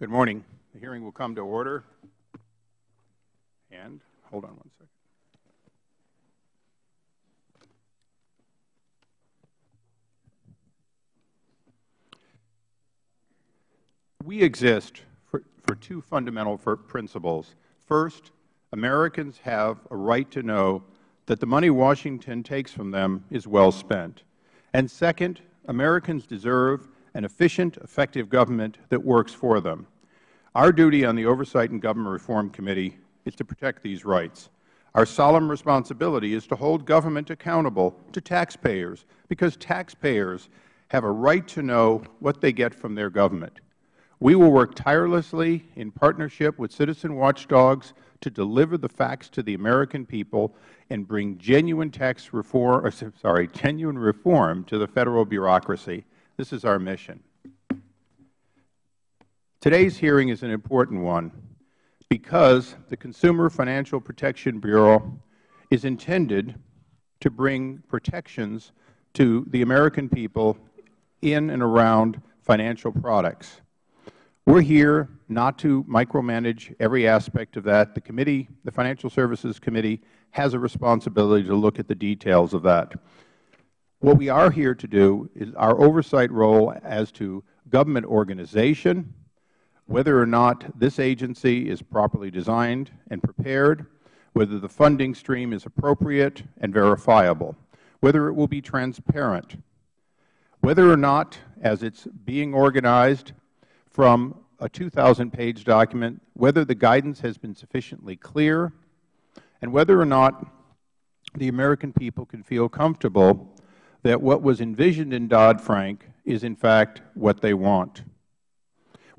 Good morning. The hearing will come to order. And hold on one second. We exist for, for two fundamental principles. First, Americans have a right to know that the money Washington takes from them is well spent. And second, Americans deserve an efficient, effective government that works for them. Our duty on the Oversight and Government Reform Committee is to protect these rights. Our solemn responsibility is to hold government accountable to taxpayers, because taxpayers have a right to know what they get from their government. We will work tirelessly in partnership with citizen watchdogs to deliver the facts to the American people and bring genuine tax reform, sorry, genuine reform to the Federal bureaucracy. This is our mission. Today's hearing is an important one because the Consumer Financial Protection Bureau is intended to bring protections to the American people in and around financial products. We are here not to micromanage every aspect of that. The committee, the Financial Services Committee, has a responsibility to look at the details of that. What we are here to do is our oversight role as to government organization, whether or not this agency is properly designed and prepared, whether the funding stream is appropriate and verifiable, whether it will be transparent, whether or not, as it is being organized from a 2,000-page document, whether the guidance has been sufficiently clear, and whether or not the American people can feel comfortable that what was envisioned in Dodd-Frank is in fact what they want.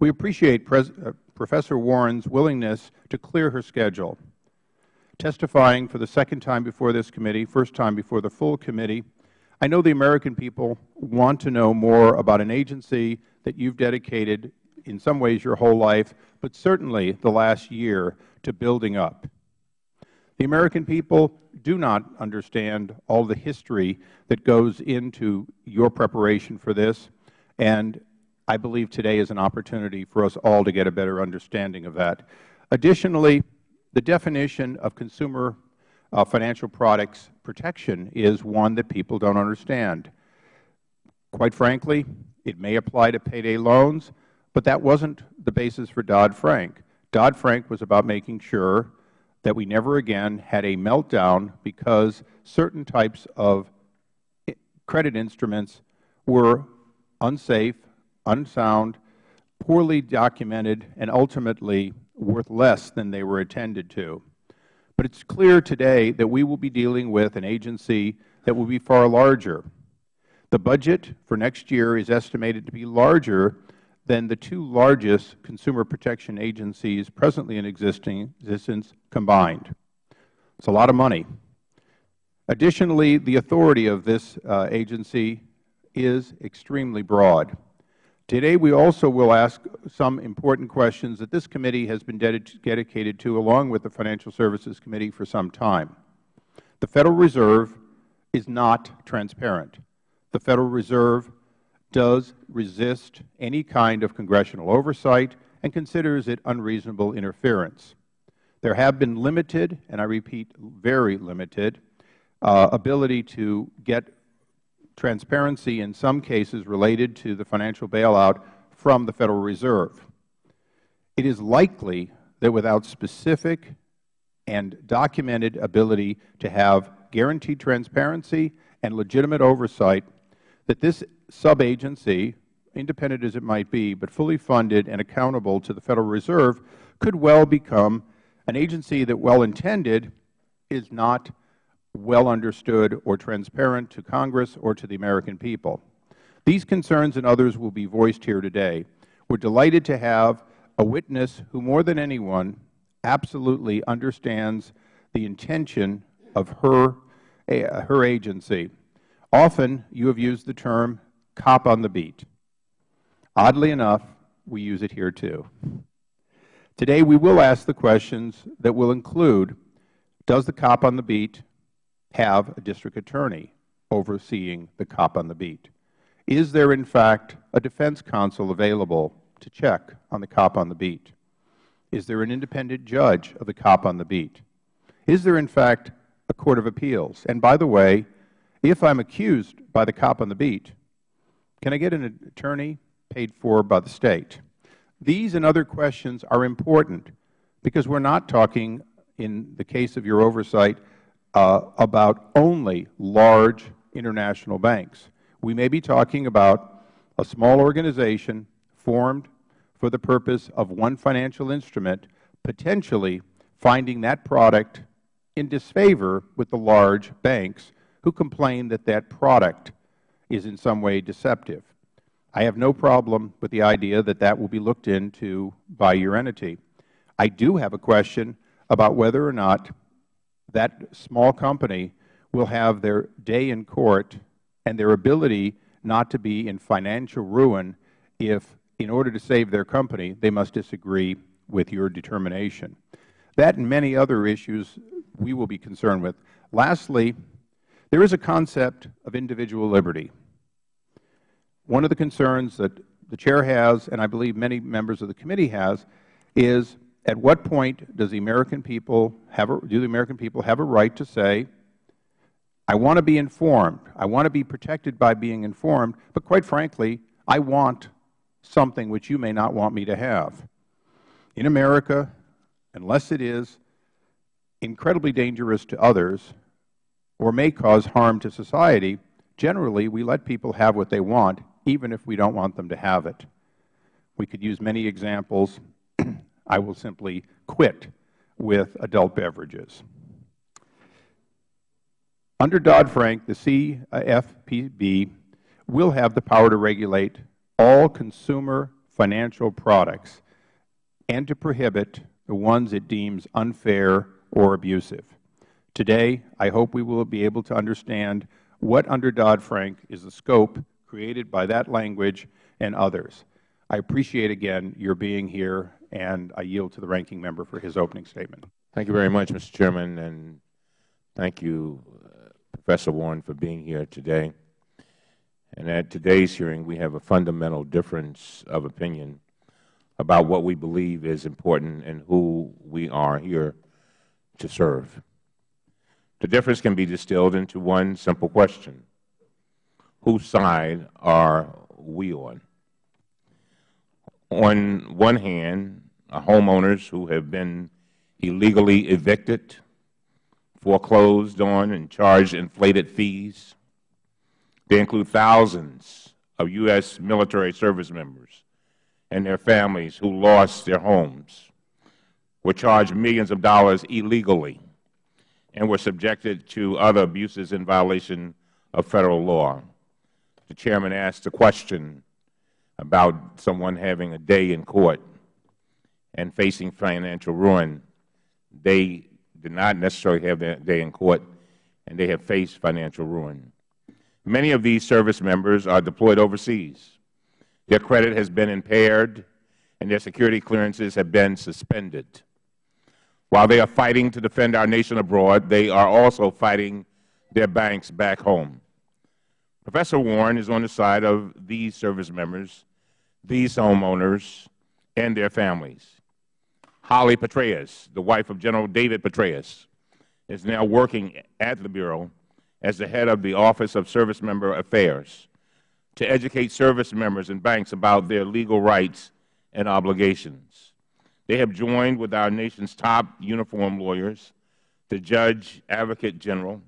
We appreciate uh, Professor Warren's willingness to clear her schedule. Testifying for the second time before this committee, first time before the full committee, I know the American people want to know more about an agency that you have dedicated in some ways your whole life, but certainly the last year to building up. The American people do not understand all the history that goes into your preparation for this, and I believe today is an opportunity for us all to get a better understanding of that. Additionally, the definition of consumer uh, financial products protection is one that people don't understand. Quite frankly, it may apply to payday loans, but that wasn't the basis for Dodd-Frank. Dodd-Frank was about making sure that we never again had a meltdown because certain types of credit instruments were unsafe, unsound, poorly documented, and ultimately worth less than they were intended to. But it is clear today that we will be dealing with an agency that will be far larger. The budget for next year is estimated to be larger than the two largest consumer protection agencies presently in existence combined. It is a lot of money. Additionally, the authority of this uh, agency is extremely broad. Today, we also will ask some important questions that this committee has been dedicated to, along with the Financial Services Committee, for some time. The Federal Reserve is not transparent. The Federal Reserve does resist any kind of congressional oversight and considers it unreasonable interference. There have been limited, and I repeat, very limited, uh, ability to get transparency in some cases related to the financial bailout from the Federal Reserve. It is likely that without specific and documented ability to have guaranteed transparency and legitimate oversight, that this subagency, independent as it might be, but fully funded and accountable to the Federal Reserve, could well become an agency that, well intended, is not well understood or transparent to Congress or to the American people. These concerns and others will be voiced here today. We are delighted to have a witness who, more than anyone, absolutely understands the intention of her, uh, her agency. Often you have used the term cop on the beat. Oddly enough, we use it here too. Today we will ask the questions that will include, does the cop on the beat have a district attorney overseeing the cop on the beat? Is there, in fact, a defense counsel available to check on the cop on the beat? Is there an independent judge of the cop on the beat? Is there, in fact, a court of appeals? And by the way, if I'm accused by the cop on the beat, can I get an attorney paid for by the State? These and other questions are important because we're not talking, in the case of your oversight, Uh, about only large international banks. We may be talking about a small organization formed for the purpose of one financial instrument potentially finding that product in disfavor with the large banks who complain that that product is in some way deceptive. I have no problem with the idea that that will be looked into by your entity. I do have a question about whether or not that small company will have their day in court and their ability not to be in financial ruin if, in order to save their company, they must disagree with your determination. That and many other issues we will be concerned with. Lastly, there is a concept of individual liberty. One of the concerns that the Chair has, and I believe many members of the committee has, is at what point does the American people have a, do the American people have a right to say, I want to be informed, I want to be protected by being informed, but quite frankly, I want something which you may not want me to have. In America, unless it is incredibly dangerous to others or may cause harm to society, generally we let people have what they want even if we don't want them to have it. We could use many examples. I will simply quit with adult beverages. Under Dodd-Frank, the CFPB will have the power to regulate all consumer financial products and to prohibit the ones it deems unfair or abusive. Today, I hope we will be able to understand what under Dodd-Frank is the scope created by that language and others. I appreciate again your being here, and I yield to the ranking member for his opening statement. Thank you very much, Mr. Chairman, and thank you, uh, Professor Warren, for being here today. And at today's hearing, we have a fundamental difference of opinion about what we believe is important and who we are here to serve. The difference can be distilled into one simple question whose side are we on? On one hand, homeowners who have been illegally evicted, foreclosed on, and charged inflated fees. They include thousands of U.S. military service members and their families who lost their homes, were charged millions of dollars illegally, and were subjected to other abuses in violation of Federal law the Chairman asked a question about someone having a day in court and facing financial ruin. They did not necessarily have their day in court, and they have faced financial ruin. Many of these service members are deployed overseas. Their credit has been impaired, and their security clearances have been suspended. While they are fighting to defend our nation abroad, they are also fighting their banks back home. Professor Warren is on the side of these service members, these homeowners, and their families. Holly Petraeus, the wife of General David Petraeus, is now working at the Bureau as the head of the Office of Service Member Affairs to educate service members and banks about their legal rights and obligations. They have joined with our nation's top uniformed lawyers, the Judge Advocate General,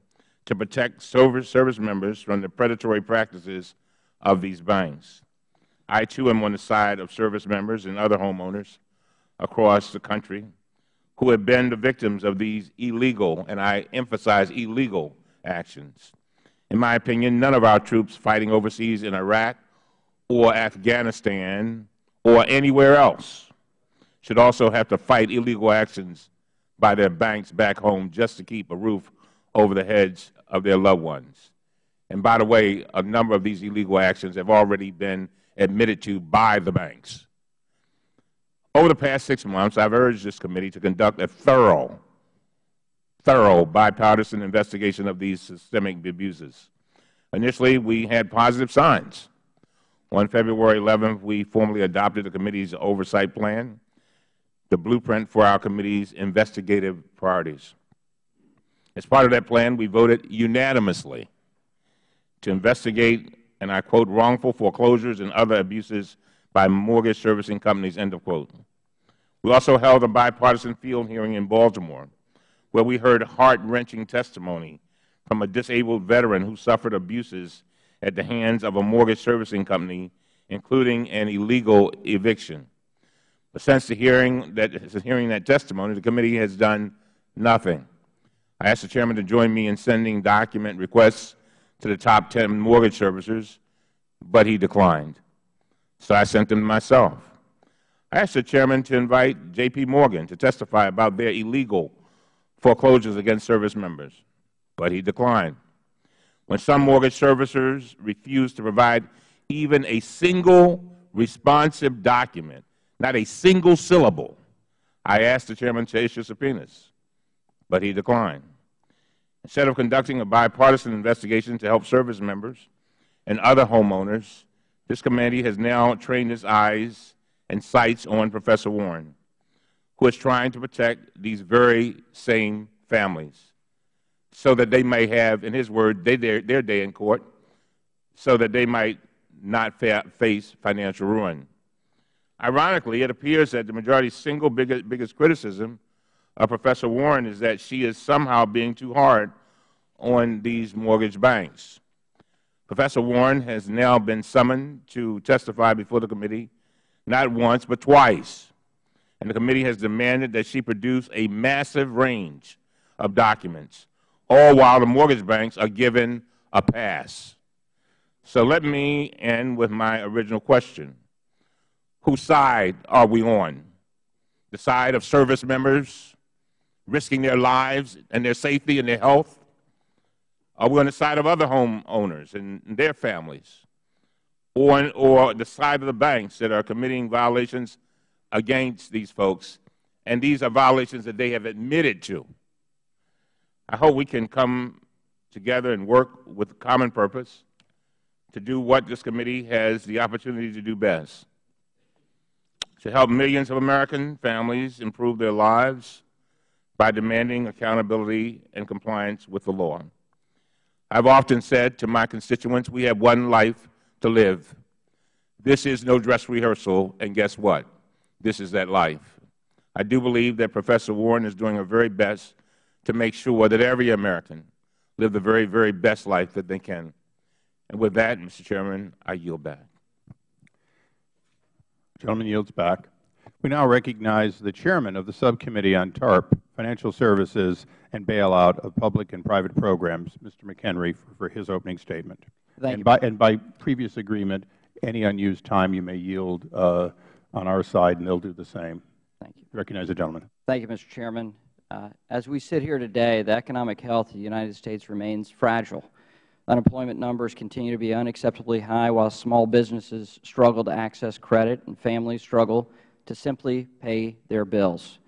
to protect service members from the predatory practices of these banks. I, too, am on the side of service members and other homeowners across the country who have been the victims of these illegal, and I emphasize illegal, actions. In my opinion, none of our troops fighting overseas in Iraq or Afghanistan or anywhere else should also have to fight illegal actions by their banks back home just to keep a roof over the heads of their loved ones. And by the way, a number of these illegal actions have already been admitted to by the banks. Over the past six months, I have urged this committee to conduct a thorough, thorough bipartisan investigation of these systemic abuses. Initially, we had positive signs. On February 11th, we formally adopted the committee's oversight plan, the blueprint for our committee's investigative priorities. As part of that plan, we voted unanimously to investigate, and I quote, wrongful foreclosures and other abuses by mortgage servicing companies, end of quote. We also held a bipartisan field hearing in Baltimore where we heard heart-wrenching testimony from a disabled veteran who suffered abuses at the hands of a mortgage servicing company, including an illegal eviction. But since the hearing that, hearing that testimony, the committee has done nothing. I ask the Chairman to join me in sending document requests to the top 10 mortgage servicers, but he declined. So I sent them myself. I asked the Chairman to invite J.P. Morgan to testify about their illegal foreclosures against service members, but he declined. When some mortgage servicers refused to provide even a single responsive document, not a single syllable, I asked the Chairman to issue subpoenas, but he declined. Instead of conducting a bipartisan investigation to help service members and other homeowners, this committee has now trained its eyes and sights on Professor Warren, who is trying to protect these very same families so that they may have, in his word, they, their, their day in court, so that they might not fa face financial ruin. Ironically, it appears that the majority's single biggest, biggest criticism Professor Warren is that she is somehow being too hard on these mortgage banks. Professor Warren has now been summoned to testify before the committee not once but twice. And the committee has demanded that she produce a massive range of documents, all while the mortgage banks are given a pass. So let me end with my original question. Whose side are we on? The side of service members risking their lives and their safety and their health? Uh, are we on the side of other homeowners and their families? or, or the side of the banks that are committing violations against these folks, and these are violations that they have admitted to. I hope we can come together and work with a common purpose to do what this committee has the opportunity to do best, to help millions of American families improve their lives by demanding accountability and compliance with the law. I've often said to my constituents, we have one life to live. This is no dress rehearsal, and guess what? This is that life. I do believe that Professor Warren is doing her very best to make sure that every American live the very, very best life that they can. And with that, Mr. Chairman, I yield back. The gentleman yields back. We now recognize the chairman of the subcommittee on TARP, Financial Services and Bailout of Public and Private Programs, Mr. McHenry, for, his opening statement. Thank and you. By, and by previous agreement, any unused time you may yield uh, on our side, and they'll do the same. Thank you. Recognize the gentleman. Thank you, Mr. Chairman. Uh, as we sit here today, the economic health of the United States remains fragile. Unemployment numbers continue to be unacceptably high while small businesses struggle to access credit and families struggle to simply pay their bills.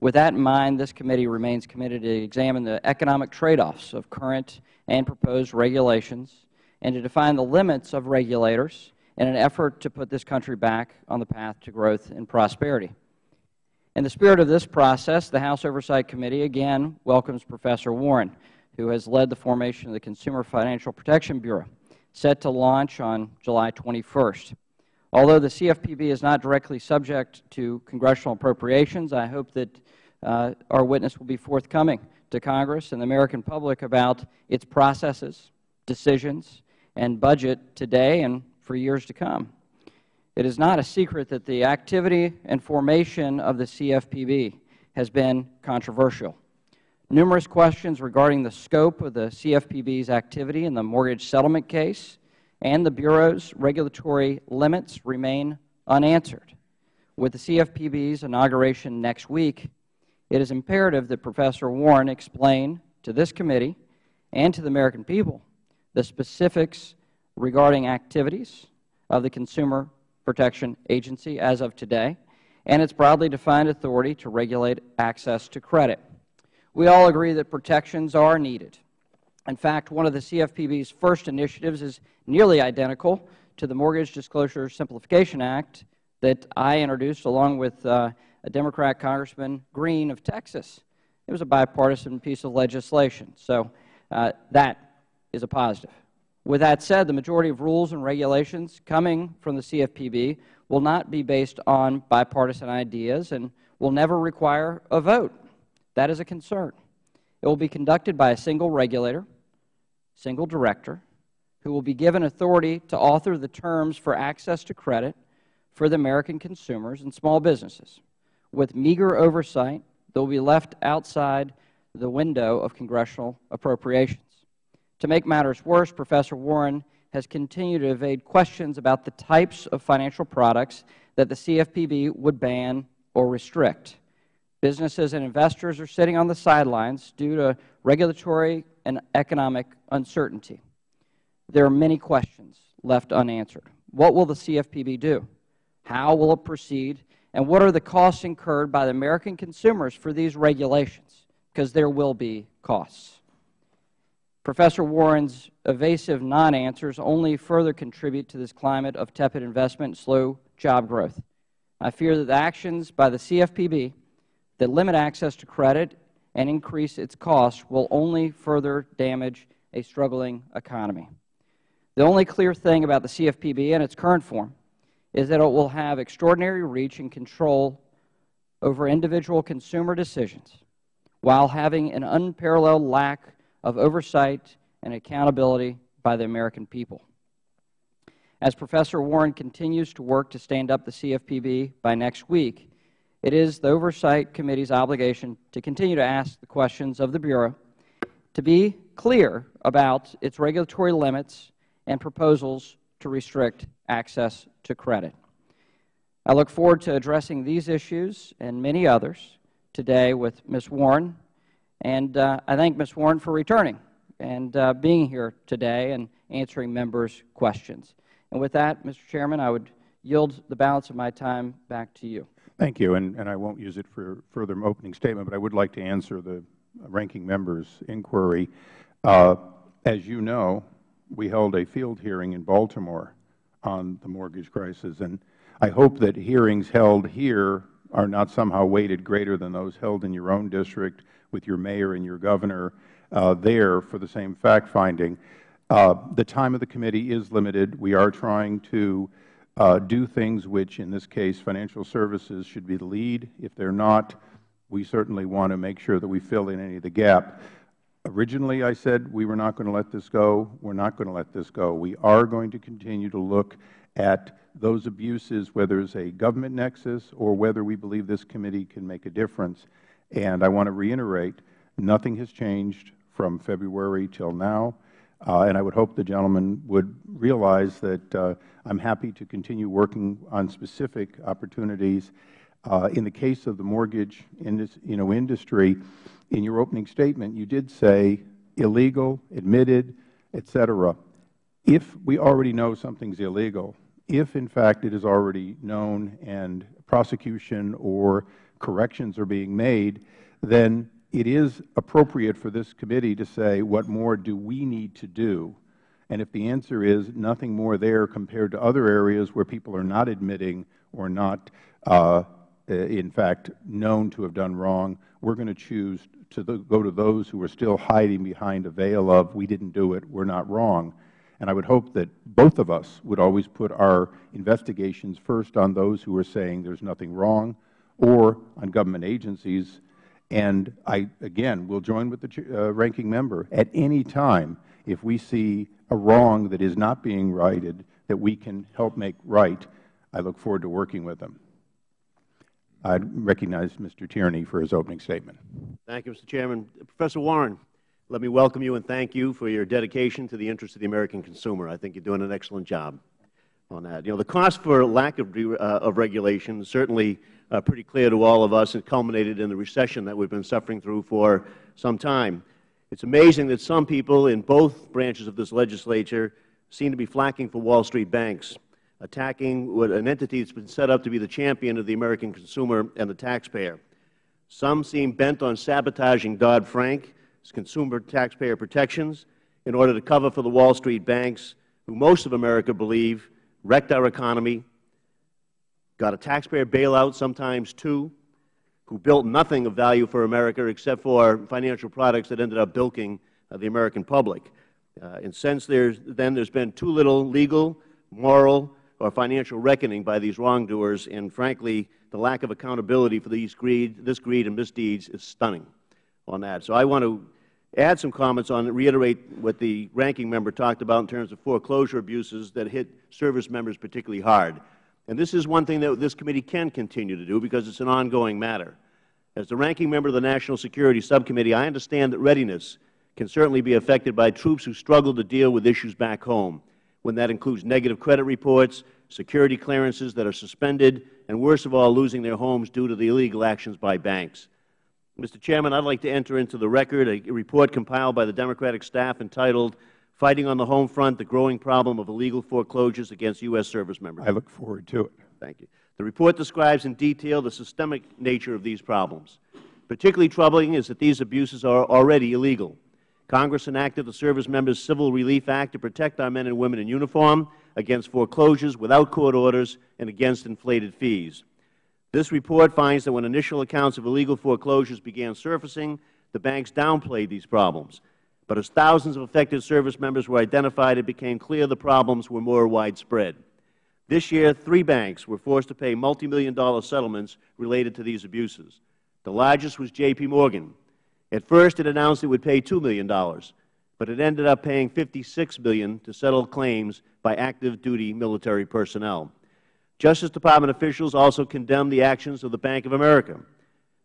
With that in mind, this committee remains committed to examine the economic trade-offs of current and proposed regulations and to define the limits of regulators in an effort to put this country back on the path to growth and prosperity. In the spirit of this process, the House Oversight Committee again welcomes Professor Warren, who has led the formation of the Consumer Financial Protection Bureau, set to launch on July 21st. Although the CFPB is not directly subject to congressional appropriations, I hope that uh, our witness will be forthcoming to Congress and the American public about its processes, decisions, and budget today and for years to come. It is not a secret that the activity and formation of the CFPB has been controversial. Numerous questions regarding the scope of the CFPB's activity in the mortgage settlement case and the Bureau's regulatory limits remain unanswered. With the CFPB's inauguration next week, it is imperative that Professor Warren explain to this committee and to the American people the specifics regarding activities of the Consumer Protection Agency as of today and its broadly defined authority to regulate access to credit. We all agree that protections are needed. In fact, one of the CFPB's first initiatives is nearly identical to the Mortgage Disclosure Simplification Act that I introduced along with uh, a Democrat Congressman Green of Texas. It was a bipartisan piece of legislation. So uh, that is a positive. With that said, the majority of rules and regulations coming from the CFPB will not be based on bipartisan ideas and will never require a vote. That is a concern. It will be conducted by a single regulator, single director, who will be given authority to author the terms for access to credit for the American consumers and small businesses. With meager oversight, they will be left outside the window of congressional appropriations. To make matters worse, Professor Warren has continued to evade questions about the types of financial products that the CFPB would ban or restrict. Businesses and investors are sitting on the sidelines due to regulatory and economic uncertainty. There are many questions left unanswered. What will the CFPB do? How will it proceed? And what are the costs incurred by the American consumers for these regulations? Because there will be costs. Professor Warren's evasive non-answers only further contribute to this climate of tepid investment and slow job growth. I fear that the actions by the CFPB that limit access to credit and increase its costs will only further damage a struggling economy. The only clear thing about the CFPB in its current form is that it will have extraordinary reach and control over individual consumer decisions while having an unparalleled lack of oversight and accountability by the American people. As Professor Warren continues to work to stand up the CFPB by next week, it is the Oversight Committee's obligation to continue to ask the questions of the Bureau, to be clear about its regulatory limits and proposals to restrict access to credit. I look forward to addressing these issues and many others today with Ms. Warren and uh, I thank Ms. Warren for returning and uh, being here today and answering members' questions. And with that, Mr. Chairman, I would yield the balance of my time back to you. Thank you. And, and I won't use it for further opening statement, but I would like to answer the ranking member's inquiry. Uh, as you know, we held a field hearing in Baltimore on the mortgage crisis. And I hope that hearings held here are not somehow weighted greater than those held in your own district with your mayor and your governor uh, there for the same fact-finding. Uh, the time of the committee is limited. We are trying to do things which, in this case, financial services should be the lead. If they are not, we certainly want to make sure that we fill in any of the gap. Originally, I said we were not going to let this go. We are not going to let this go. We are going to continue to look at those abuses, whether it's a government nexus or whether we believe this committee can make a difference. And I want to reiterate, nothing has changed from February till now. Uh, and I would hope the gentleman would realize that uh, I am happy to continue working on specific opportunities. Uh, in the case of the mortgage you know, industry, in your opening statement, you did say illegal, admitted, et cetera. If we already know something is illegal, if in fact it is already known and prosecution or corrections are being made, then it is appropriate for this committee to say what more do we need to do. And if the answer is nothing more there compared to other areas where people are not admitting or not, uh, in fact, known to have done wrong, we are going to choose to the, go to those who are still hiding behind a veil of we didn't do it, we are not wrong. And I would hope that both of us would always put our investigations first on those who are saying there is nothing wrong, or on government agencies. And I, again, will join with the uh, ranking member at any time if we see a wrong that is not being righted that we can help make right. I look forward to working with them. I recognize Mr. Tierney for his opening statement. Thank you, Mr. Chairman. Professor Warren, let me welcome you and thank you for your dedication to the interests of the American consumer. I think you are doing an excellent job on that. You know, the cost for lack of, uh, of regulation is certainly uh, pretty clear to all of us It culminated in the recession that we have been suffering through for some time. It is amazing that some people in both branches of this legislature seem to be flacking for Wall Street banks, attacking what an entity that has been set up to be the champion of the American consumer and the taxpayer. Some seem bent on sabotaging Dodd-Frank's consumer taxpayer protections in order to cover for the Wall Street banks, who most of America believe wrecked our economy, got a taxpayer bailout, sometimes two, who built nothing of value for America except for financial products that ended up bilking uh, the American public. Uh, and since there's, then there's been too little legal, moral, or financial reckoning by these wrongdoers, and frankly, the lack of accountability for these greed, this greed and misdeeds is stunning on that. So I want to add some comments on reiterate what the ranking member talked about in terms of foreclosure abuses that hit service members particularly hard. And this is one thing that this committee can continue to do because it's an ongoing matter. As the ranking member of the National Security Subcommittee, I understand that readiness can certainly be affected by troops who struggle to deal with issues back home, when that includes negative credit reports, security clearances that are suspended, and worst of all, losing their homes due to the illegal actions by banks. Mr. Chairman, I would like to enter into the record a report compiled by the Democratic staff entitled Fighting on the Home Front, the Growing Problem of Illegal Foreclosures Against U.S. Service Members. I look forward to it. Thank you. The report describes in detail the systemic nature of these problems. Particularly troubling is that these abuses are already illegal. Congress enacted the Service Members Civil Relief Act to protect our men and women in uniform against foreclosures without court orders and against inflated fees. This report finds that when initial accounts of illegal foreclosures began surfacing, the banks downplayed these problems. But as thousands of affected service members were identified, it became clear the problems were more widespread. This year, three banks were forced to pay multimillion dollar settlements related to these abuses. The largest was J.P. Morgan, at first, it announced it would pay $2 million, but it ended up paying $56 million to settle claims by active duty military personnel. Justice Department officials also condemned the actions of the Bank of America.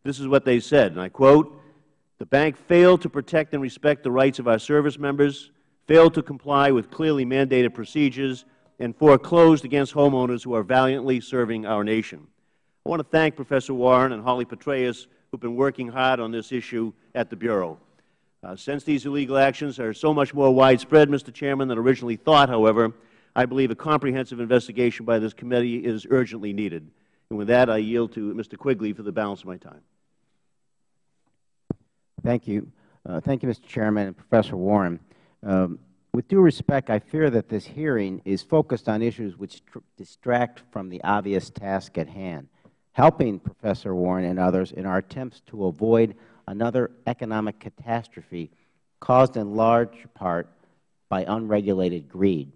This is what they said, and I quote, the bank failed to protect and respect the rights of our service members, failed to comply with clearly mandated procedures, and foreclosed against homeowners who are valiantly serving our nation. I want to thank Professor Warren and Holly Petraeus who have been working hard on this issue at the Bureau. Uh, since these illegal actions are so much more widespread, Mr. Chairman, than originally thought, however, I believe a comprehensive investigation by this committee is urgently needed. And with that, I yield to Mr. Quigley for the balance of my time. Thank you. Uh, thank you, Mr. Chairman and Professor Warren. Um, with due respect, I fear that this hearing is focused on issues which distract from the obvious task at hand helping Professor Warren and others in our attempts to avoid another economic catastrophe caused in large part by unregulated greed.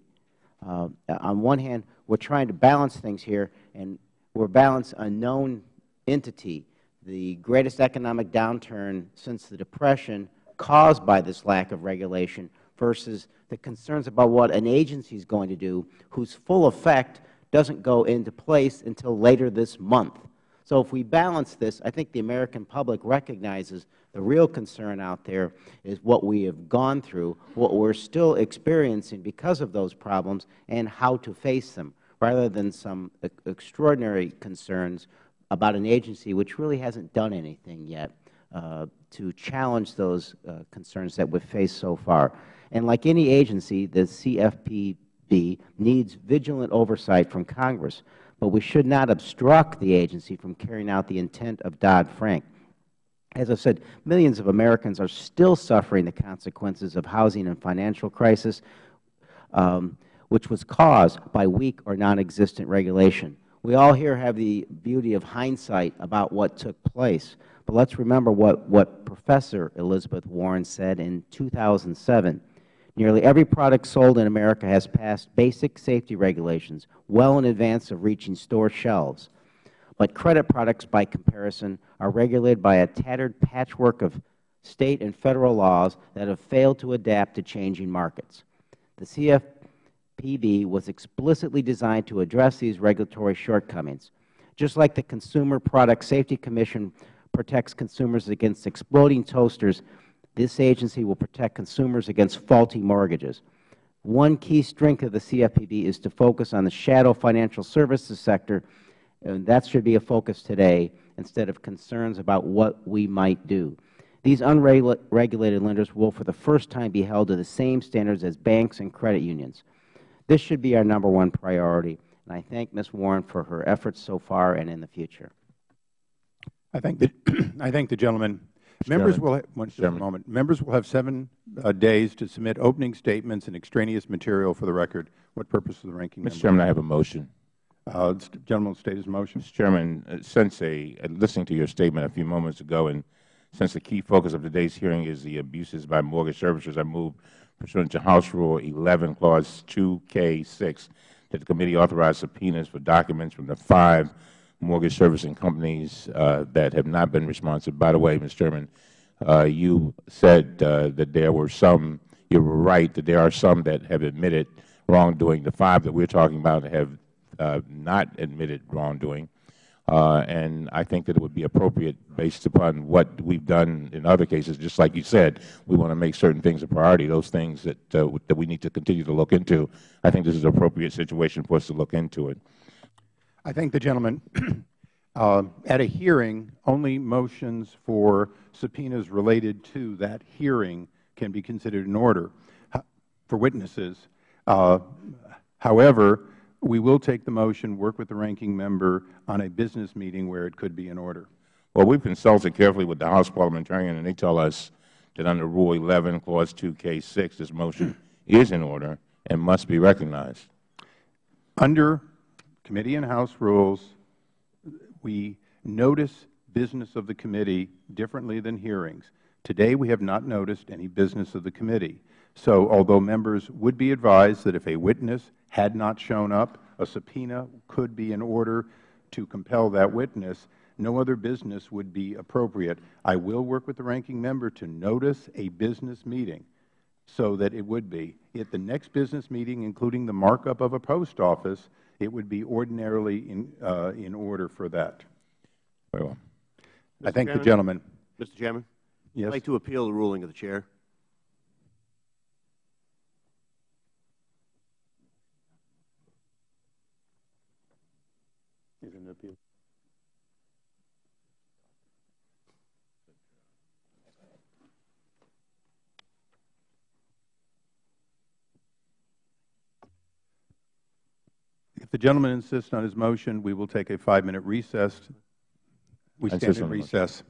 Uh, on one hand, we are trying to balance things here, and we are balancing a known entity, the greatest economic downturn since the Depression caused by this lack of regulation versus the concerns about what an agency is going to do whose full effect doesn't go into place until later this month. So if we balance this, I think the American public recognizes the real concern out there is what we have gone through, what we are still experiencing because of those problems, and how to face them, rather than some extraordinary concerns about an agency which really hasn't done anything yet uh, to challenge those uh, concerns that we have faced so far. And like any agency, the CFPB needs vigilant oversight from Congress but we should not obstruct the agency from carrying out the intent of Dodd-Frank. As I said, millions of Americans are still suffering the consequences of housing and financial crisis, um, which was caused by weak or nonexistent regulation. We all here have the beauty of hindsight about what took place, but let's remember what, what Professor Elizabeth Warren said in 2007. Nearly every product sold in America has passed basic safety regulations well in advance of reaching store shelves. But credit products, by comparison, are regulated by a tattered patchwork of State and Federal laws that have failed to adapt to changing markets. The CFPB was explicitly designed to address these regulatory shortcomings. Just like the Consumer Product Safety Commission protects consumers against exploding toasters this agency will protect consumers against faulty mortgages. One key strength of the CFPB is to focus on the shadow financial services sector, and that should be a focus today instead of concerns about what we might do. These unregulated lenders will for the first time be held to the same standards as banks and credit unions. This should be our number one priority, and I thank Ms. Warren for her efforts so far and in the future. I thank the, I thank the gentleman Members Chairman. will, ha- one, just a moment. Members will have seven uh, days to submit opening statements and extraneous material for the record. What purpose of the ranking member? Mr. Chairman, I have a motion. Uh, the gentleman will state his motion. Mr. Chairman, uh, since a, uh, listening to your statement a few moments ago, and since the key focus of today's hearing is the abuses by mortgage servicers, I move pursuant to House Rule 11, Clause 2K6, that the committee authorize subpoenas for documents from the five mortgage servicing companies uh, that have not been responsive. By the way, Mr. Chairman, uh, you said uh, that there were some, you were right, that there are some that have admitted wrongdoing. The five that we are talking about have uh, not admitted wrongdoing. Uh, and I think that it would be appropriate based upon what we've done in other cases. Just like you said, we want to make certain things a priority, those things that, uh, that we need to continue to look into. I think this is an appropriate situation for us to look into it. I thank the gentleman. Uh, At a hearing, only motions for subpoenas related to that hearing can be considered in order for witnesses. Uh, However, we will take the motion, work with the ranking member on a business meeting where it could be in order. Well, we've consulted carefully with the House parliamentarian, and they tell us that under Rule 11, Clause 2K6, this motion hmm. is in order and must be recognized. Under committee and House rules, we notice business of the committee differently than hearings. Today, we have not noticed any business of the committee. So although members would be advised that if a witness had not shown up, a subpoena could be in order to compel that witness, no other business would be appropriate. I will work with the ranking member to notice a business meeting so that it would be. At the next business meeting, including the markup of a post office, it would be ordinarily in, uh, in order for that. Very well. I thank the gentleman. Mr. Chairman? Yes. I'd like to appeal the ruling of the Chair. If the gentleman insists on his motion, we will take a five-minute recess. We stand in on motion. recess.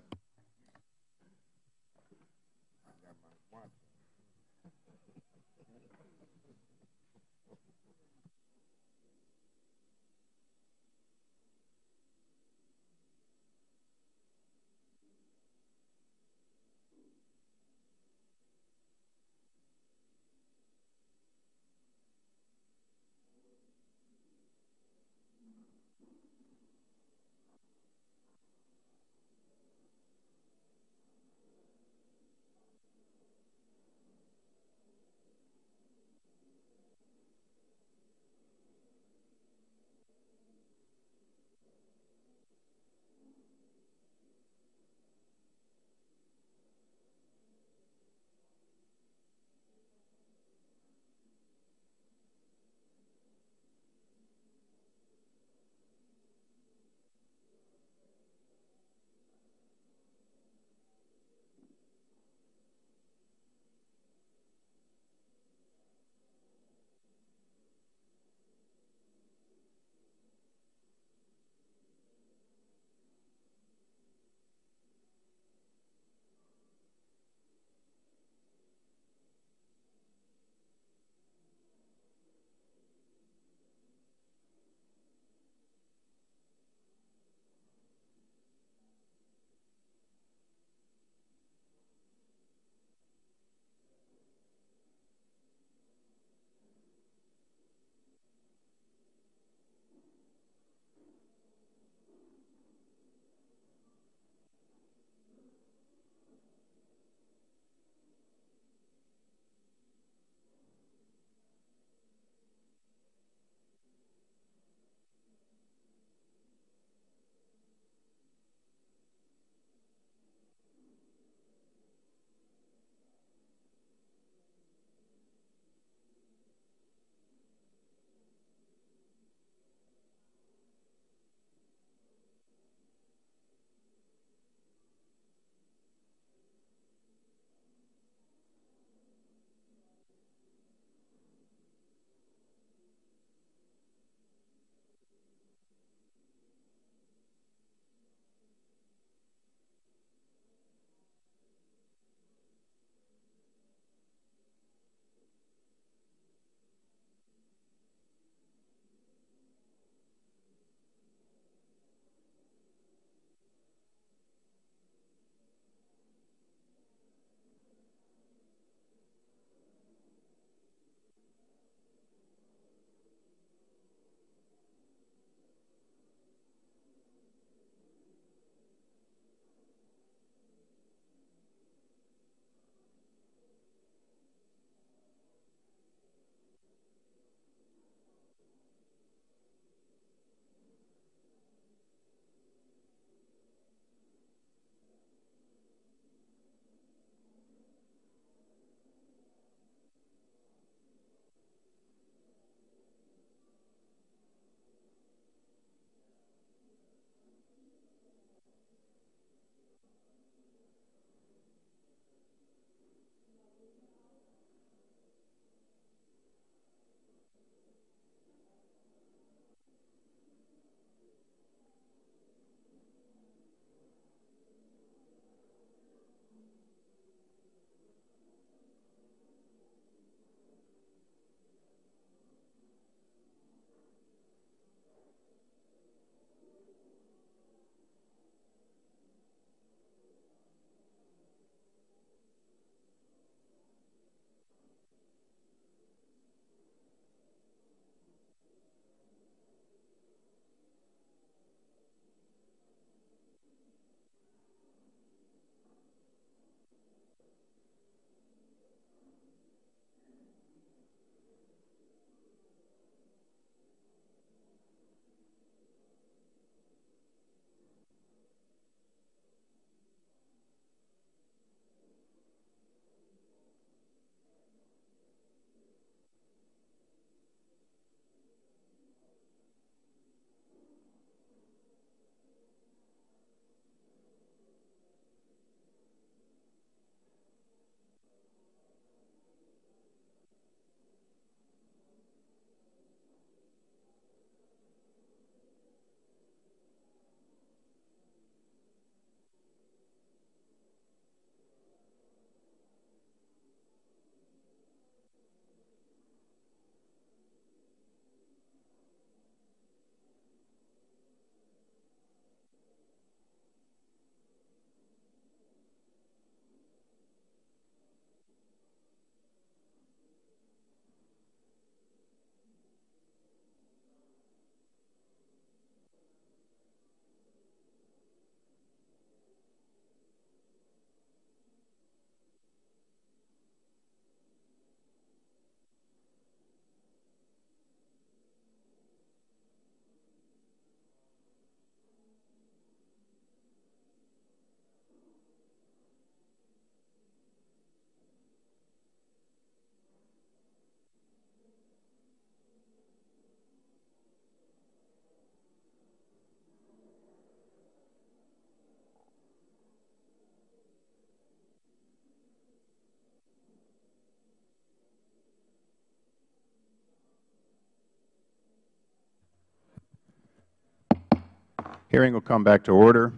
Hearing will come back to order.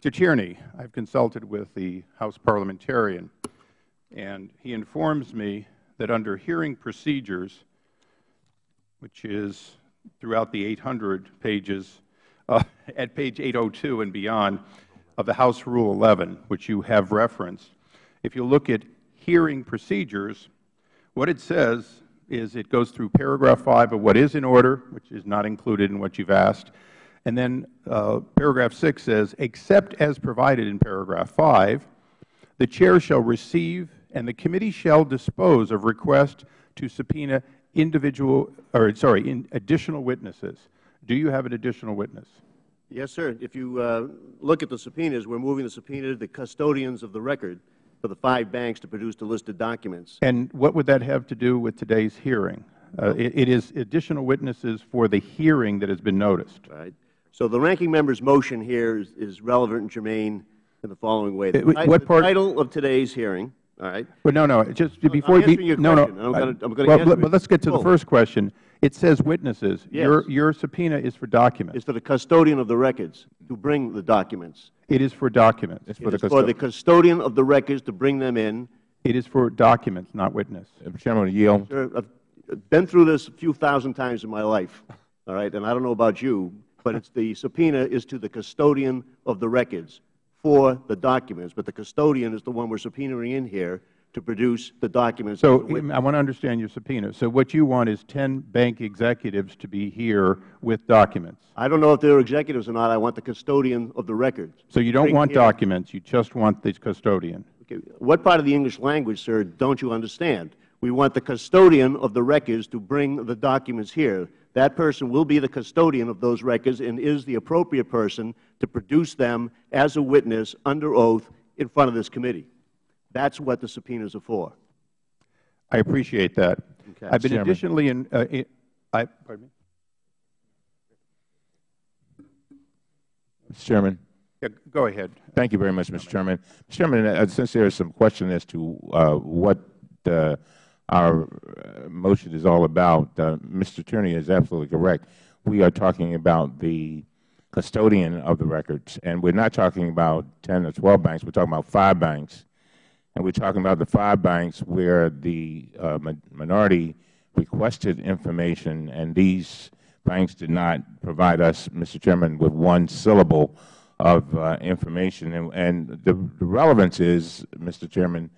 Mr. Tierney, I have consulted with the House parliamentarian, and he informs me that under hearing procedures, which is throughout the 800 pages, uh, at page 802 and beyond of the House Rule 11, which you have referenced, if you look at hearing procedures, what it says is it goes through paragraph 5 of what is in order, which is not included in what you have asked, and then uh, paragraph 6 says, except as provided in paragraph 5, the Chair shall receive and the committee shall dispose of requests to subpoena individual or sorry, in additional witnesses. Do you have an additional witness? Yes, sir. If you uh, look at the subpoenas, we're moving the subpoena to the custodians of the record for the five banks to produce the listed documents. And what would that have to do with today's hearing? Uh, it, it is additional witnesses for the hearing that has been noticed. Right. So the ranking member's motion here is, is relevant and germane in the following way. The, what the part- title of today's hearing, all right, But no, no, just before I'm you be, answering your no, no. question, and I'm gonna- I'm gonna well, answer but- let's get to the first question. It says witnesses. Your, Yes. your subpoena is for documents. It's for the custodian of the records to bring the documents. It is for documents. It's for It the is for the custodian. custodian of the records to bring them in. It is for documents, not witness. Mr. Chairman, I yield. Sir, I've been through this a few thousand times in my life, all right, and I don't know about you, but it's the subpoena is to the custodian of the records for the documents, but the custodian is the one we're subpoenaing in here to produce the documents. So. I want to understand your subpoena. So what you want is 10 bank executives to be here with documents. I don't know if they're executives or not. I want the custodian of the records. So you don't want here- documents. You just want the custodian. Okay, What part of the English language, sir, don't you understand? We want the custodian of the records to bring the documents here. That person will be the custodian of those records and is the appropriate person to produce them as a witness under oath in front of this committee. That's what the subpoenas are for. I appreciate that. Okay. I've been Chairman. additionally in, uh, in- I, pardon me? Mr. Chairman. Yeah, go ahead. Thank you very much, Mr. Chairman. Mr. Chairman, uh, since there is some question as to uh, what uh, our uh, motion is all about, uh, Mr. Tierney is absolutely correct. We are talking about the custodian of the records, and we're not talking about 10 or 12 banks. We're talking about five banks, and we're talking about the five banks where the uh, mi- minority requested information, and these banks did not provide us, Mr. Chairman, with one syllable of uh, information. And, and the, the relevance is, Mr. Chairman,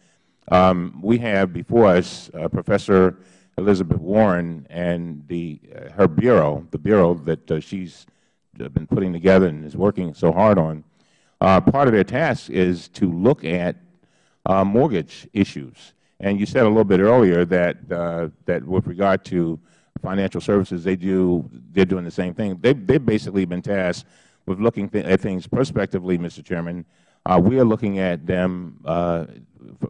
um, we have before us uh, Professor Elizabeth Warren and the, uh, her bureau, the bureau that uh, she's uh, been putting together and is working so hard on. Part of their task is to look at mortgage issues. And you said a little bit earlier that, uh, that with regard to financial services, they do, they're doing the same thing. They've, they've basically been tasked with looking th at things prospectively, Mr. Chairman. Uh, we are looking at them uh,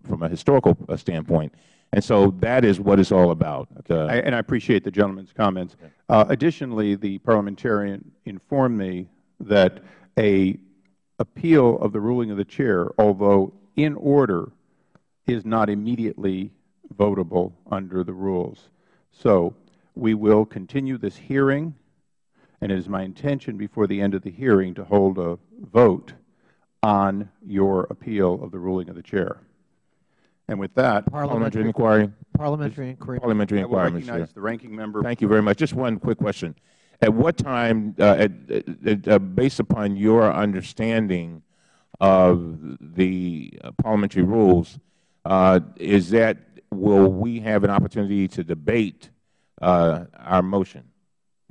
from a historical uh, standpoint. And so that is what it's all about. Uh, I- And I appreciate the gentleman's comments. Uh, Additionally, the parliamentarian informed me that a appeal of the ruling of the chair, although in order, is not immediately votable under the rules. So we will continue this hearing, and it is my intention before the end of the hearing to hold a vote on your appeal of the ruling of the chair. And with that, parliamentary inquiry. Parliamentary inquiry. Parliamentary inquiry, Mr. Chair. recognize the ranking member. Thank you very much. Just one quick question. At what time, uh, at, at, uh, based upon your understanding of the uh, parliamentary rules, uh, is that, will we have an opportunity to debate uh, our motion?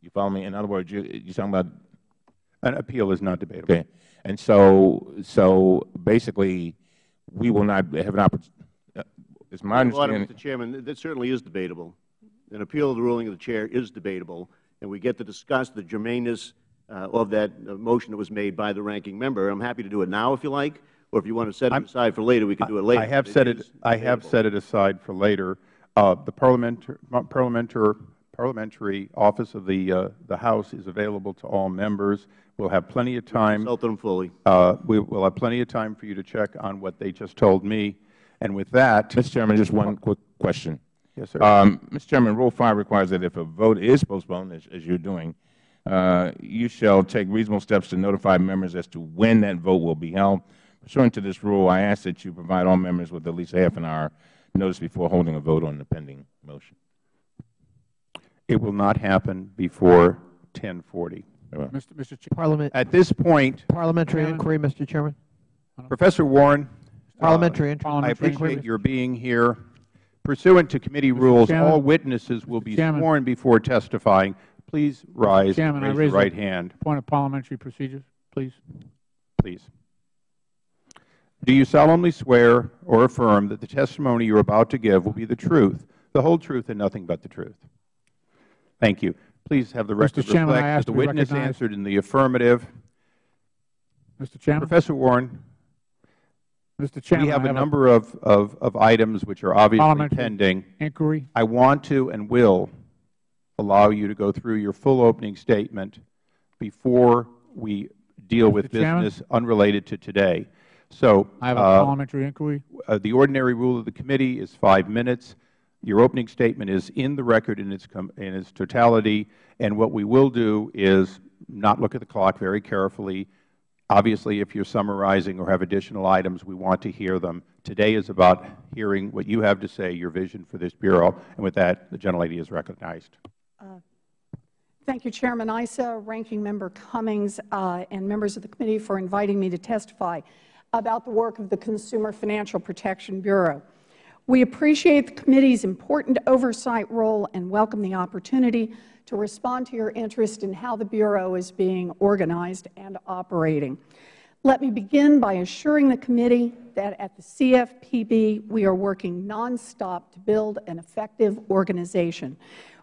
You follow me? In other words, you, you're talking about An appeal is not debatable. Okay. And so, so basically, we will not have an opportunity, it's my Well, understanding. Mr. Chairman, that certainly is debatable. An appeal of the ruling of the chair is debatable, and we get to discuss the germaneness of that uh, motion that was made by the ranking member. I'm happy to do it now if you like, or if you want to set it I'm- aside for later, we can do it later. I have but set it, is I have set it aside for later. Uh, The parliamentary, parliamentary, parliamentary office of the, uh, the House is available to all members. We'll have plenty of time. Consult them fully. Uh, We will have plenty of time for you to check on what they just told me. And with that, Mr. Chairman, just one quick question. yes, sir. Um, Mr. Chairman, Rule 5 requires that if a vote is postponed, as, as you're doing, uh, Uh, you shall take reasonable steps to notify members as to when that vote will be held. Pursuant to this rule, I ask that you provide all members with at least a half an hour notice before holding a vote on the pending motion. It will not happen before 1040. Mr. Mr. Parliament, At this point, parliamentary inquiry, Mr. Chairman. Professor Warren, Parliamentary I inquiry. appreciate your being here. Pursuant to committee rules, Chairman. all witnesses will be Chairman. sworn before testifying. Please rise and Chairman, I raise your right hand, Point of parliamentary procedures, please. please. Do you solemnly swear or affirm that the testimony you are about to give will be the truth, the whole truth, and nothing but the truth? Thank you. Please have the record Chairman, I reflect that the witness recognized. answered in the affirmative. Mr. Chairman, Professor Warren, Mr. Chairman, we have a number of, of, of items which are obviously pending. inquiry. I want to and will allow you to go through your full opening statement before we deal with business unrelated to today. So I have a uh, parliamentary inquiry. uh, the ordinary rule of the committee is five minutes. Your opening statement is in the record in its, com in its totality, and what we will do is not look at the clock very carefully. Obviously, if you're summarizing or have additional items, we want to hear them. Today is about hearing what you have to say, your vision for this Bureau. And with that, the gentlelady is recognized. Thank you, Chairman Issa, Ranking Member Cummings, uh, and members of the committee for inviting me to testify about the work of the Consumer Financial Protection Bureau. We appreciate the committee's important oversight role and welcome the opportunity to respond to your interest in how the Bureau is being organized and operating. Let me begin by assuring the committee that at the CFPB we are working nonstop to build an effective organization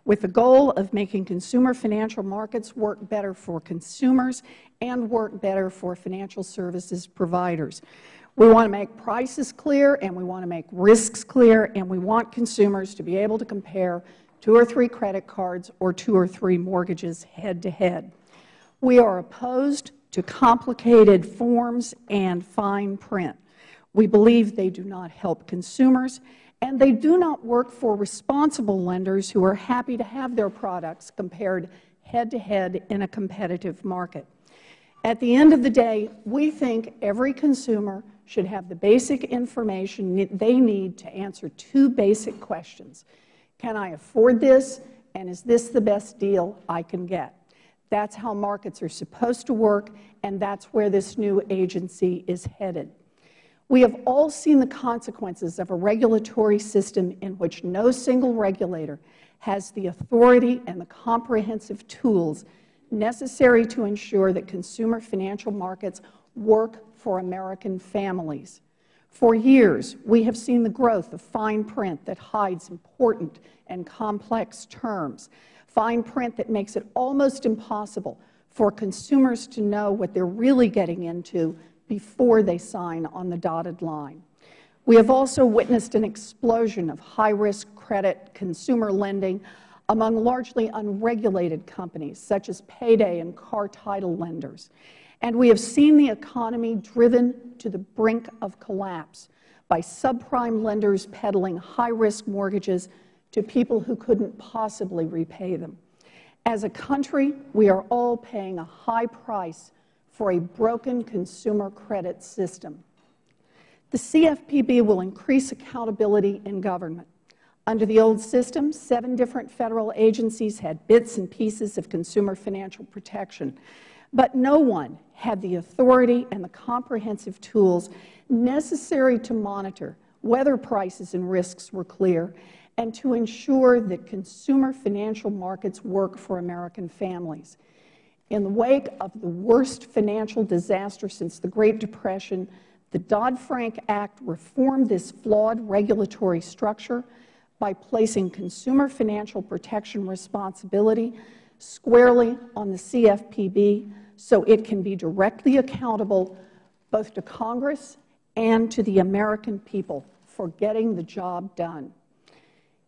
with the goal of making consumer financial markets work better for consumers and work better for financial services providers. We want to make prices clear and we want to make risks clear and we want consumers to be able to compare two or three credit cards or two or three mortgages head to head. We are opposed to complicated forms and fine print. We believe they do not help consumers and they do not work for responsible lenders who are happy to have their products compared head to head in a competitive market. At the end of the day, we think every consumer should have the basic information they need to answer two basic questions. Can I afford this, and is this the best deal I can get? That's how markets are supposed to work, and that's where this new agency is headed. We have all seen the consequences of a regulatory system in which no single regulator has the authority and the comprehensive tools necessary to ensure that consumer financial markets work for American families. For years, we have seen the growth of fine print that hides important and complex terms, fine print that makes it almost impossible for consumers to know what they are really getting into before they sign on the dotted line. We have also witnessed an explosion of high-risk credit consumer lending among largely unregulated companies such as payday and car title lenders. And we have seen the economy driven to the brink of collapse by subprime lenders peddling high-risk mortgages to people who couldn't possibly repay them. As a country, we are all paying a high price for a broken consumer credit system. The CFPB will increase accountability in government. Under the old system, seven different Federal agencies had bits and pieces of consumer financial protection, but no one had the authority and the comprehensive tools necessary to monitor whether prices and risks were clear and to ensure that consumer financial markets work for American families. In the wake of the worst financial disaster since the Great Depression, the Dodd-Frank Act reformed this flawed regulatory structure by placing consumer financial protection responsibility squarely on the CFPB so it can be directly accountable both to Congress and to the American people for getting the job done.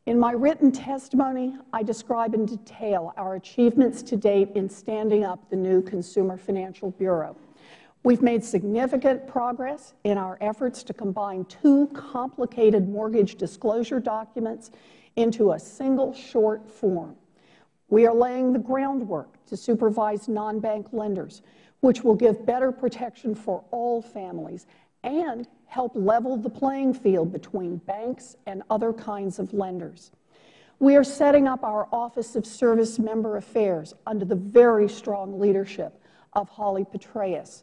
In my written testimony, I describe in detail our achievements to date in standing up the new Consumer Financial Bureau. We've made significant progress in our efforts to combine two complicated mortgage disclosure documents into a single short form. We are laying the groundwork to supervise non-bank lenders, which will give better protection for all families and help level the playing field between banks and other kinds of lenders. We are setting up our Office of Service Member Affairs under the very strong leadership of Holly Petraeus.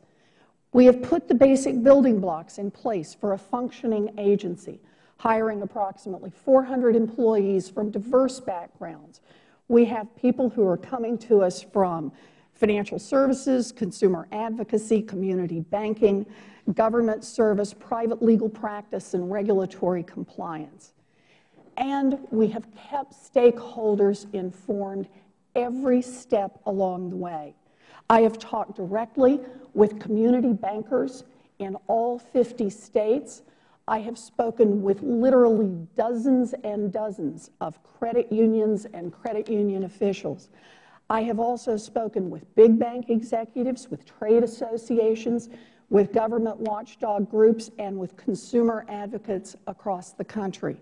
We have put the basic building blocks in place for a functioning agency, hiring approximately 400 employees from diverse backgrounds. We have people who are coming to us from financial services, consumer advocacy, community banking, government service, private legal practice, and regulatory compliance. And we have kept stakeholders informed every step along the way. I have talked directly with community bankers in all 50 states. I have spoken with literally dozens and dozens of credit unions and credit union officials. I have also spoken with big bank executives, with trade associations, with government watchdog groups, and with consumer advocates across the country.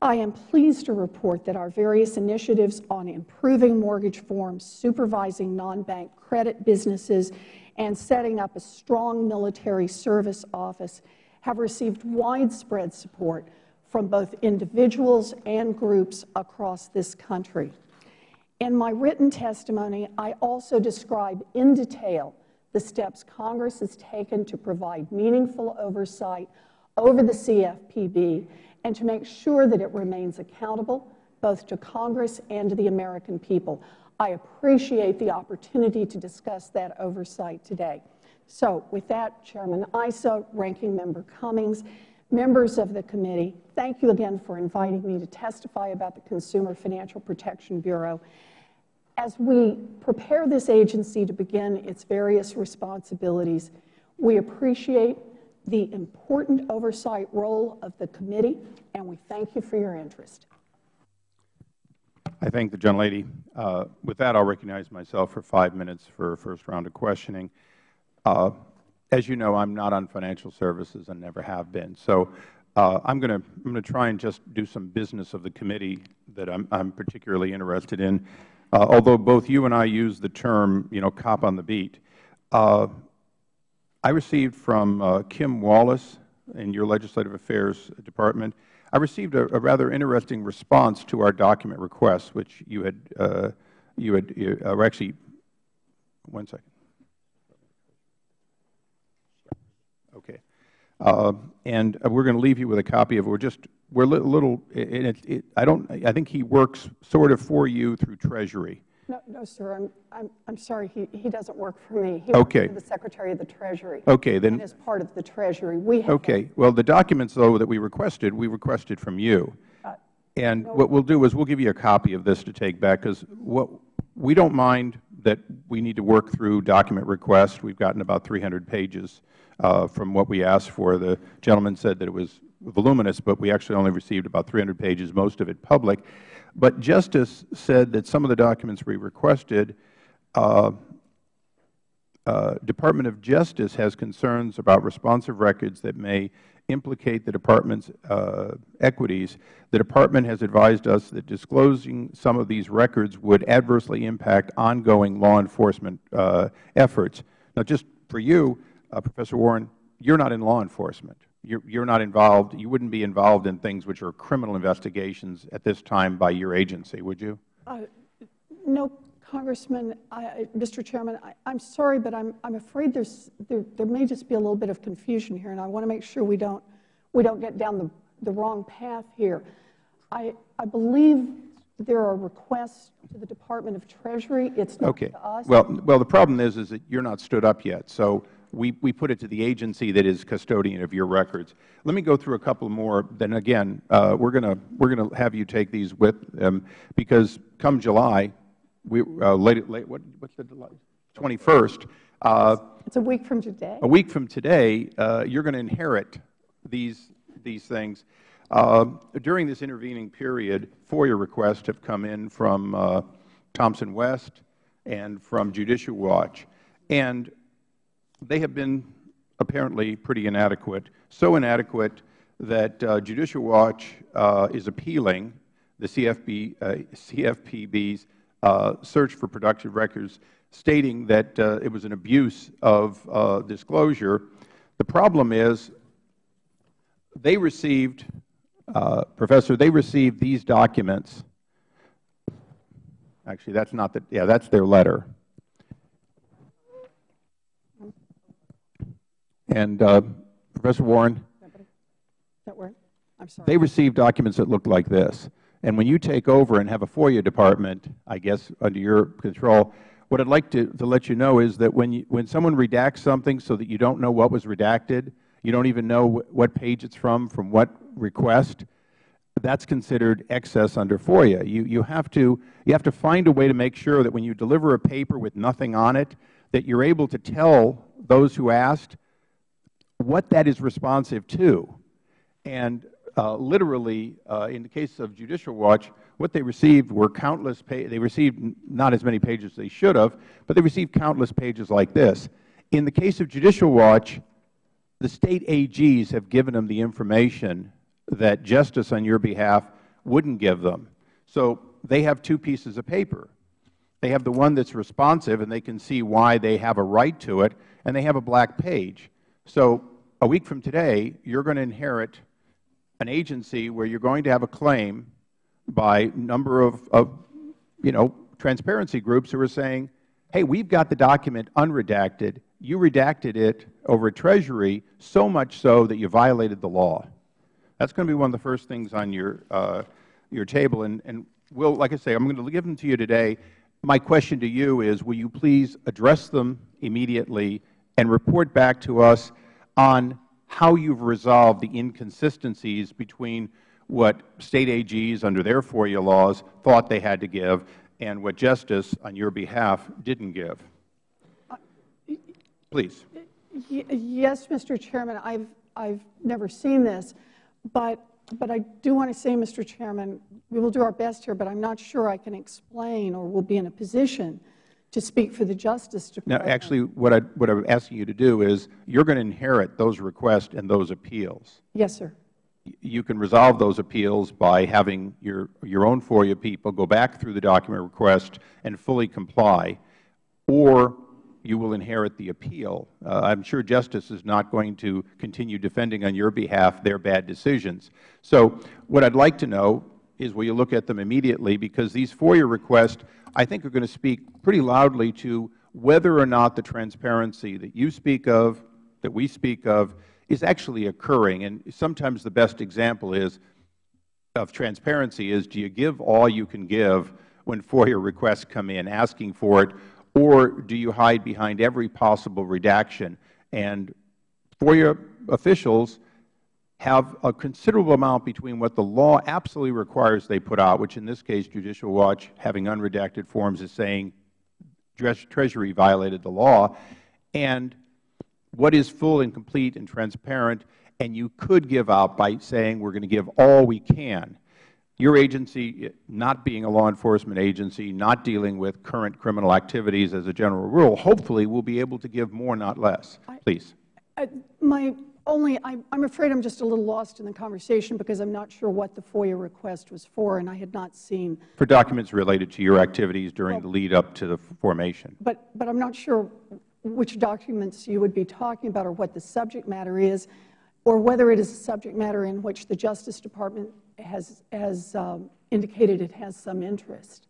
I am pleased to report that our various initiatives on improving mortgage forms, supervising non-bank credit businesses, and setting up a strong military service office have received widespread support from both individuals and groups across this country. In my written testimony, I also describe in detail the steps Congress has taken to provide meaningful oversight over the CFPB and to make sure that it remains accountable both to Congress and to the American people. I appreciate the opportunity to discuss that oversight today. So with that, Chairman Issa, Ranking Member Cummings, members of the committee, thank you again for inviting me to testify about the Consumer Financial Protection Bureau. As we prepare this agency to begin its various responsibilities, we appreciate the important oversight role of the committee, and we thank you for your interest. I thank the gentlelady. Uh, with that, I'll recognize myself for five minutes for a first round of questioning. Uh, as you know, I'm not on financial services and never have been. So uh, I'm going to try and just do some business of the committee that I'm particularly interested in. Uh, although both you and I use the term, you know, cop on the beat. Uh, I received from uh, Kim Wallace in your Legislative Affairs Department, I received a, a rather interesting response to our document request, which you had, uh, you had, uh, actually, one second. Okay. Uh, and we're going to leave you with a copy of it. We're just, we're a little, it, it, I don't, I think he works sort of for you through Treasury. No, no, sir. I'm, I'm, I'm sorry. He, he doesn't work for me. He okay. works for the Secretary of the Treasury. Okay, then. And is part of the Treasury. We have okay. Well, the documents, though, that we requested, we requested from you. Uh, and no, what we'll do is we'll give you a copy of this to take back because what we don't mind that we need to work through document requests. We've gotten about 300 pages uh, from what we asked for. The gentleman said that it was voluminous, but we actually only received about 300 pages, most of it public. But Justice said that some of the documents we requested, uh, uh, Department of Justice has concerns about responsive records that may implicate the Department's uh, equities. The Department has advised us that disclosing some of these records would adversely impact ongoing law enforcement uh, efforts. Now, just for you, uh, Professor Warren, you're not in law enforcement you're, you're not involved, you wouldn't be involved in things which are criminal investigations at this time by your agency, would you? Uh, no, Congressman, I, Mr. Chairman, I, am sorry, but I'm, I'm afraid there's, there, there may just be a little bit of confusion here, and I want to make sure we don't, we don't get down the, the wrong path here. I, I believe there are requests to the Department of Treasury. It's not okay. to us. Well, well, the problem is, is that you're not stood up yet. So we, we put it to the agency that is custodian of your records. Let me go through a couple more. Then again, uh, we're going to we're going to have you take these with them because come July, we uh, late late what what's the twenty first. Uh, it's a week from today. A week from today, uh, you're going to inherit these these things. Uh, during this intervening period, FOIA requests have come in from uh, Thomson West and from Judicial Watch, and they have been apparently pretty inadequate, so inadequate that uh, Judicial Watch uh, is appealing the uh, CFPB's uh, search for productive records stating that uh, it was an abuse of uh, disclosure. The problem is they received, Professor, they received these documents. Actually, that's not the, yeah, that's their letter. And uh, Professor Warren, That work? I'm sorry. they received documents that looked like this. And when you take over and have a FOIA department, I guess, under your control, what I'd like to, to let you know is that when, you, when someone redacts something so that you don't know what was redacted, you don't even know wh what page it's from, from what request, that's considered excess under FOIA. You, you, have to, you have to find a way to make sure that when you deliver a paper with nothing on it, that you're able to tell those who asked what that is responsive to. And uh, literally, uh, in the case of Judicial Watch, what they received were countless. They received not as many pages as they should have, but they received countless pages like this. In the case of Judicial Watch, the State AGs have given them the information that justice on your behalf wouldn't give them. So they have two pieces of paper. They have the one that's responsive, and they can see why they have a right to it, and they have a black page. So a week from today, you're going to inherit an agency where you're going to have a claim by a number of, of, you know, transparency groups who are saying, hey, we've got the document unredacted. You redacted it over at Treasury so much so that you violated the law. That's going to be one of the first things on your, uh, your table. And, and will, like I say, I'm going to give them to you today. My question to you is, will you please address them immediately and report back to us on how you've resolved the inconsistencies between what State AGs under their FOIA laws thought they had to give and what Justice on your behalf didn't give. Please. Yes, Mr. Chairman, I've, I've never seen this, but, but I do want to say, Mr. Chairman, we will do our best here, but I'm not sure I can explain or will be in a position to speak for the Justice Department. Now, actually, what, I, what I'm asking you to do is you're going to inherit those requests and those appeals. Yes, sir. You can resolve those appeals by having your, your own FOIA people go back through the document request and fully comply, or you will inherit the appeal. Uh, I'm sure Justice is not going to continue defending on your behalf their bad decisions. So what I'd like to know is will you look at them immediately, because these FOIA requests, I think, are going to speak pretty loudly to whether or not the transparency that you speak of, that we speak of, is actually occurring. And sometimes the best example is of transparency is do you give all you can give when FOIA requests come in asking for it, or do you hide behind every possible redaction? And FOIA officials have a considerable amount between what the law absolutely requires they put out, which in this case Judicial Watch, having unredacted forms, is saying Treasury violated the law, and what is full and complete and transparent, and you could give out by saying we're going to give all we can. Your agency, not being a law enforcement agency, not dealing with current criminal activities as a general rule, hopefully will be able to give more, not less. Please. I, my only, I, I'm afraid I'm just a little lost in the conversation because I'm not sure what the FOIA request was for, and I had not seen. For documents related to your activities during well, the lead up to the formation. But, but I'm not sure which documents you would be talking about or what the subject matter is, or whether it is a subject matter in which the Justice Department has, has um, indicated it has some interest.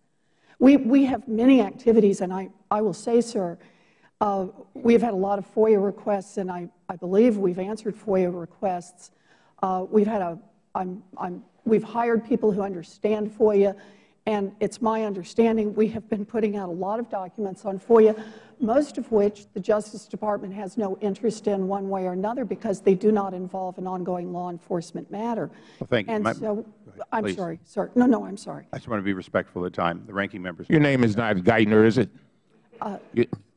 We, we have many activities, and I, I will say, sir, uh, we have had a lot of FOIA requests, and I, I believe we've answered FOIA requests. Uh, we've had a, I'm, I'm, we've hired people who understand FOIA, and it's my understanding we have been putting out a lot of documents on FOIA, most of which the Justice Department has no interest in one way or another because they do not involve an ongoing law enforcement matter. Well, thank you. And My, so, ahead, I'm please. sorry, sir. No, no, I'm sorry. I just want to be respectful of the time. The ranking members. Your name is not Geithner, is it? Uh,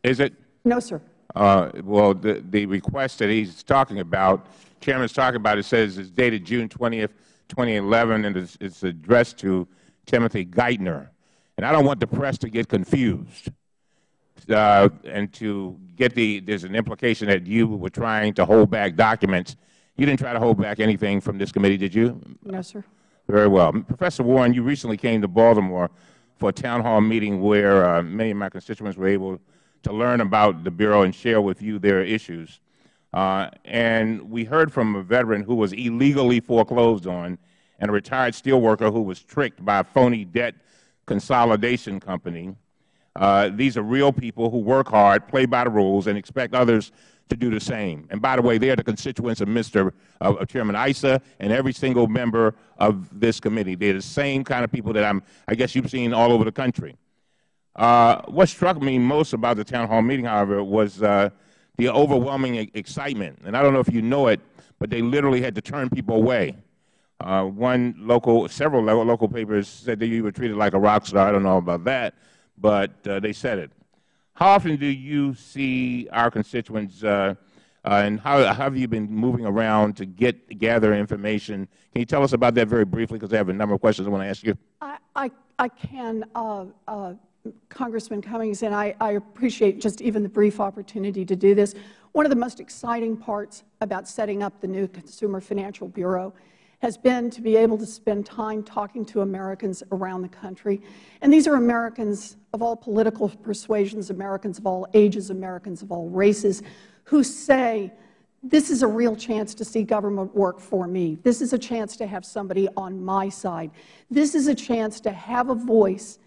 Is it? No, sir. Uh, well, the, the request that he's talking about, Chairman's talking about, it says it's dated June 20th, 2011, and it's, it's addressed to Timothy Geithner. And I don't want the press to get confused uh, and to get the, there's an implication that you were trying to hold back documents. You didn't try to hold back anything from this committee, did you? No, sir. Very well. Professor Warren, you recently came to Baltimore for a town hall meeting where uh, many of my constituents were able to learn about the Bureau and share with you their issues. Uh, and we heard from a veteran who was illegally foreclosed on and a retired steelworker who was tricked by a phony debt consolidation company. Uh, these are real people who work hard, play by the rules, and expect others to do the same. And by the way, they are the constituents of Mr. Uh, Chairman Issa and every single member of this committee. They are the same kind of people that I'm, I guess you've seen all over the country. Uh, what struck me most about the town hall meeting, however, was uh, the overwhelming excitement. And I don't know if you know it, but they literally had to turn people away. Uh, one local, several local papers said that you were treated like a rock star. I don't know about that, but uh, they said it. How often do you see our constituents, uh, uh, and how, how, have you been moving around to get gather information? Can you tell us about that very briefly, because I have a number of questions I want to ask you. I, I, I can, Congressman Cummings, and I, I appreciate just even the brief opportunity to do this. One of the most exciting parts about setting up the new Consumer Financial Bureau has been to be able to spend time talking to Americans around the country. And these are Americans of all political persuasions, Americans of all ages, Americans of all races, who say, this is a real chance to see government work for me. This is a chance to have somebody on my side. This is a chance to have a voice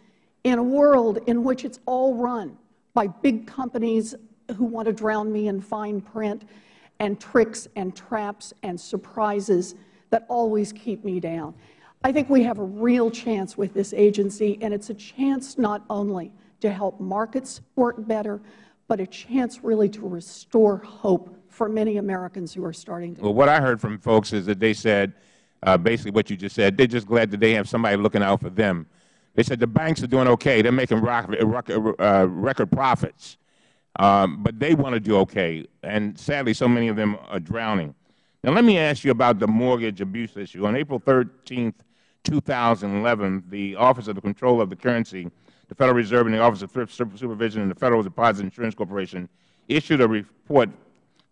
in a world in which it's all run by big companies who want to drown me in fine print and tricks and traps and surprises that always keep me down. I think we have a real chance with this agency, and it's a chance not only to help markets work better, but a chance really to restore hope for many Americans who are starting to. Well, what I heard from folks is that they said, uh, basically what you just said, they're just glad that they have somebody looking out for them. They said the banks are doing okay. They're making uh, record profits. Um, but they want to do okay. And sadly, so many of them are drowning. Now, let me ask you about the mortgage abuse issue. On April 13, 2011, the Office of the Control of the Currency, the Federal Reserve, and the Office of Thrift Supervision and the Federal Deposit Insurance Corporation issued a report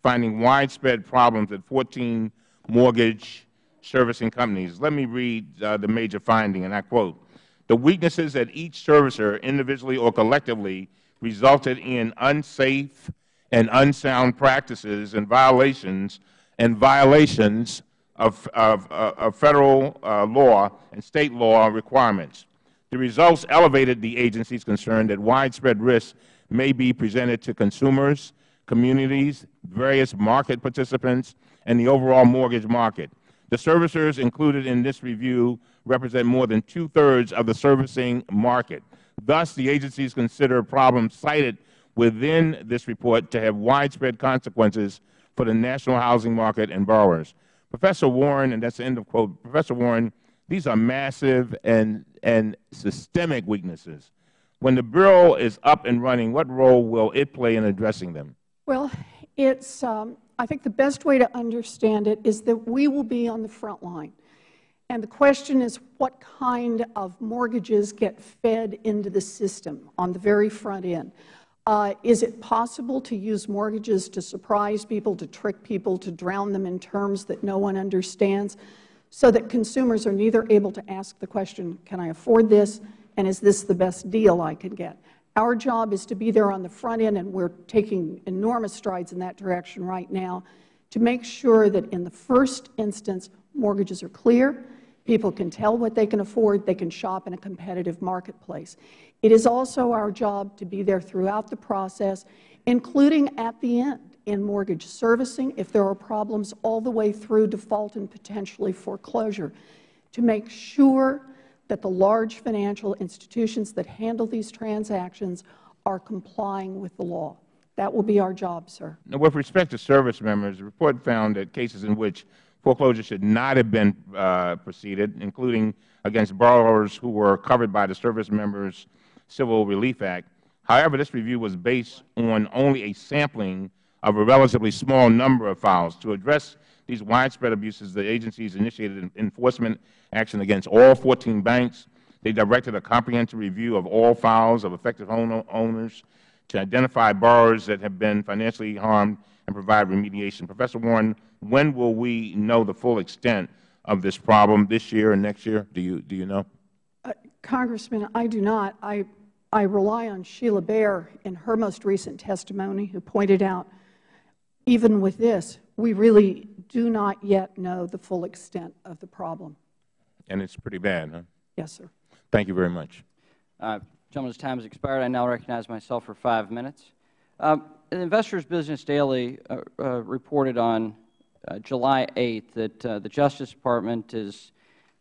finding widespread problems at 14 mortgage servicing companies. Let me read uh, the major finding, and I quote, the weaknesses at each servicer, individually or collectively, resulted in unsafe and unsound practices and violations and violations of, of, uh, of Federal uh, law and State law requirements. The results elevated the agency's concern that widespread risks may be presented to consumers, communities, various market participants, and the overall mortgage market. The servicers included in this review represent more than two-thirds of the servicing market. Thus, the agencies consider problems cited within this report to have widespread consequences for the national housing market and borrowers. Professor Warren, and that's the end of quote, Professor Warren, these are massive and, and systemic weaknesses. When the Bureau is up and running, what role will it play in addressing them? Well, it's, um, I think the best way to understand it is that we will be on the front line. And the question is what kind of mortgages get fed into the system on the very front end. Uh, is it possible to use mortgages to surprise people, to trick people, to drown them in terms that no one understands, so that consumers are neither able to ask the question, can I afford this, and is this the best deal I can get? Our job is to be there on the front end, and we are taking enormous strides in that direction right now, to make sure that in the first instance mortgages are clear, people can tell what they can afford, they can shop in a competitive marketplace. It is also our job to be there throughout the process, including at the end in mortgage servicing, if there are problems all the way through default and potentially foreclosure, to make sure that the large financial institutions that handle these transactions are complying with the law. That will be our job, sir. Now, with respect to service members, the report found that cases in which foreclosure should not have been uh, proceeded, including against borrowers who were covered by the service members Civil Relief Act. However, this review was based on only a sampling of a relatively small number of files. To address these widespread abuses, the agencies initiated enforcement action against all 14 banks. They directed a comprehensive review of all files of affected owners to identify borrowers that have been financially harmed and provide remediation. Professor Warren, when will we know the full extent of this problem, this year and next year? Do you, do you know? Congressman, I do not. I, I rely on Sheila Bair in her most recent testimony who pointed out, even with this, we really do not yet know the full extent of the problem. And it's pretty bad, huh? Yes, sir. Thank you very much. Uh, gentleman's time has expired. I now recognize myself for five minutes. Uh, the Investors Business Daily uh, uh reported on uh, July 8th that uh, the Justice Department is,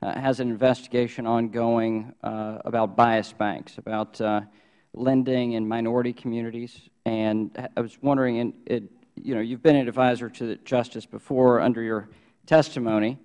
has an investigation ongoing about bias banks, about lending in minority communities. And I was wondering, in, it, you know, you've been an advisor to the Justice before under your testimony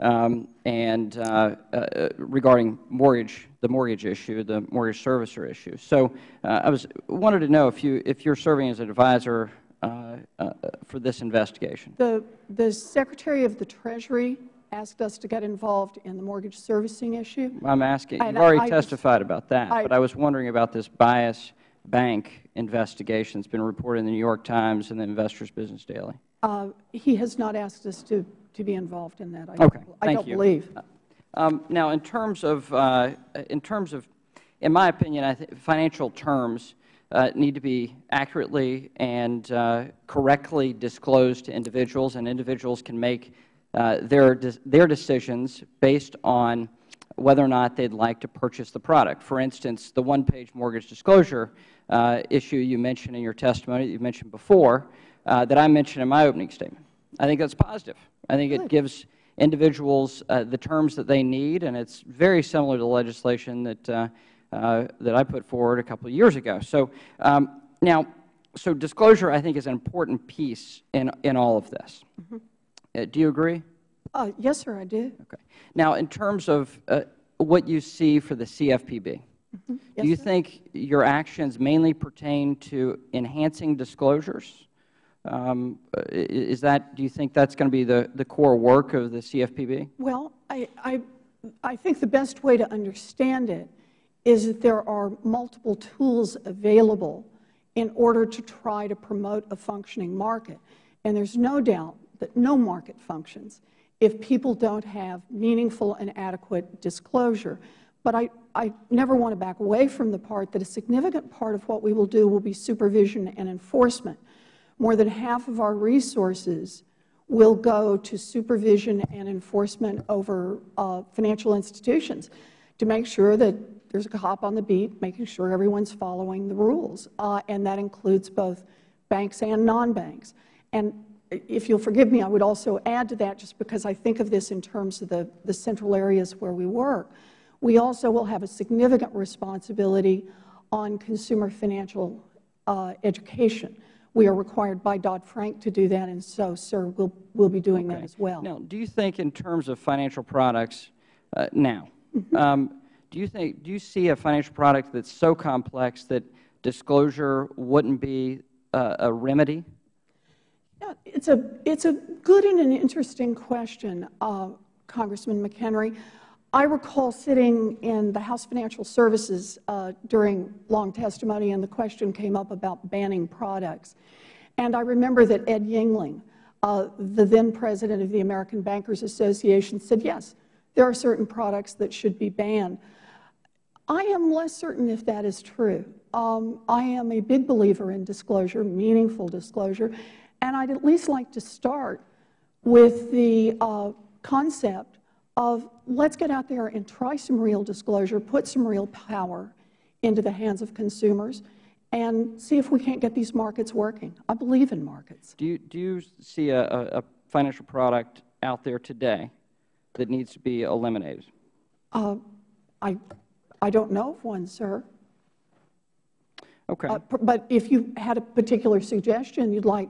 um, and uh, uh, regarding mortgage, the mortgage issue, the mortgage servicer issue. So uh, I was wanted to know if you if you're serving as an advisor uh, uh, for this investigation. The the Secretary of the Treasury asked us to get involved in the mortgage servicing issue. I'm asking. You've already I, testified about that, I, but I was wondering about this bias bank investigation. It's been reported in the New York Times and the Investors Business Daily. Uh, he has not asked us to to be involved in that. I okay. Don't, I don't you. believe. Um, now, in terms of, uh, in terms of, in my opinion, I think financial terms uh, need to be accurately and uh, correctly disclosed to individuals, and individuals can make uh, their de their decisions based on whether or not they'd like to purchase the product. For instance, the one-page mortgage disclosure uh, issue you mentioned in your testimony that you mentioned before, uh, that I mentioned in my opening statement. I think that's positive. I think it gives individuals uh, the terms that they need, and it's very similar to legislation that, uh, that I put forward a couple of years ago. So um, now, so disclosure, I think, is an important piece in, in all of this. Mm -hmm. do you agree? Uh, yes, sir, I do. Okay. Now, in terms of uh, what you see for the CFPB, mm -hmm. yes, do you sir? think your actions mainly pertain to enhancing disclosures um, is that, do you think that's going to be the, the core work of the CFPB? Well, I, I, I think the best way to understand it is that there are multiple tools available in order to try to promote a functioning market. And there's no doubt that no market functions if people don't have meaningful and adequate disclosure. But I, I never want to back away from the part that a significant part of what we will do will be supervision and enforcement more than half of our resources will go to supervision and enforcement over uh, financial institutions to make sure that there's a cop on the beat, making sure everyone's following the rules. Uh, and that includes both banks and non-banks. And if you'll forgive me, I would also add to that, just because I think of this in terms of the, the central areas where we work, we also will have a significant responsibility on consumer financial uh, education. We are required by Dodd-Frank to do that, and so, sir, we'll, we'll be doing okay. that as well. Now, do you think in terms of financial products uh, now, mm -hmm. um, do you think, do you see a financial product that's so complex that disclosure wouldn't be uh, a remedy? Yeah, it's a, it's a good and an interesting question, uh, Congressman McHenry. I recall sitting in the House Financial Services uh, during long testimony, and the question came up about banning products. And I remember that Ed Yingling, uh, the then President of the American Bankers Association, said, yes, there are certain products that should be banned. I am less certain if that is true. Um, I am a big believer in disclosure, meaningful disclosure, and I'd at least like to start with the uh, concept of let's get out there and try some real disclosure, put some real power into the hands of consumers, and see if we can't get these markets working. I believe in markets. Do you, do you see a, a financial product out there today that needs to be eliminated? Uh, I, I don't know of one, sir. Okay. Uh, but if you had a particular suggestion you'd like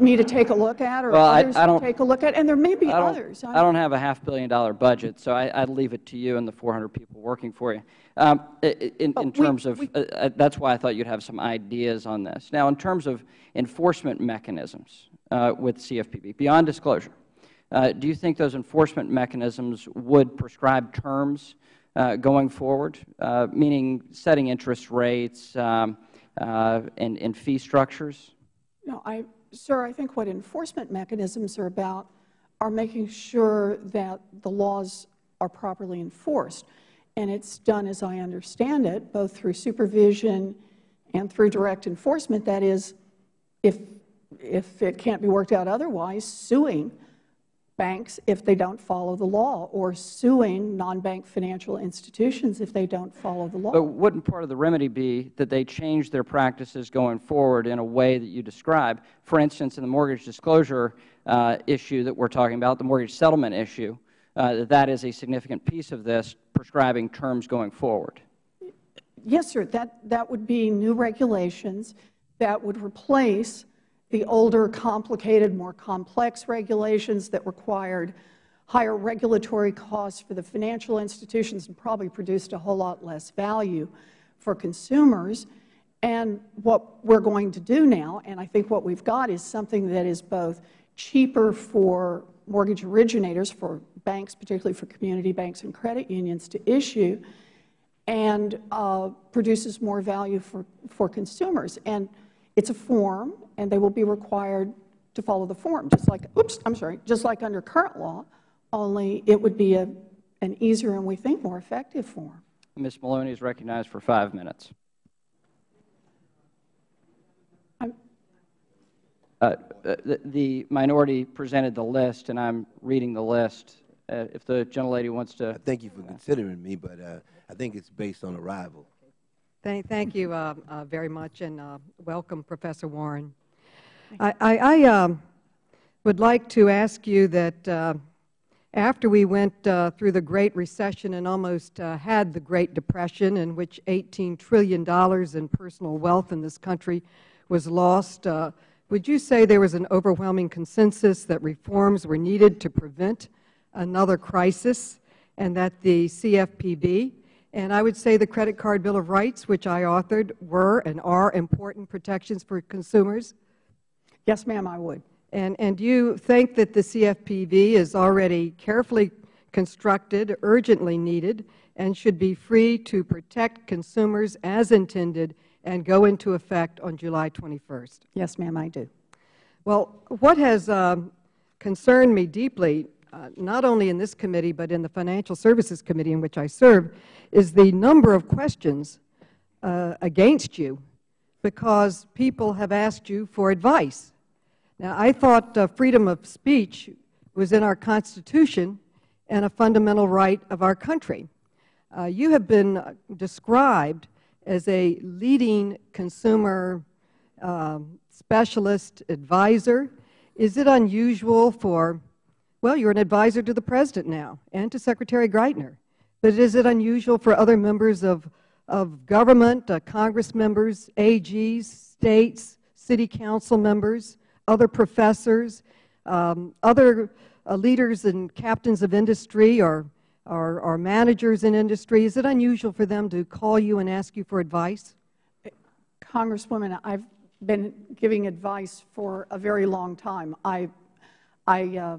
me to take a look at or well, others I, I to take a look at? And there may be I others. I don't have a half billion dollar budget, so I, would leave it to you and the 400 people working for you. Um, in, in terms we, of, we, uh, uh, that's why I thought you'd have some ideas on this. Now, in terms of enforcement mechanisms uh, with CFPB, beyond disclosure, uh, do you think those enforcement mechanisms would prescribe terms uh, going forward, uh, meaning setting interest rates um, and, and fee structures? No, I, Sir, I think what enforcement mechanisms are about are making sure that the laws are properly enforced. And it's done, as I understand it, both through supervision and through direct enforcement. That is, if, if it can't be worked out otherwise, suing banks if they don't follow the law or suing non-bank financial institutions if they don't follow the law. But wouldn't part of the remedy be that they change their practices going forward in a way that you describe? For instance, in the mortgage disclosure uh, issue that we are talking about, the mortgage settlement issue, uh, that is a significant piece of this, prescribing terms going forward. Yes, sir. That, that would be new regulations that would replace the older, complicated, more complex regulations that required higher regulatory costs for the financial institutions and probably produced a whole lot less value for consumers. And what we are going to do now, and I think what we have got is something that is both cheaper for mortgage originators, for banks, particularly for community banks and credit unions to issue, and uh, produces more value for, for consumers. And it's a form, and they will be required to follow the form, just like, oops, I'm sorry, just like under current law, only it would be a, an easier and we think more effective form. Ms. Maloney is recognized for five minutes. Uh, the, the, minority presented the list, and I'm reading the list. Uh, if the gentlelady wants to. Thank you for considering me, but uh, I think it's based on arrival. Thank, thank you uh, uh, very much, and uh, welcome, Professor Warren. I, I, um, would like to ask you that uh, after we went uh, through the Great Recession and almost uh, had the Great Depression, in which $18 trillion in personal wealth in this country was lost, would you say there was an overwhelming consensus that reforms were needed to prevent another crisis and that the CFPB and I would say the Credit Card Bill of Rights, which I authored, were and are important protections for consumers? Yes, ma'am, I would. And, and do you think that the CFPB is already carefully constructed, urgently needed, and should be free to protect consumers as intended and go into effect on July 21st? Yes, ma'am, I do. Well, what has um, concerned me deeply uh, not only in this committee but in the Financial Services Committee in which I serve, is the number of questions uh, against you because people have asked you for advice. Now, I thought uh, freedom of speech was in our Constitution and a fundamental right of our country. Uh, you have been described as a leading consumer um, specialist advisor. Is it unusual for well, you are an advisor to the President now and to Secretary Geithner. But is it unusual for other members of, of government, uh, Congress members, AGs, states, city council members, other professors, um, other uh, leaders and captains of industry or, or, or managers in industry, is it unusual for them to call you and ask you for advice? Congresswoman, I've been giving advice for a very long time. I, I uh,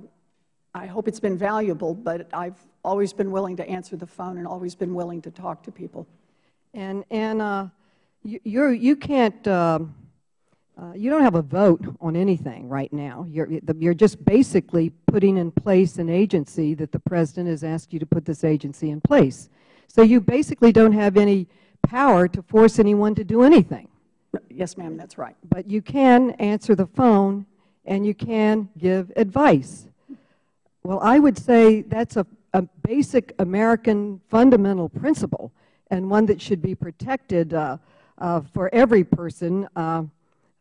I hope it's been valuable, but I've always been willing to answer the phone and always been willing to talk to people. And, and uh, you, you're, you can't, uh, uh, you don't have a vote on anything right now. You're, you're just basically putting in place an agency that the President has asked you to put this agency in place. So you basically don't have any power to force anyone to do anything. Yes, ma'am, that's right. But you can answer the phone and you can give advice. Well, I would say that's a, a basic American fundamental principle and one that should be protected uh, uh, for every person, uh,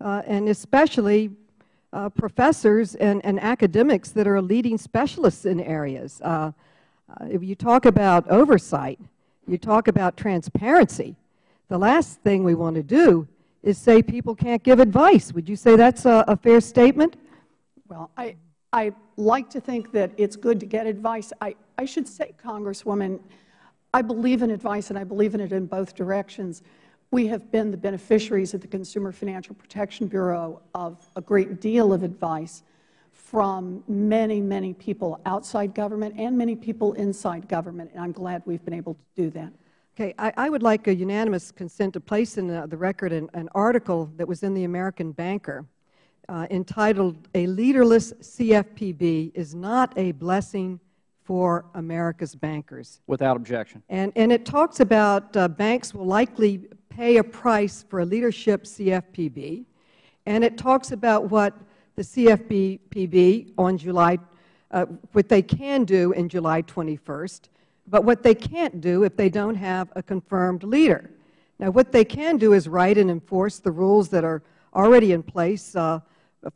and especially professors and, and, academics that are leading specialists in areas. If you talk about oversight, you talk about transparency, the last thing we want to do is say people can't give advice. Would you say that's a, a fair statement? Well, I, I like to think that it's good to get advice. I, I should say, Congresswoman, I believe in advice and I believe in it in both directions. We have been the beneficiaries at the Consumer Financial Protection Bureau of a great deal of advice from many, many people outside government and many people inside government, and I'm glad we've been able to do that. Okay. I, I would like a unanimous consent to place in the, the record an, an article that was in the American Banker uh, entitled A Leaderless CFPB is Not a Blessing for America's bankers. Without objection. And, and it talks about uh, banks will likely pay a price for a leadership CFPB, and it talks about what the CFPB on July, uh, what they can do in July 21st, but what they can't do if they don't have a confirmed leader. Now, what they can do is write and enforce the rules that are already in place uh,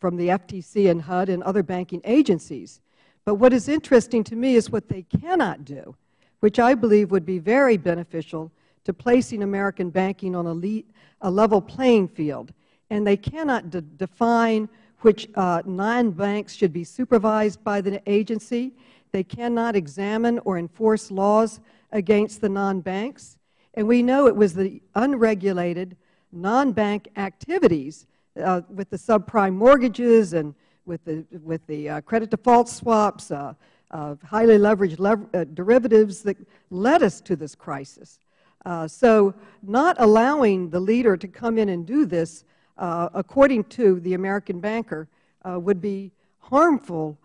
from the FTC and HUD and other banking agencies. But what is interesting to me is what they cannot do, which I believe would be very beneficial to placing American banking on a, a level playing field. And they cannot de define which uh, non-banks should be supervised by the agency. They cannot examine or enforce laws against the non-banks. And we know it was the unregulated non-bank activities uh, with the subprime mortgages and with the, with the uh, credit default swaps, uh, highly leveraged lev uh, derivatives that led us to this crisis. Uh, so not allowing the leader to come in and do this, uh, according to the American banker, would be harmful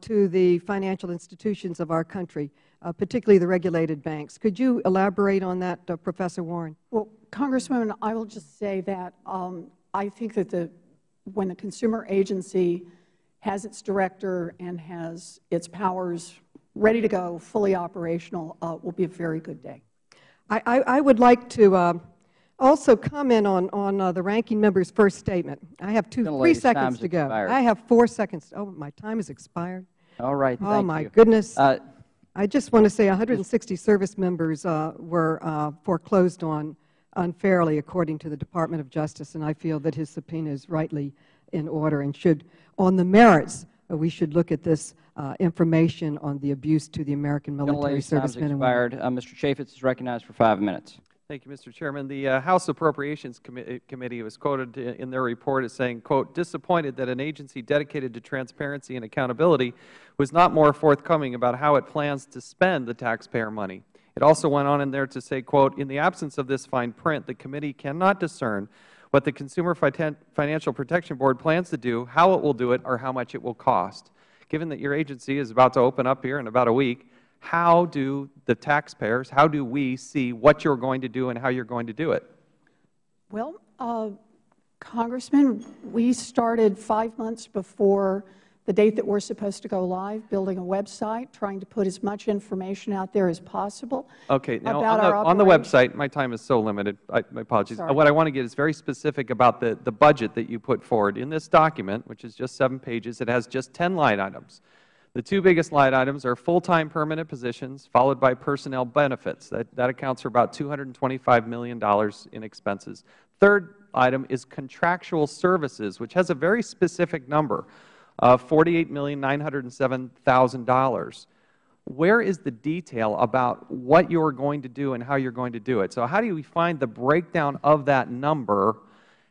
to the financial institutions of our country, particularly the regulated banks. Could you elaborate on that, Professor Warren? Well, Congresswoman, I will just say that um, I think that the, when the consumer agency has its director and has its powers ready to go, fully operational, uh, will be a very good day. I, I, I would like to uh, also comment on, on uh, the ranking member's first statement. I have two, three seconds to go. Expired. I have four seconds. Oh, my time has expired. All right. Oh, my you. goodness. Uh, I just want to say 160 service members uh, were uh, foreclosed on unfairly, according to the Department of Justice, and I feel that his subpoena is rightly in order and should, on the merits, uh, we should look at this uh, information on the abuse to the American military service servicemen and women. Uh, Mr. Chaffetz is recognized for five minutes. Thank you, Mr. Chairman. The uh, House Appropriations Com uh, Committee was quoted in their report as saying, quote, disappointed that an agency dedicated to transparency and accountability was not more forthcoming about how it plans to spend the taxpayer money. It also went on in there to say, quote, in the absence of this fine print, the committee cannot discern what the Consumer Financial Protection Board plans to do, how it will do it, or how much it will cost. Given that your agency is about to open up here in about a week, how do the taxpayers, how do we see what you are going to do and how you are going to do it? Well, uh, Congressman, we started five months before the date that we are supposed to go live, building a website, trying to put as much information out there as possible Okay. Now, about on the, on the website, my time is so limited. I, my apologies. Sorry. What I want to get is very specific about the, the budget that you put forward. In this document, which is just seven pages, it has just 10 line items. The two biggest line items are full-time permanent positions, followed by personnel benefits. That, that accounts for about $225 million in expenses. Third item is contractual services, which has a very specific number of $48,907,000. Where is the detail about what you are going to do and how you are going to do it? So how do we find the breakdown of that number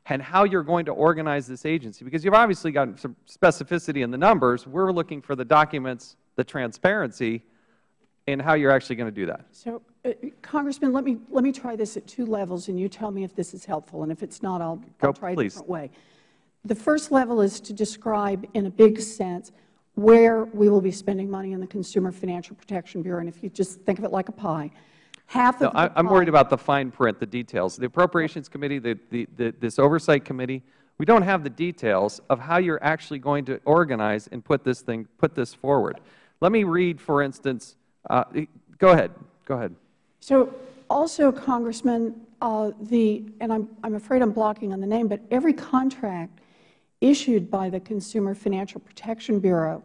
and how you are going to organize this agency? Because you have obviously got some specificity in the numbers. We are looking for the documents, the transparency, and how you are actually going to do that. So, uh, Congressman, let me, let me try this at two levels, and you tell me if this is helpful. And if it's not, I'll, I'll try please. a different way. The first level is to describe in a big sense where we will be spending money in the Consumer Financial Protection Bureau. And if you just think of it like a pie, half no, of I, am worried about the fine print, the details. The Appropriations Committee, the, the, the, this Oversight Committee, we don't have the details of how you are actually going to organize and put this thing, put this forward. Let me read, for instance, uh, go ahead, go ahead. So also, Congressman, uh, the, and I'm, I'm afraid I'm blocking on the name, but every contract issued by the Consumer Financial Protection Bureau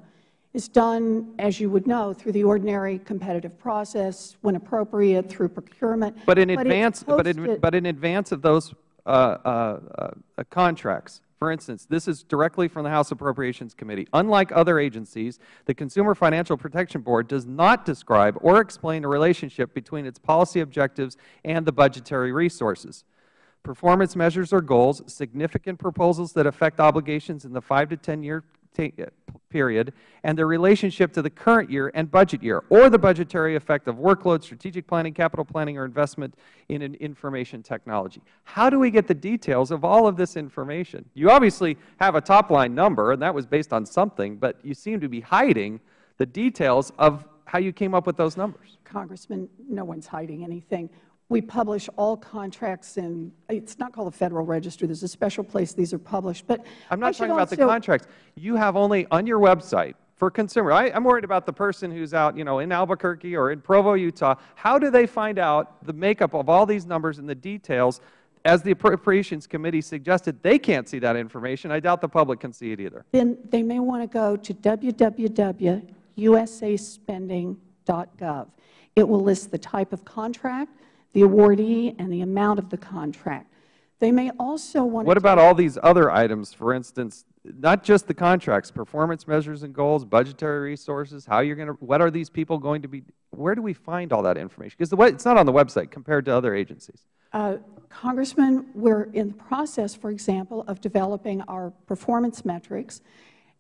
is done, as you would know, through the ordinary competitive process, when appropriate, through procurement. But in advance, but in, but in advance of those uh, uh, uh, contracts, for instance, this is directly from the House Appropriations Committee. Unlike other agencies, the Consumer Financial Protection Board does not describe or explain the relationship between its policy objectives and the budgetary resources performance measures or goals, significant proposals that affect obligations in the 5 to 10 year uh, period, and their relationship to the current year and budget year, or the budgetary effect of workload, strategic planning, capital planning, or investment in information technology. How do we get the details of all of this information? You obviously have a top-line number, and that was based on something, but you seem to be hiding the details of how you came up with those numbers. Congressman, no one's hiding anything. We publish all contracts in, it's not called the Federal Register. There's a special place these are published. But I'm not talking about the contracts. You have only on your website for consumer. I, I'm worried about the person who's out, you know, in Albuquerque or in Provo, Utah. How do they find out the makeup of all these numbers and the details? As the Appropriations Committee suggested, they can't see that information. I doubt the public can see it either. Then they may want to go to www.usaspending.gov. It will list the type of contract, the awardee, and the amount of the contract. They may also want to What about all these other items, for instance, not just the contracts, performance measures and goals, budgetary resources, how you're going to, what are these people going to be, where do we find all that information? Because it's not on the website compared to other agencies. Uh, Congressman, we're in the process, for example, of developing our performance metrics,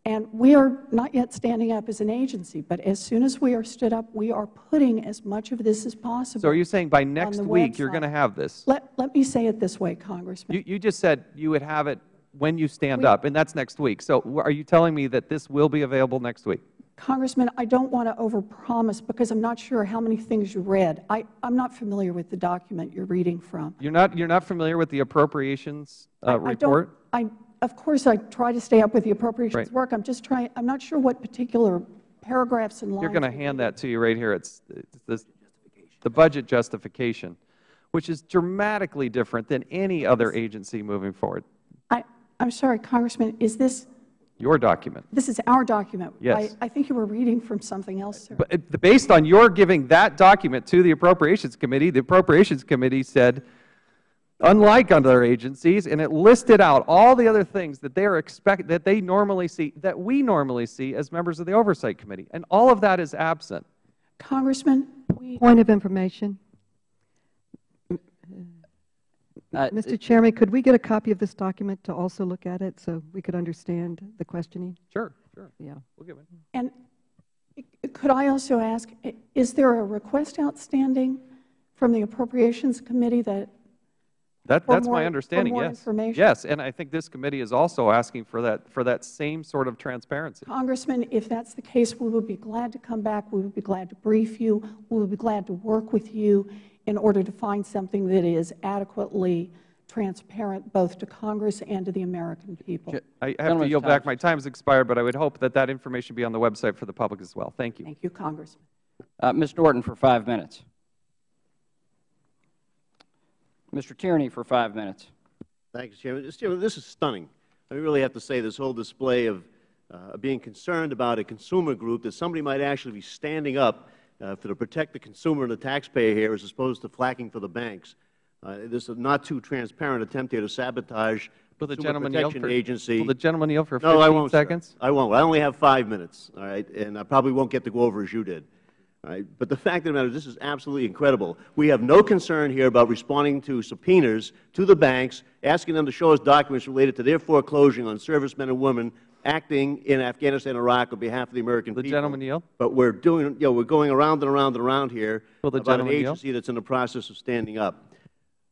and we are not yet standing up as an agency, but as soon as we are stood up, we are putting as much of this as possible So are you saying by next week you're going to have this? Let, let me say it this way, Congressman. You, you just said you would have it when you stand We- up, and that's next week. So are you telling me that this will be available next week? Congressman, I don't want to overpromise because I'm not sure how many things you read. I, I'm not familiar with the document you're reading from. You're not, you're not familiar with the appropriations uh, I- I don't- report? I, of course, I try to stay up with the appropriations Right. work. I'm just trying, I'm not sure what particular paragraphs and lines. You're going to hand that to you right here. It's, it's this, the budget justification, which is dramatically different than any other agency moving forward. I, I'm sorry, Congressman, is this, Your document. this is our document? Yes. I, I think you were reading from something else, sir. But based on your giving that document to the Appropriations Committee, the Appropriations Committee said, unlike other agencies, and it listed out all the other things that they are expect, that they normally see, that we normally see as members of the Oversight Committee. And all of that is absent. Congressman, we, Point of information. Uh, Mr. Chairman, could we get a copy of this document to also look at it so we could understand the questioning? Sure, sure. Yeah. We'll give it. and could I also ask, is there a request outstanding from the Appropriations Committee that That, that's more- my for understanding, more yes. information? Yes, and I think this committee is also asking for that, for that same sort of transparency. Congressman, if that's the case, we would be glad to come back. We would be glad to brief you. We would be glad to work with you in order to find something that is adequately transparent both to Congress and to the American people. I have to yield back. My time has expired, but I would hope that that information be on the website for the public as well. Thank you. Thank you, Congressman. Uh, Ms. Norton for five minutes. Mr. Tierney for five minutes. Thank you, Chairman. Mr. Chairman, this is stunning. I really have to say this whole display of uh, being concerned about a consumer group that somebody might actually be standing up uh, for to protect the consumer and the taxpayer here as opposed to flacking for the banks. Uh, this is not too transparent attempt here to sabotage Will the Consumer gentleman yield Protection for, Agency. will the gentleman yield for No, I won't, sir. seconds? I won't. I only have five minutes, all right, and I probably won't get to go over as you did. Right? But the fact of the matter is this is absolutely incredible. We have no concern here about responding to subpoenas to the banks, asking them to show us documents related to their foreclosing on servicemen and women acting in Afghanistan and Iraq on behalf of the American The people. gentleman yield? But we're doing, you know, we're going around and around and around here the about an yield? agency that's in the process of standing up.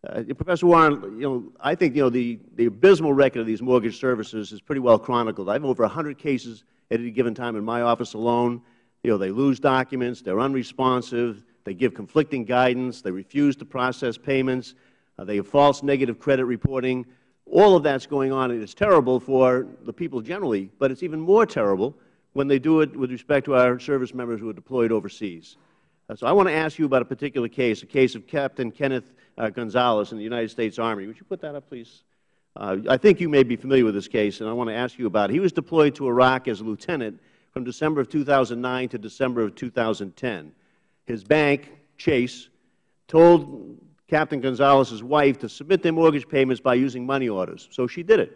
Uh, Professor Warren, you know, I think, you know, the, the abysmal record of these mortgage services is pretty well chronicled. I have over 100 cases at any given time in my office alone. You know, they lose documents, they're unresponsive, they give conflicting guidance, they refuse to process payments, uh, they have false negative credit reporting. All of that's going on, and it's terrible for the people generally, but it's even more terrible when they do it with respect to our service members who are deployed overseas. Uh, So I want to ask you about a particular case, a case of Captain Kenneth uh, Gonzalez in the United States Army. Would you put that up, please? Uh, I think you may be familiar with this case, and I want to ask you about it. He was deployed to Iraq as a lieutenant from December of 2009 to December of 2010. His bank, Chase, told Captain Gonzalez's wife to submit their mortgage payments by using money orders. So she did it.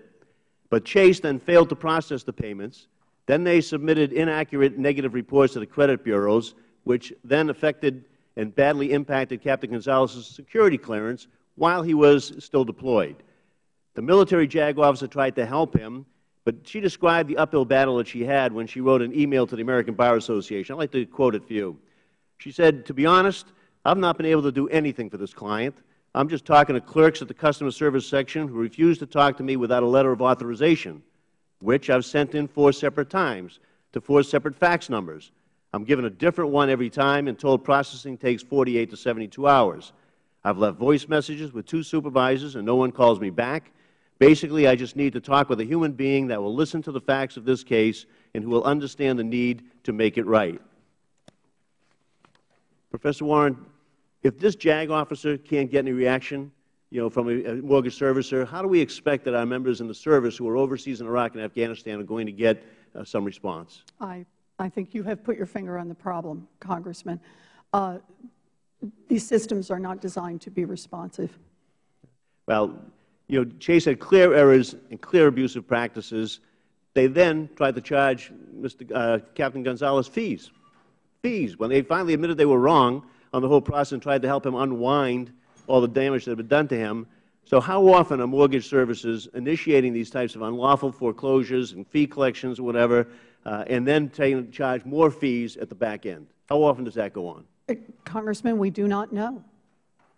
But Chase then failed to process the payments. Then they submitted inaccurate negative reports to the credit bureaus, which then affected and badly impacted Captain Gonzalez's security clearance while he was still deployed. The military JAG officer tried to help him, but she described the uphill battle that she had when she wrote an email to the American Bar Association. I'd like to quote it for you. She said, to be honest, I've not been able to do anything for this client. I'm just talking to clerks at the customer service section who refuse to talk to me without a letter of authorization, which I've sent in four separate times to four separate fax numbers. I'm given a different one every time and told processing takes 48 to 72 hours. I've left voice messages with two supervisors and no one calls me back. Basically, I just need to talk with a human being that will listen to the facts of this case and who will understand the need to make it right. Professor Warren, if this JAG officer can't get any reaction, you know, from a, mortgage servicer, how do we expect that our members in the service who are overseas in Iraq and Afghanistan are going to get uh, some response? I, I think you have put your finger on the problem, Congressman. Uh, these systems are not designed to be responsive. Well, you know, Chase had clear errors and clear abusive practices. They then tried to charge Mr. Uh, Captain Gonzalez fees, fees. When they finally admitted they were wrong on the whole process and tried to help him unwind all the damage that had been done to him. So how often are mortgage services initiating these types of unlawful foreclosures and fee collections or whatever, uh, and then taking, charge more fees at the back end? How often does that go on? Uh, Congressman, we do not know.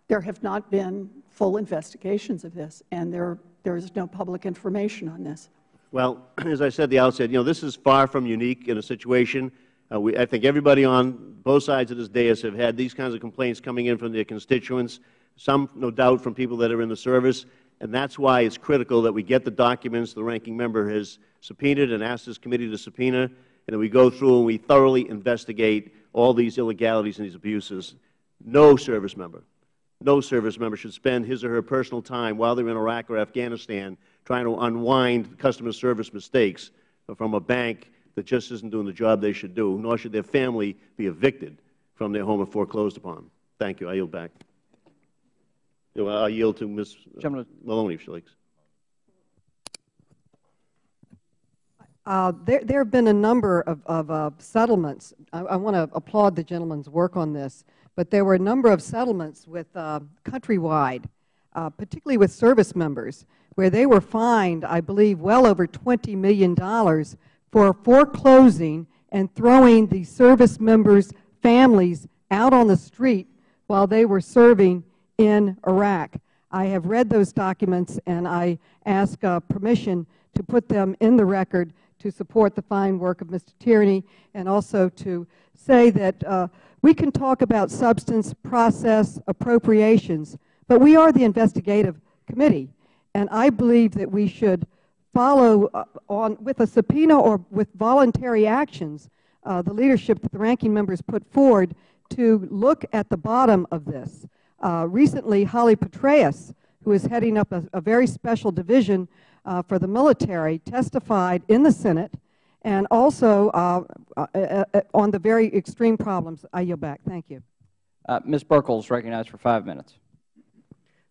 There have not been full investigations of this, and there, there is no public information on this. Well, as I said at the outset, you know, this is far from unique in a situation. Uh, we, I think everybody on both sides of this dais have had these kinds of complaints coming in from their constituents some no doubt from people that are in the service, and that is why it is critical that we get the documents the ranking member has subpoenaed and asked this committee to subpoena, and that we go through and we thoroughly investigate all these illegalities and these abuses. No service member, no service member should spend his or her personal time while they are in Iraq or Afghanistan trying to unwind customer service mistakes from a bank that just isn't doing the job they should do, nor should their family be evicted from their home and foreclosed upon. Thank you. I yield back. I yield to Ms. Maloney, if she likes. Uh, there, there have been a number of, of uh, settlements. I, I want to applaud the gentleman's work on this, but there were a number of settlements with uh, countrywide, uh, particularly with service members, where they were fined, I believe, well over $20 million for foreclosing and throwing the service members' families out on the street while they were serving in Iraq. I have read those documents, and I ask uh, permission to put them in the record to support the fine work of Mr. Tierney and also to say that uh, we can talk about substance, process, appropriations, but we are the investigative committee, and I believe that we should follow uh, on with a subpoena or with voluntary actions uh, the leadership that the ranking members put forward to look at the bottom of this. Uh, recently, Holly Petraeus, who is heading up a, a very special division uh, for the military, testified in the Senate and also uh, uh, uh, uh on the very extreme problems. I yield back. Thank you. Ms. Buerkle is recognized for five minutes.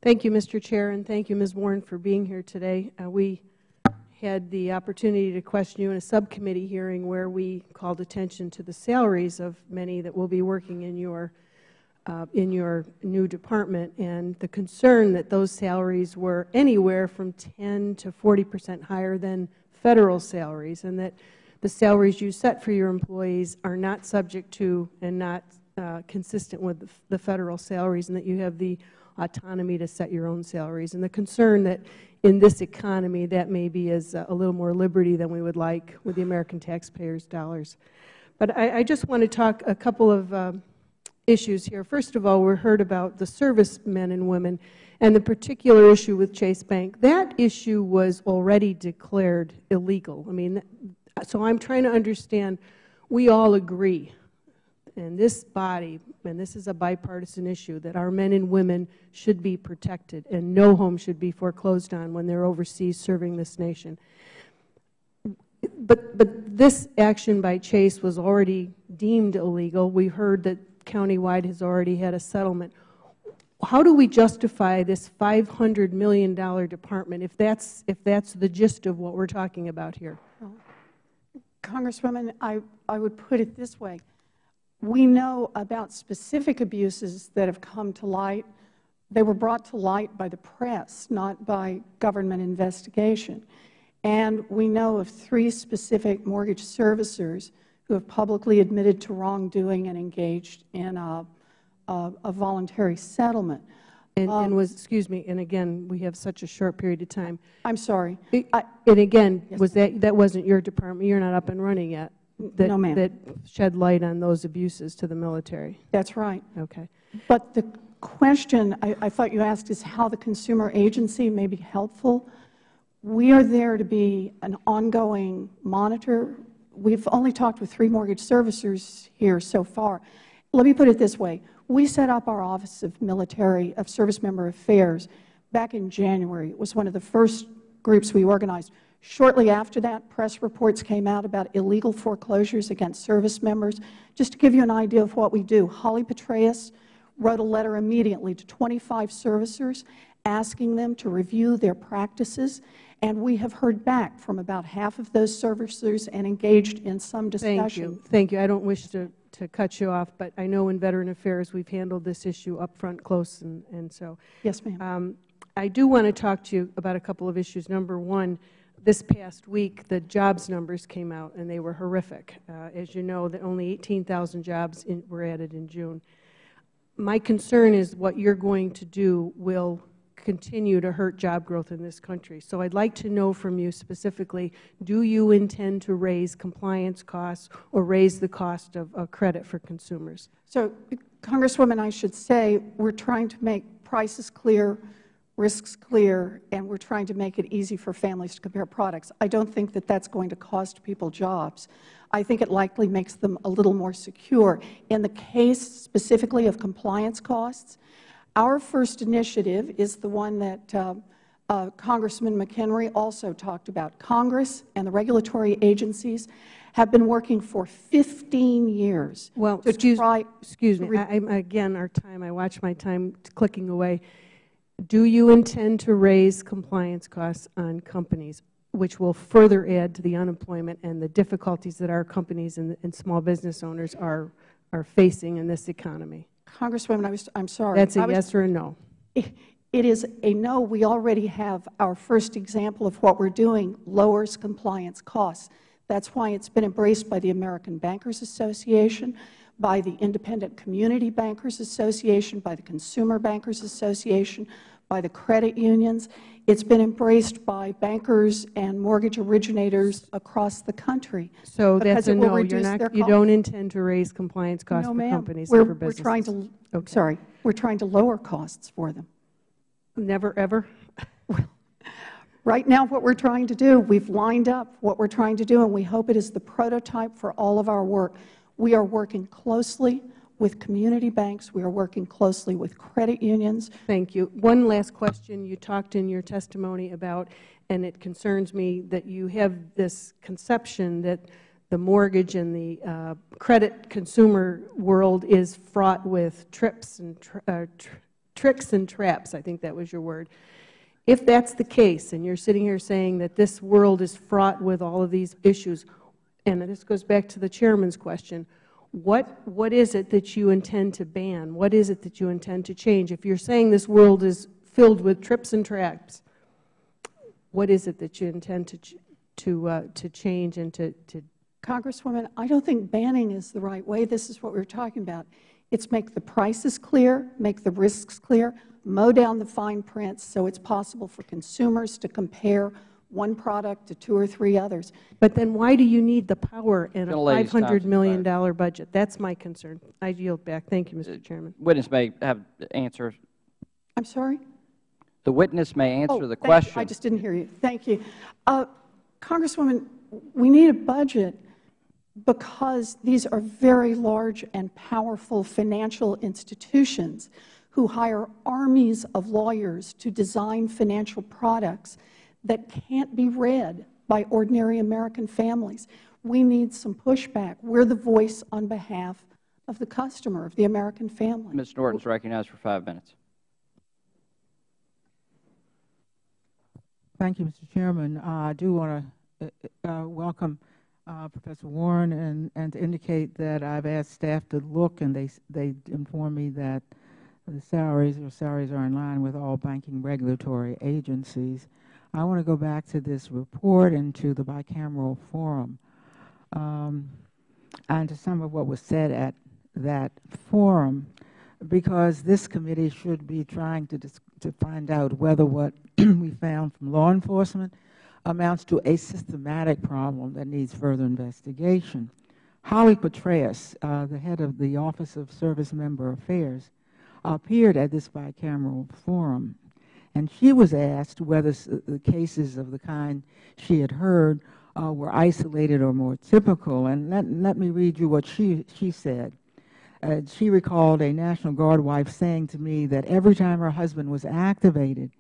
Thank you, Mr. Chair, and thank you, Ms. Warren, for being here today. we had the opportunity to question you in a subcommittee hearing where we called attention to the salaries of many that will be working in your uh, in your new department and the concern that those salaries were anywhere from 10 to 40 percent higher than Federal salaries and that the salaries you set for your employees are not subject to and not uh, consistent with the, Federal salaries and that you have the autonomy to set your own salaries and the concern that in this economy that maybe is a little more liberty than we would like with the American taxpayers' dollars. But I, I just want to talk a couple of um, issues here. First of all, we heard about the servicemen and women and the particular issue with Chase Bank. That issue was already declared illegal. I mean, so I'm trying to understand, we all agree in this body, and this is a bipartisan issue, that our men and women should be protected and no home should be foreclosed on when they are overseas serving this nation. But, but this action by Chase was already deemed illegal. We heard that Countrywide has already had a settlement. How do we justify this $500 million department if that's, if that's the gist of what we're talking about here? Congresswoman, I, I would put it this way. We know about specific abuses that have come to light. They were brought to light by the press, not by government investigation. And we know of three specific mortgage servicers who have publicly admitted to wrongdoing and engaged in a, a, a voluntary settlement. And, um, and, was, excuse me, and again, we have such a short period of time. I'm sorry. I, and again, yes. was that, that wasn't your department. You're not up and running yet. that, No, ma'am. that shed light on those abuses to the military? That's right. Okay. But the question I, I thought you asked is how the consumer agency may be helpful. We are there to be an ongoing monitor. We've only talked with three mortgage servicers here so far. Let me put it this way. We set up our Office of Military, of Service Member Affairs back in January. It was one of the first groups we organized. Shortly after that, press reports came out about illegal foreclosures against service members. Just to give you an idea of what we do, Holly Petraeus wrote a letter immediately to 25 servicers asking them to review their practices, and we have heard back from about half of those servicers and engaged in some discussion. Thank you. Thank you. I don't wish to, to cut you off, but I know in Veteran Affairs we've handled this issue up front close, and, and so. Yes, ma'am. Um, I do want to talk to you about a couple of issues. Number one, this past week, the jobs numbers came out, and they were horrific. Uh, as you know, that only 18,000 jobs in, were added in June. My concern is what you're going to do will continue to hurt job growth in this country. So I'd like to know from you specifically, do you intend to raise compliance costs or raise the cost of, of credit for consumers? So, Congresswoman, I should say we're trying to make prices clear, risks clear, and we're trying to make it easy for families to compare products. I don't think that that's going to cost people jobs. I think it likely makes them a little more secure. In the case specifically of compliance costs, our first initiative is the one that uh, uh, Congressman McHenry also talked about. Congress and the regulatory agencies have been working for 15 years well, to excuse, try. Excuse me. I, again, our time, I watch my time clicking away. Do you intend to raise compliance costs on companies, which will further add to the unemployment and the difficulties that our companies and, and small business owners are, are facing in this economy? Congresswoman, I was, I'm sorry. That's a was, yes or a no. It, it is a no. We already have our first example of what we're doing lowers compliance costs. That's why it's been embraced by the American Bankers Association, by the Independent Community Bankers Association, by the Consumer Bankers Association, by the credit unions. It's been embraced by bankers and mortgage originators across the country. So that's a no. You're not, you don't intend to raise compliance costs no, for companies we're, and for businesses. We're trying to, okay. sorry, we're trying to lower costs for them. Never, ever? right now what we're trying to do, we've lined up what we're trying to do, and we hope it is the prototype for all of our work. We are working closely with community banks. We are working closely with credit unions. Thank you. One last question. You talked in your testimony about, and it concerns me, that you have this conception that the mortgage and the uh, credit consumer world is fraught with trips and uh, tr tricks and traps. I think that was your word. If that's the case, and you're sitting here saying that this world is fraught with all of these issues, and this goes back to the Chairman's question, what, what is it that you intend to ban? What is it that you intend to change? If you're saying this world is filled with trips and traps, what is it that you intend to, to, uh, to change and to, to Congresswoman, I don't think banning is the right way. This is what we're talking about. It's make the prices clear, make the risks clear, mow down the fine print so it's possible for consumers to compare one product to two or three others. But then why do you need the power in a $500 million budget? That's my concern. I yield back. Thank you, Mr. Uh, Chairman. Witness may have answer. I'm sorry? The witness may answer oh, the question. You. I just didn't hear you. Thank you. Uh, Congresswoman, we need a budget because these are very large and powerful financial institutions who hire armies of lawyers to design financial products that can't be read by ordinary American families. We need some pushback. We're the voice on behalf of the customer, of the American family. Ms. Norton is recognized for five minutes. Thank you, Mr. Chairman. Uh, I do want to uh, uh, welcome uh, Professor Warren and, and to indicate that I've asked staff to look and they, they inform me that the salaries or salaries are in line with all banking regulatory agencies. I want to go back to this report and to the bicameral forum um, and to some of what was said at that forum because this committee should be trying to, to find out whether what we found from law enforcement amounts to a systematic problem that needs further investigation. Holly Petraeus, uh, the head of the Office of Service Member Affairs, appeared at this bicameral forum, and she was asked whether the cases of the kind she had heard uh, were isolated or more typical. And let, me read you what she, she said. She recalled a National Guard wife saying to me that every time her husband was activated,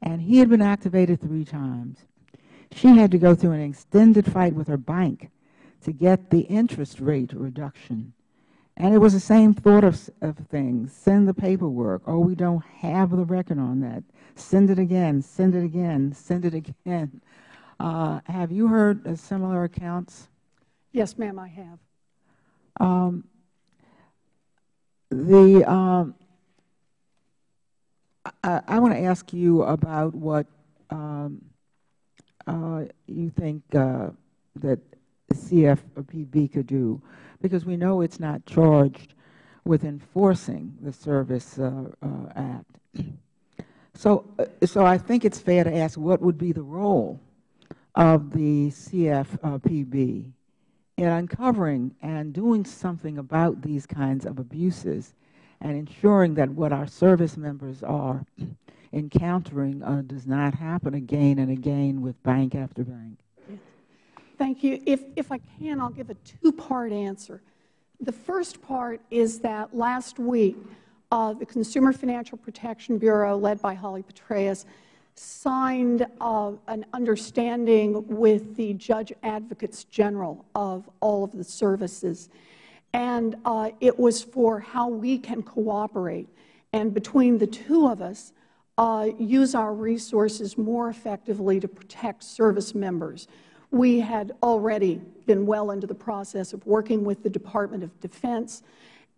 and he had been activated three times, she had to go through an extended fight with her bank to get the interest rate reduction. And it was the same thought of, of things. Send the paperwork. Oh, we don't have the record on that. Send it again. Send it again. Send it again. Uh, have you heard uh, similar accounts? Yes, ma'am, I have. Um, the um, I, I want to ask you about what um, uh, you think uh, that CFPB could do, because we know it's not charged with enforcing the Service uh, uh Act. So, uh, so I think it's fair to ask what would be the role of the CFPB in uncovering and doing something about these kinds of abuses and ensuring that what our service members are encountering uh, does not happen again and again with bank after bank. Thank you. If, if I can, I'll give a two-part answer. The first part is that last week, uh, the Consumer Financial Protection Bureau, led by Holly Petraeus, signed uh, an understanding with the Judge Advocates General of all of the services. And uh, it was for how we can cooperate. And between the two of us, uh, use our resources more effectively to protect service members. We had already been well into the process of working with the Department of Defense,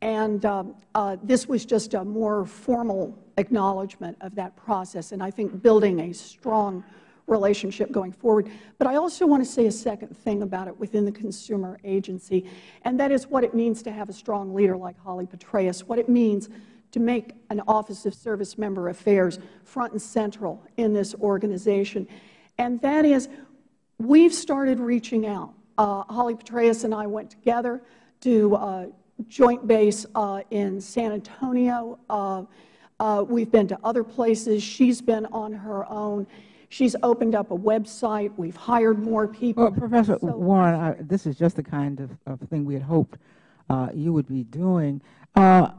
and uh, uh, this was just a more formal acknowledgment of that process, and I think building a strong relationship going forward. But I also want to say a second thing about it within the consumer agency, and that is what it means to have a strong leader like Holly Petraeus, what it means to make an Office of Service Member Affairs front and central in this organization. And that is we've started reaching out. Uh, Holly Petraeus and I went together to uh, joint base uh, in San Antonio. Uh, uh, we've been to other places. She's been on her own. She's opened up a website. We've hired more people. Well, Professor so, Warren, I, this is just the kind of, of thing we had hoped uh, you would be doing. I,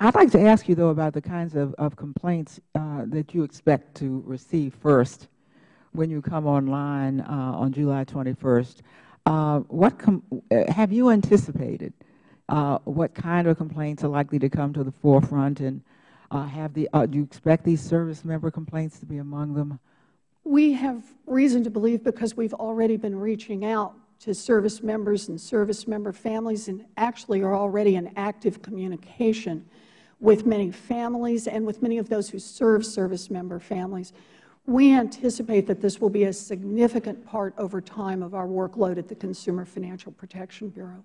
would like to ask you, though, about the kinds of, of complaints that you expect to receive first when you come online uh, on July 21st, uh, what uh, have you anticipated uh, what kind of complaints are likely to come to the forefront, and uh, have the uh, do you expect these service member complaints to be among them? We have reason to believe because we've already been reaching out to service members and service member families and actually are already in active communication with many families and with many of those who serve service member families. We anticipate that this will be a significant part over time of our workload at the Consumer Financial Protection Bureau.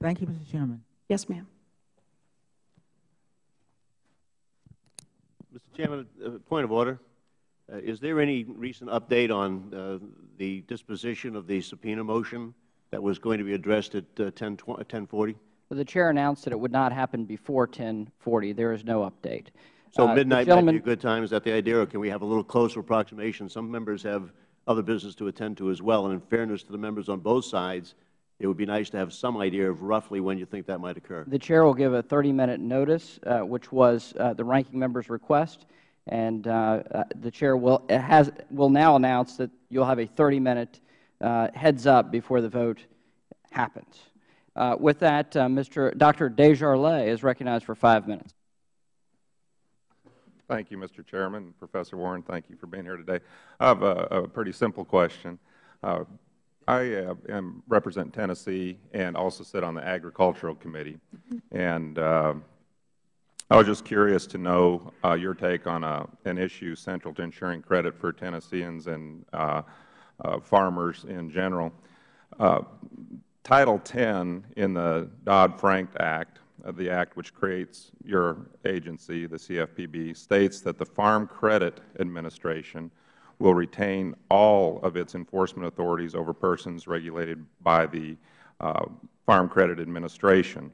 Thank you, Mr. Chairman. Yes, ma'am. Mr. Chairman, a point of order. Uh, is there any recent update on uh, the disposition of the subpoena motion that was going to be addressed at uh, 1040? Well, the Chair announced that it would not happen before 1040. There is no update. So uh, midnight might be a good time. Is that the idea, or can we have a little closer approximation? Some members have other business to attend to as well. And in fairness to the members on both sides, it would be nice to have some idea of roughly when you think that might occur. The Chair will give a 30-minute notice, uh, which was uh, the ranking member's request. And uh, uh, the Chair will, has, will now announce that you'll have a 30-minute uh, heads up before the vote happens. with that, Mr. Dr. Desjarlais is recognized for five minutes. Thank you, Mr. Chairman. Professor Warren, thank you for being here today. I have a, a pretty simple question. Uh, I uh, am, represent Tennessee and also sit on the Agricultural Committee. And uh, I was just curious to know uh, your take on a, uh, an issue central to ensuring credit for Tennesseans and uh, farmers in general. Title 10 in the Dodd-Frank Act the Act, which creates your agency, the CFPB, states that the Farm Credit Administration will retain all of its enforcement authorities over persons regulated by the uh, Farm Credit Administration,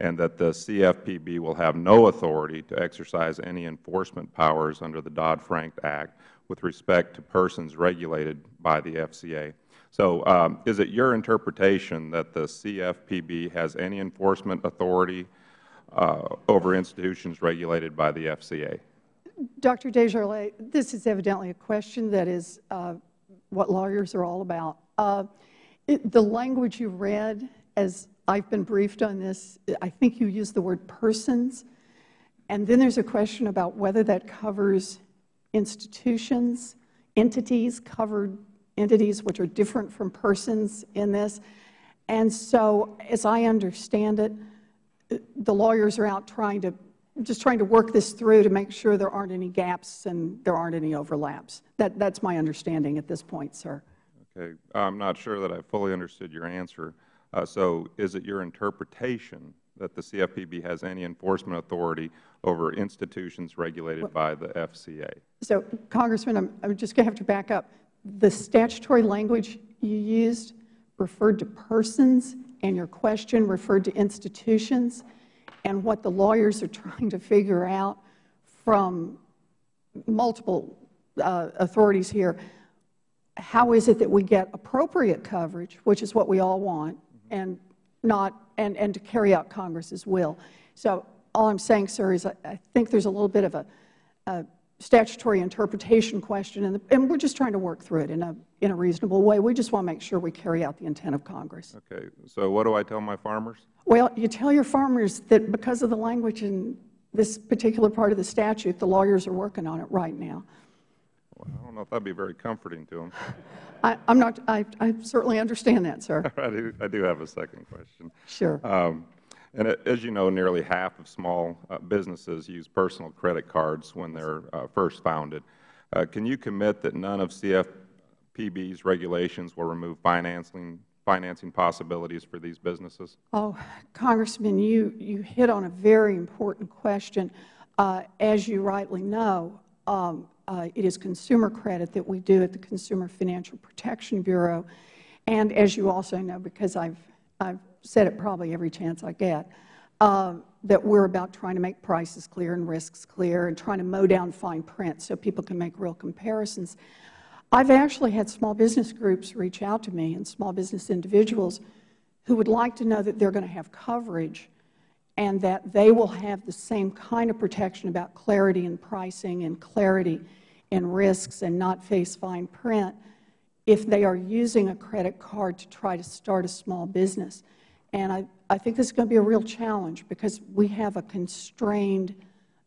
and that the CFPB will have no authority to exercise any enforcement powers under the Dodd-Frank Act with respect to persons regulated by the FCA. So um, is it your interpretation that the CFPB has any enforcement authority uh, over institutions regulated by the FCA? Dr. Desjarlais, this is evidently a question that is uh, what lawyers are all about. Uh, it, the language you read, as I've been briefed on this, I think you used the word persons, and then there's a question about whether that covers institutions, entities, covered entities which are different from persons in this. And so as I understand it, the lawyers are out trying to just trying to work this through to make sure there aren't any gaps and there aren't any overlaps. That, that's my understanding at this point, sir. Okay. I'm not sure that I fully understood your answer. Uh, so is it your interpretation that the CFPB has any enforcement authority over institutions regulated well, by the FCA? So, Congressman, I'm, I'm just going to have to back up. The statutory language you used referred to persons, and your question referred to institutions and what the lawyers are trying to figure out from multiple uh, authorities here, how is it that we get appropriate coverage, which is what we all want, and not and, and to carry out Congress's will. So all I'm saying, sir, is I, I think there's a little bit of a, a statutory interpretation question, and, the, and, we're just trying to work through it in a, in a reasonable way. We just want to make sure we carry out the intent of Congress. Okay. So what do I tell my farmers? Well, you tell your farmers that because of the language in this particular part of the statute, the lawyers are working on it right now. Well, I don't know if that would be very comforting to them. I, am not, I, I, certainly understand that, sir. I, do, I do have a second question. Sure. Um, and as you know, nearly half of small uh, businesses use personal credit cards when they're uh, first founded. Uh, can you commit that none of CFPB's regulations will remove financing financing possibilities for these businesses? Oh, Congressman, you, you hit on a very important question. Uh, as you rightly know, um, uh, it is consumer credit that we do at the Consumer Financial Protection Bureau. And as you also know, because I've, I've said it probably every chance I get, uh, that we're about trying to make prices clear and risks clear and trying to mow down fine print so people can make real comparisons. I've actually had small business groups reach out to me and small business individuals who would like to know that they're going to have coverage and that they will have the same kind of protection about clarity in pricing and clarity in risks and not face fine print if they are using a credit card to try to start a small business. And I, I think this is going to be a real challenge because we have a constrained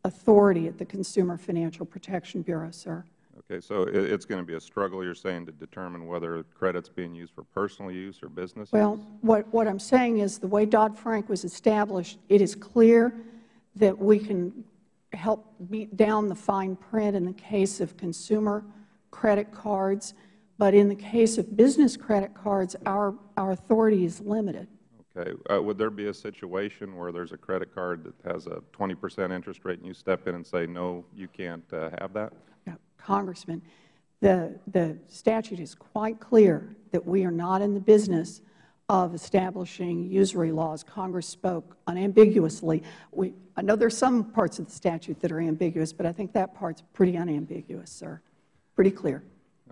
authority at the Consumer Financial Protection Bureau, sir. Okay, so it's going to be a struggle, you're saying, to determine whether credit's being used for personal use or business well, use? Well, what, what I'm saying is the way Dodd-Frank was established, it is clear that we can help beat down the fine print in the case of consumer credit cards, but in the case of business credit cards, our, our authority is limited. Okay. Uh, would there be a situation where there's a credit card that has a 20 percent interest rate and you step in and say, no, you can't uh, have that? Congressman, the, the statute is quite clear that we are not in the business of establishing usury laws. Congress spoke unambiguously. We, I know there are some parts of the statute that are ambiguous, but I think that part's pretty unambiguous, sir. Pretty clear.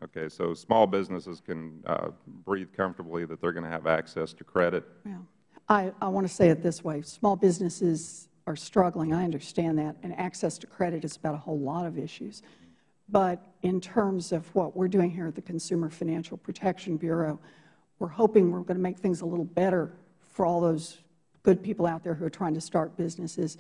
Okay. So small businesses can uh, breathe comfortably that they're going to have access to credit? Well, I, I want to say it this way. Small businesses are struggling. I understand that. And access to credit is about a whole lot of issues. But in terms of what we're doing here at the Consumer Financial Protection Bureau, we're hoping we're going to make things a little better for all those good people out there who are trying to start businesses,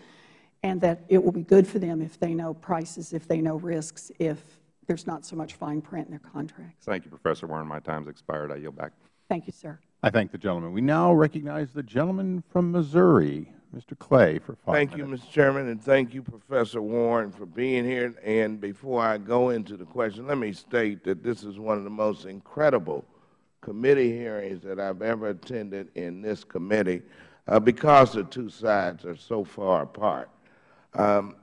and that it will be good for them if they know prices, if they know risks, if there's not so much fine print in their contracts. Thank you, Professor Warren. My time has expired. I yield back. Thank you, sir. I thank the gentleman. We now recognize the gentleman from Missouri. Mr. Clay for five Thank minutes. you, Mr. Chairman, and thank you, Professor Warren, for being here. And before I go into the question, let me state that this is one of the most incredible committee hearings that I've ever attended in this committee uh, because the two sides are so far apart. Um,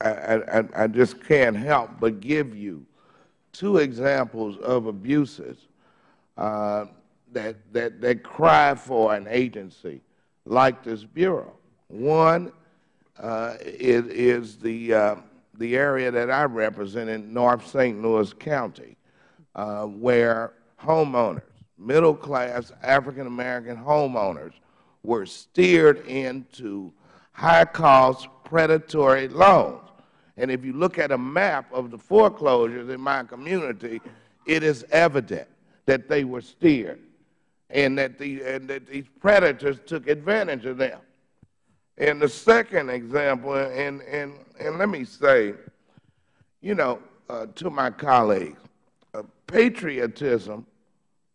I, I, I just can't help but give you two examples of abuses uh, that, that, that cry for an agency like this Bureau. One uh, is, is the, uh, the area that I represent in North St. Louis County, uh, where homeowners, middle-class African-American homeowners, were steered into high-cost predatory loans. And if you look at a map of the foreclosures in my community, it is evident that they were steered and that, the, and that these predators took advantage of them. And the second example, and, and, and let me say, you know, uh, to my colleagues, uh, patriotism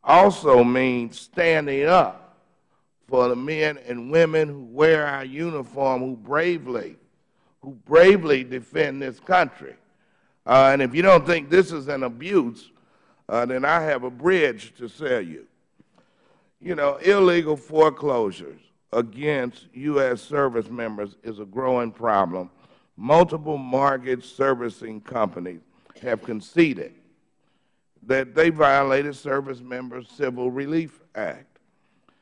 also means standing up for the men and women who wear our uniform, who bravely, who bravely defend this country. Uh, and if you don't think this is an abuse, uh, then I have a bridge to sell you. You know, illegal foreclosures against U.S. service members is a growing problem. Multiple mortgage servicing companies have conceded that they violated Service Members Civil Relief Act.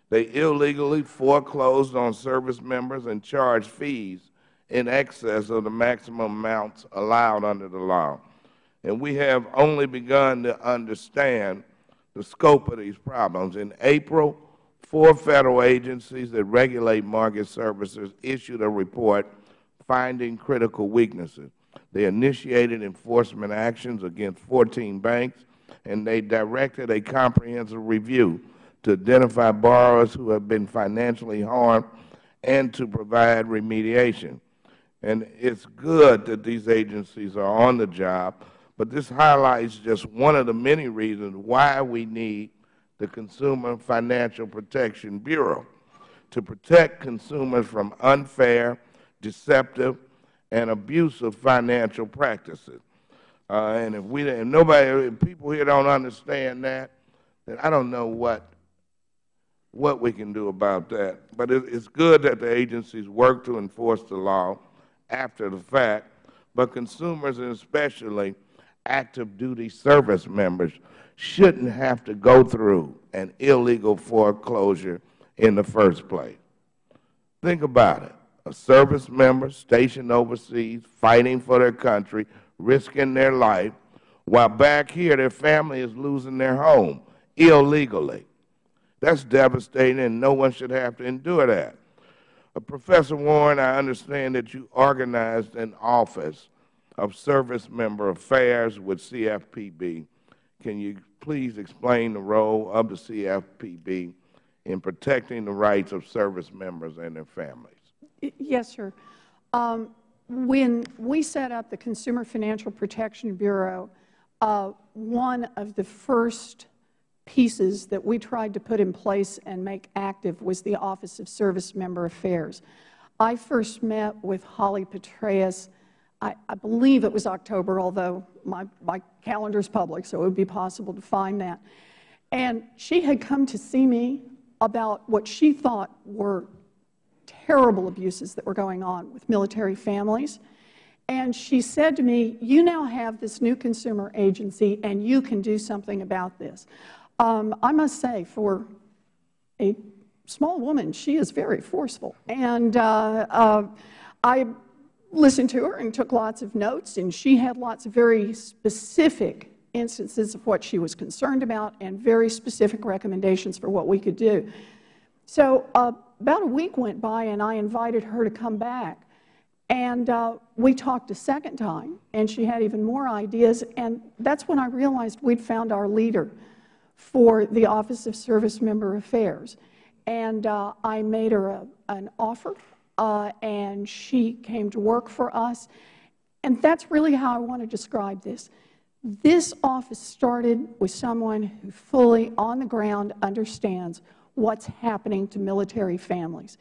They illegally foreclosed on service members and charged fees in excess of the maximum amounts allowed under the law. And we have only begun to understand the scope of these problems. In April, four Federal agencies that regulate mortgage services issued a report finding critical weaknesses. They initiated enforcement actions against 14 banks, and they directed a comprehensive review to identify borrowers who have been financially harmed and to provide remediation. And it's good that these agencies are on the job, but this highlights just one of the many reasons why we need the Consumer Financial Protection Bureau to protect consumers from unfair, deceptive, and abusive financial practices. Uh, and if we, if nobody, if people here don't understand that, then I don't know what what we can do about that. But it, it's good that the agencies work to enforce the law after the fact, but consumers and especially active duty service members shouldn't have to go through an illegal foreclosure in the first place. Think about it. A service member stationed overseas, fighting for their country, risking their life, while back here their family is losing their home illegally. That's devastating, and no one should have to endure that. Uh, Professor Warren, I understand that you organized an office of Service Member Affairs with CFPB. Can you please explain the role of the CFPB in protecting the rights of service members and their families? Yes, sir. Um, when we set up the Consumer Financial Protection Bureau, uh, one of the first pieces that we tried to put in place and make active was the Office of Service Member Affairs. I first met with Holly Petraeus I, believe it was October, although my, my calendar is public, so it would be possible to find that. And she had come to see me about what she thought were terrible abuses that were going on with military families. And she said to me, you now have this new consumer agency, and you can do something about this. Um, I must say, for a small woman, she is very forceful. And uh, uh, I listened to her and took lots of notes, and she had lots of very specific instances of what she was concerned about and very specific recommendations for what we could do. So uh, about a week went by, and I invited her to come back. And uh, we talked a second time, and she had even more ideas. And that's when I realized we'd found our leader for the Office of Service Member Affairs. And uh, I made her a, an offer uh, and she came to work for us. And that's really how I want to describe this. This office started with someone who fully, on the ground, understands what's happening to military families.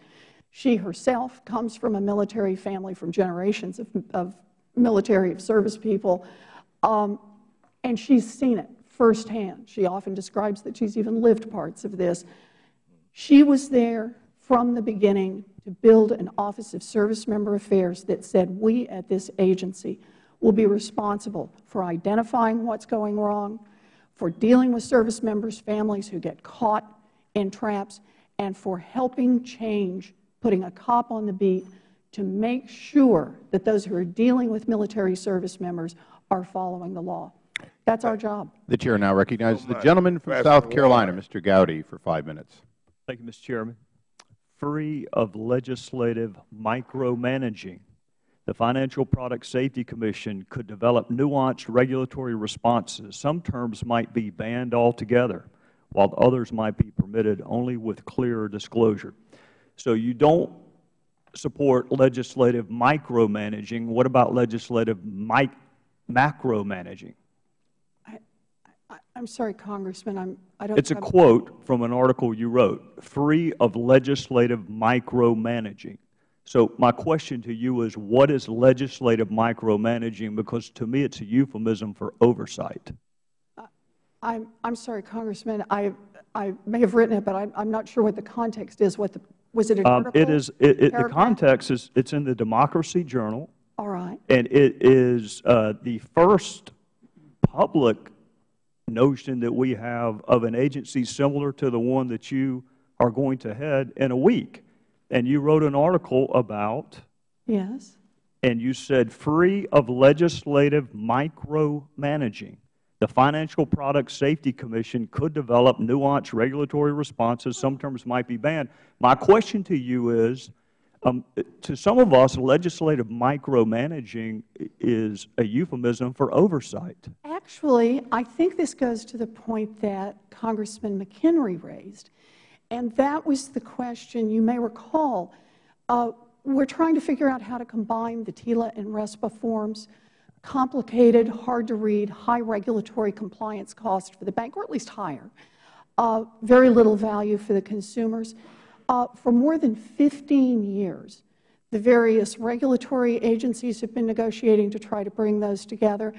She herself comes from a military family from generations of, of military of service people, um, and she's seen it firsthand. She often describes that she's even lived parts of this. She was there from the beginning to build an Office of Service Member Affairs that said we at this agency will be responsible for identifying what's going wrong, for dealing with service members' families who get caught in traps and for helping change, putting a cop on the beat to make sure that those who are dealing with military service members are following the law. That's our job. The Chair now recognizes the gentleman from South Carolina, Mr. Gowdy, for five minutes. Thank you, Mr. Chairman. Free of legislative micromanaging, the Financial Product Safety Commission could develop nuanced regulatory responses. Some terms might be banned altogether, while others might be permitted only with clear disclosure. So you don't support legislative micromanaging. What about legislative macromanaging? I'm sorry, Congressman. I'm, I don't. It's a quote from an article you wrote, free of legislative micromanaging. So my question to you is, what is legislative micromanaging? Because to me it's a euphemism for oversight. I'm, I'm sorry, Congressman. I, I may have written it, but I'm, I'm not sure what the context is. What the, was it an um, article? It is, it, it, the context is, it's in the Democracy Journal. All right. And it is uh, the first public notion that we have of an agency similar to the one that you are going to head in a week. And you wrote an article about. Yes. And you said free of legislative micromanaging. The Financial Product Safety Commission could develop nuanced regulatory responses. Some terms might be banned. My question to you is, to some of us, legislative micromanaging is a euphemism for oversight. Actually, I think this goes to the point that Congressman McHenry raised, and that was the question you may recall. Uh, we're trying to figure out how to combine the TILA and RESPA forms, complicated, hard to read, high regulatory compliance cost for the bank, or at least higher, uh, very little value for the consumers. Uh, for more than 15 years, the various regulatory agencies have been negotiating to try to bring those together.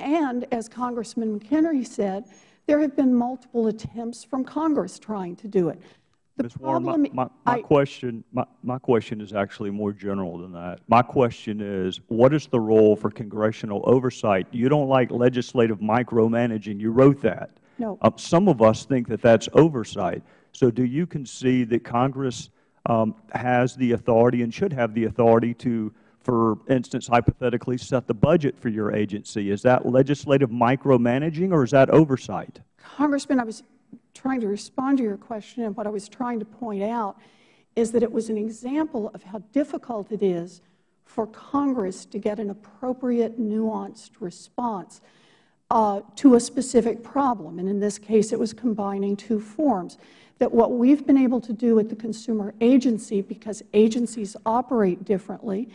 And as Congressman McHenry said, there have been multiple attempts from Congress trying to do it. The Ms. Warren, my, my, my I, question, my, my question is actually more general than that. My question is, what is the role for congressional oversight? You don't like legislative micromanaging. You wrote that. No. Uh, some of us think that that's oversight. So do you concede that Congress um, has the authority and should have the authority to, for instance, hypothetically set the budget for your agency? Is that legislative micromanaging or is that oversight? Congressman, I was trying to respond to your question, and what I was trying to point out is that it was an example of how difficult it is for Congress to get an appropriate, nuanced response uh, to a specific problem. And in this case, it was combining two forms that what we've been able to do at the consumer agency, because agencies operate differently,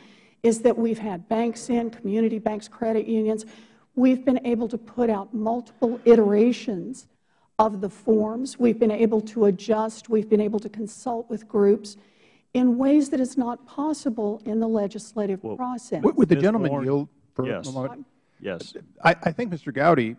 is that we've had banks in, community banks, credit unions. We've been able to put out multiple iterations of the forms. We've been able to adjust. We've been able to consult with groups in ways that is not possible in the legislative well, process. Would the gentleman yield for yes. a moment? Yes. I, I think Mr. Gowdy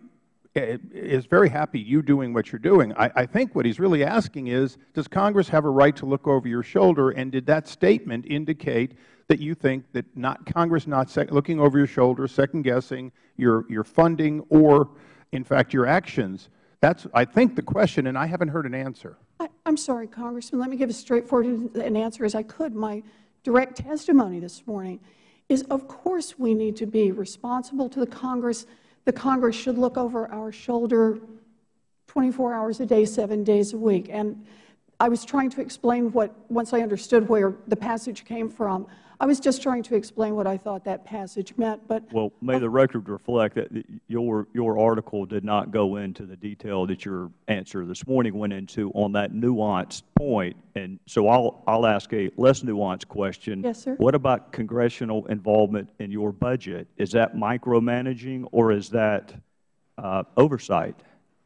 Eh, is very happy you doing what you're doing. I, think what he's really asking is, does Congress have a right to look over your shoulder, and did that statement indicate that you think that not Congress not looking over your shoulder, second-guessing your, your funding or, in fact, your actions? That's, I think, the question, and I haven't heard an answer. I, am sorry, Congressman. Let me give as straightforward an answer as I could. My direct testimony this morning is, of course, we need to be responsible to the Congress the Congress should look over our shoulder 24 hours a day, seven days a week. And I was trying to explain what, once I understood where the passage came from, I was just trying to explain what I thought that passage meant. But well, may the record reflect that your your article did not go into the detail that your answer this morning went into on that nuanced point. And so I'll I'll ask a less nuanced question. Yes, sir. What about congressional involvement in your budget? Is that micromanaging or is that uh, oversight?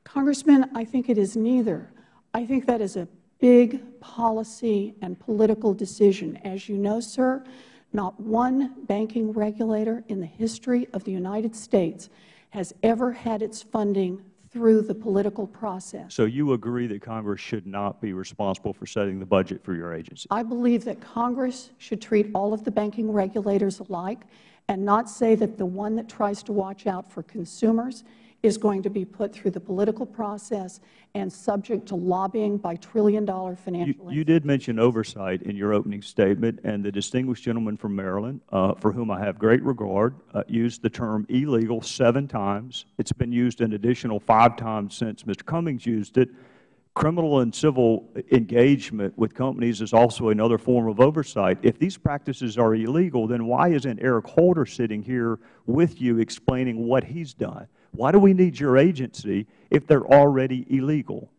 Congressman, I think it is neither. I think that is a big policy and political decision. As you know, sir, not one banking regulator in the history of the United States has ever had its funding through the political process. So you agree that Congress should not be responsible for setting the budget for your agency? I believe that Congress should treat all of the banking regulators alike and not say that the one that tries to watch out for consumers is going to be put through the political process and subject to lobbying by trillion-dollar financial you, you did mention oversight in your opening statement, and the distinguished gentleman from Maryland, uh, for whom I have great regard, uh, used the term illegal seven times. It's been used an additional five times since Mr. Cummings used it. Criminal and civil engagement with companies is also another form of oversight. If these practices are illegal, then why isn't Eric Holder sitting here with you explaining what he's done? Why do we need your agency if they're already illegal?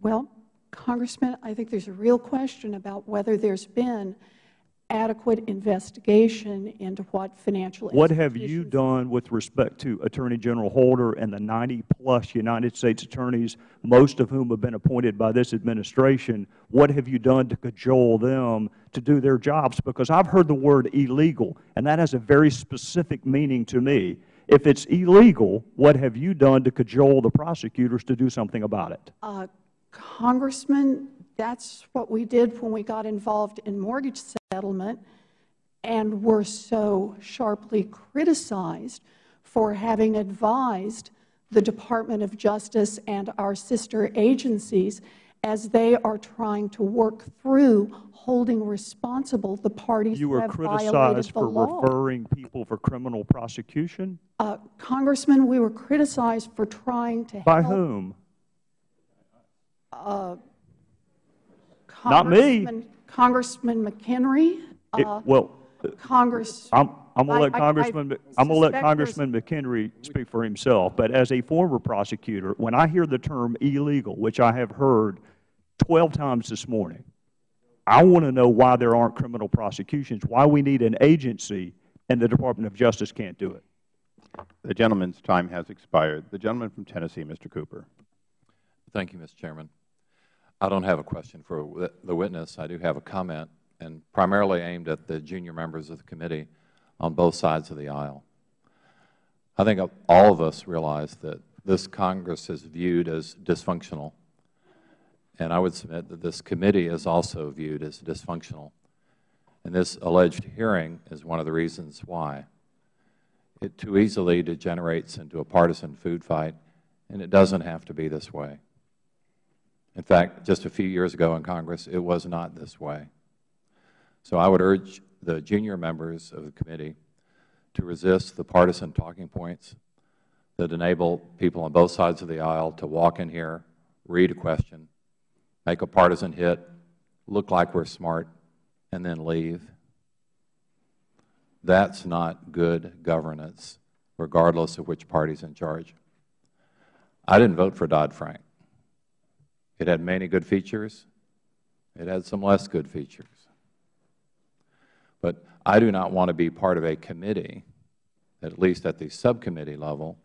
Well, Congressman, I think there's a real question about whether there's been adequate investigation into what financial What have you done with respect to Attorney General Holder and the 90-plus United States attorneys, most of whom have been appointed by this administration? What have you done to cajole them to do their jobs? Because I've heard the word illegal, and that has a very specific meaning to me. If it's illegal, what have you done to cajole the prosecutors to do something about it? Uh, Congressman, that's what we did when we got involved in mortgage settlement and were so sharply criticized for having advised the Department of Justice and our sister agencies as they are trying to work through holding responsible the parties you who have violated the law. You were criticized for referring people for criminal prosecution? Uh, Congressman, we were criticized for trying to By help, whom? Uh, Not me. Congressman McHenry. Uh, well, Congress. I'm, I'm going to let I- I- Congressman, I I'm going to let Congressman McHenry speak for himself. But as a former prosecutor, when I hear the term illegal, which I have heard 12 times this morning, I want to know why there aren't criminal prosecutions, why we need an agency and the Department of Justice can't do it. The gentleman's time has expired. The gentleman from Tennessee, Mr. Cooper. Thank you, Mr. Chairman. I don't have a question for the witness. I do have a comment, and primarily aimed at the junior members of the committee on both sides of the aisle. I think all of us realize that this Congress is viewed as dysfunctional, and I would submit that this committee is also viewed as dysfunctional. And this alleged hearing is one of the reasons why. It too easily degenerates into a partisan food fight, and it doesn't have to be this way. In fact, just a few years ago in Congress, it was not this way. So I would urge the junior members of the committee to resist the partisan talking points that enable people on both sides of the aisle to walk in here, read a question, make a partisan hit, look like we're smart, and then leave. That's not good governance, regardless of which party is in charge. I didn't vote for Dodd-Frank. It had many good features. It had some less good features. But I do not want to be part of a committee, at least at the subcommittee level,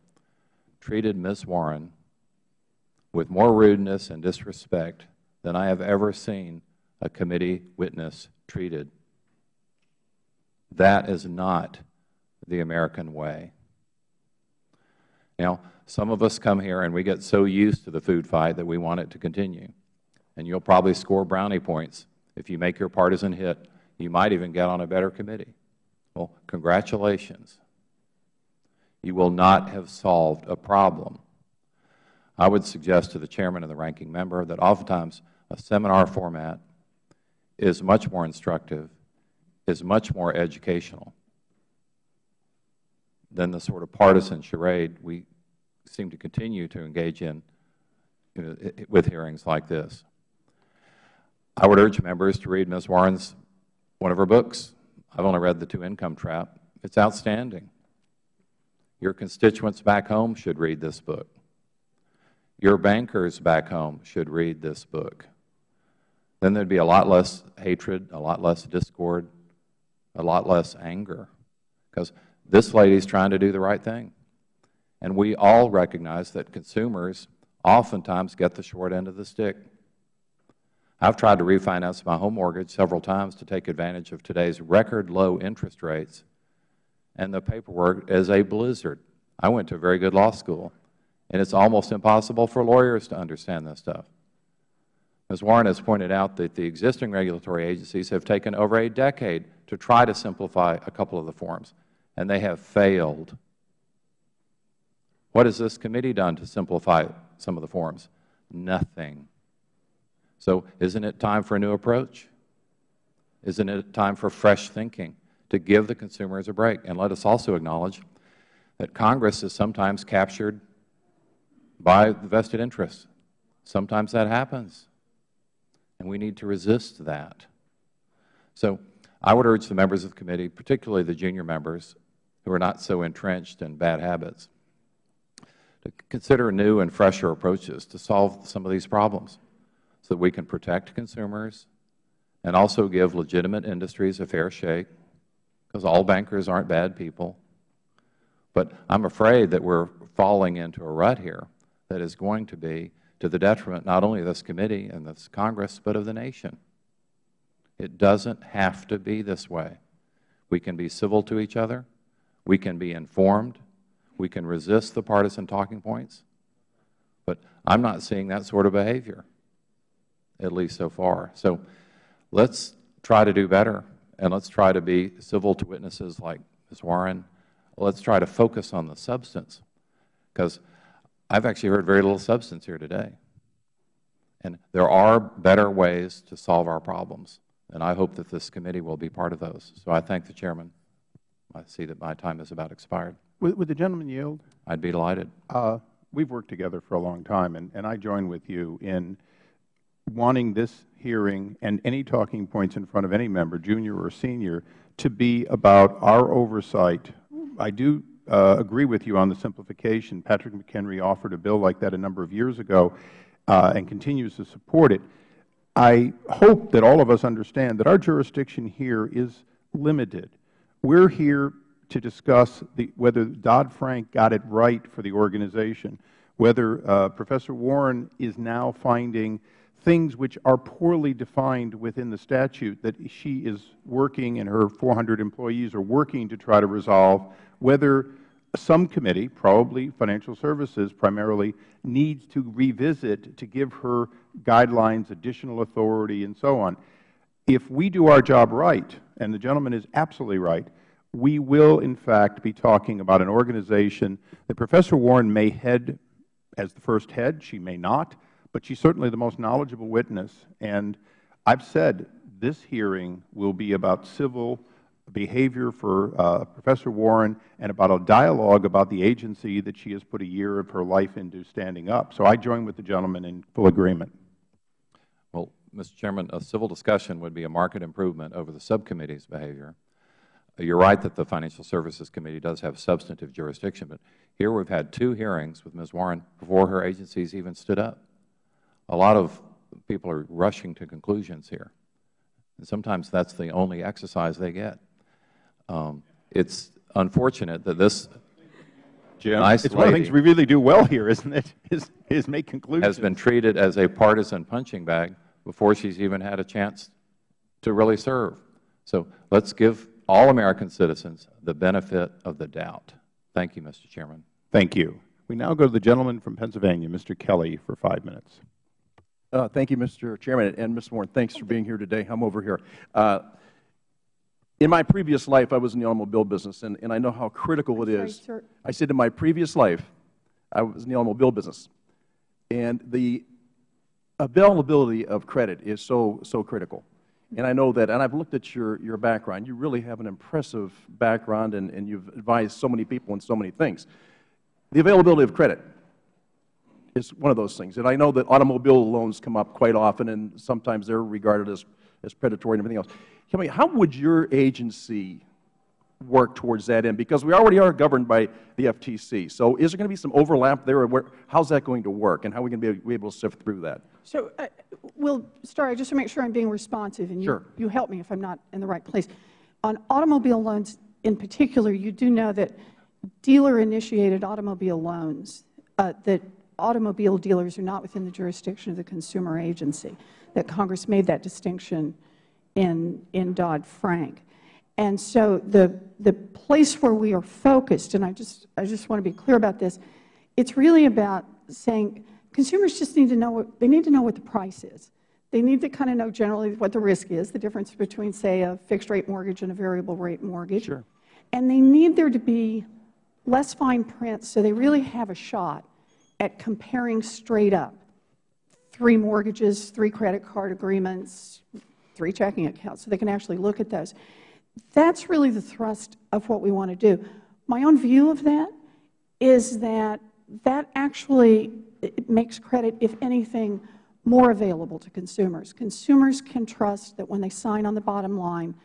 treated Ms. Warren with more rudeness and disrespect than I have ever seen a committee witness treated. That is not the American way. Now, some of us come here and we get so used to the food fight that we want it to continue. And you'll probably score brownie points if you make your partisan hit. You might even get on a better committee. Well, congratulations. You will not have solved a problem. I would suggest to the Chairman and the Ranking Member that oftentimes a seminar format is much more instructive, is much more educational than the sort of partisan charade we seem to continue to engage in you know, with hearings like this. I would urge members to read Ms. Warren's, one of her books. I've only read The Two-Income Trap. It's outstanding. Your constituents back home should read this book. Your bankers back home should read this book. Then there would be a lot less hatred, a lot less discord, a lot less anger, because this lady is trying to do the right thing. And we all recognize that consumers oftentimes get the short end of the stick. I've tried to refinance my home mortgage several times to take advantage of today's record low interest rates, and the paperwork is a blizzard. I went to a very good law school, and it's almost impossible for lawyers to understand this stuff. Ms. Warren has pointed out that the existing regulatory agencies have taken over a decade to try to simplify a couple of the forms, and they have failed. What has this committee done to simplify some of the forms? Nothing. So isn't it time for a new approach? Isn't it time for fresh thinking to give the consumers a break? And let us also acknowledge that Congress is sometimes captured by the vested interests. Sometimes that happens, and we need to resist that. So I would urge the members of the committee, particularly the junior members who are not so entrenched in bad habits, to consider new and fresher approaches to solve some of these problems so that we can protect consumers and also give legitimate industries a fair shake, because all bankers aren't bad people. But I'm afraid that we're falling into a rut here that is going to be to the detriment not only of this committee and this Congress, but of the nation. It doesn't have to be this way. We can be civil to each other. We can be informed. We can resist the partisan talking points. But I'm not seeing that sort of behavior, at least so far. So let's try to do better, and let's try to be civil to witnesses like Ms. Warren. Let's try to focus on the substance, because I've actually heard very little substance here today. And there are better ways to solve our problems, and I hope that this committee will be part of those. So I thank the Chairman. I see that my time is about expired. Would, would the gentleman yield? I'd be delighted. Uh, we've worked together for a long time, and, and I join with you in wanting this hearing and any talking points in front of any member, junior or senior, to be about our oversight. I do agree with you on the simplification. Patrick McHenry offered a bill like that a number of years ago uh, and continues to support it. I hope that all of us understand that our jurisdiction here is limited. We're here to discuss the, whether Dodd-Frank got it right for the organization, whether uh, Professor Warren is now finding things which are poorly defined within the statute that she is working and her 400 employees are working to try to resolve, whether some committee, probably Financial Services primarily, needs to revisit to give her guidelines, additional authority, and so on. If we do our job right, and the gentleman is absolutely right, we will, in fact, be talking about an organization that Professor Warren may head as the first head. She may not but she's certainly the most knowledgeable witness. And I've said this hearing will be about civil behavior for uh, Professor Warren and about a dialogue about the agency that she has put a year of her life into standing up. So I join with the gentleman in full agreement. Well, Mr. Chairman, a civil discussion would be a marked improvement over the subcommittee's behavior. You're right that the Financial Services Committee does have substantive jurisdiction, but here we've had two hearings with Ms. Warren before her agencies even stood up a lot of people are rushing to conclusions here. And sometimes that's the only exercise they get. Um, it's unfortunate that this Jim, nice it's one of the things we really do well here, isn't it, is, is make conclusions. has been treated as a partisan punching bag before she's even had a chance to really serve. So let's give all American citizens the benefit of the doubt. Thank you, Mr. Chairman. Thank you. We now go to the gentleman from Pennsylvania, Mr. Kelly, for five minutes. Uh, thank you, Mr. Chairman. And, Ms. Warren, thanks for being here today. I'm over here. Uh, in my previous life, I was in the automobile business, and, and I know how critical it is. I said in my previous life, I was in the automobile business. And the availability of credit is so, so critical. And I know that, and I've looked at your, your background. You really have an impressive background, and, and you've advised so many people on so many things. The availability of credit is one of those things. And I know that automobile loans come up quite often, and sometimes they're regarded as, as predatory and everything else. Tell me, how would your agency work towards that end? Because we already are governed by the FTC. So is there going to be some overlap there? Or how's that going to work, and how are we going to be able to sift through that? So uh, we'll start, just to make sure I'm being responsive, and sure. you, you help me if I'm not in the right place. On automobile loans in particular, you do know that dealer-initiated automobile loans uh, that automobile dealers are not within the jurisdiction of the consumer agency, that Congress made that distinction in, in Dodd-Frank. And so the, the place where we are focused, and I just, I just want to be clear about this, it's really about saying consumers just need to know what, they need to know what the price is. They need to kind of know generally what the risk is, the difference between, say, a fixed rate mortgage and a variable rate mortgage. Sure. And they need there to be less fine print, so they really have a shot at comparing straight up three mortgages, three credit card agreements, three checking accounts, so they can actually look at those. That's really the thrust of what we want to do. My own view of that is that that actually makes credit, if anything, more available to consumers. Consumers can trust that when they sign on the bottom line,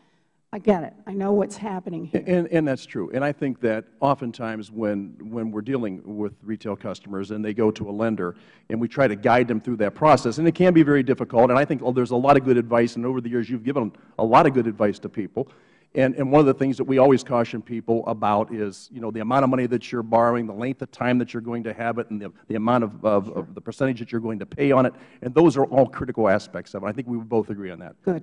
I get it. I know what's happening here. And, and that's true. And I think that oftentimes when, when we're dealing with retail customers and they go to a lender and we try to guide them through that process, and it can be very difficult, and I think oh, there's a lot of good advice, and over the years you've given a lot of good advice to people. And, and one of the things that we always caution people about is, you know, the amount of money that you're borrowing, the length of time that you're going to have it, and the, the amount of, of, of the percentage that you're going to pay on it. And those are all critical aspects of it. I think we would both agree on that. Good.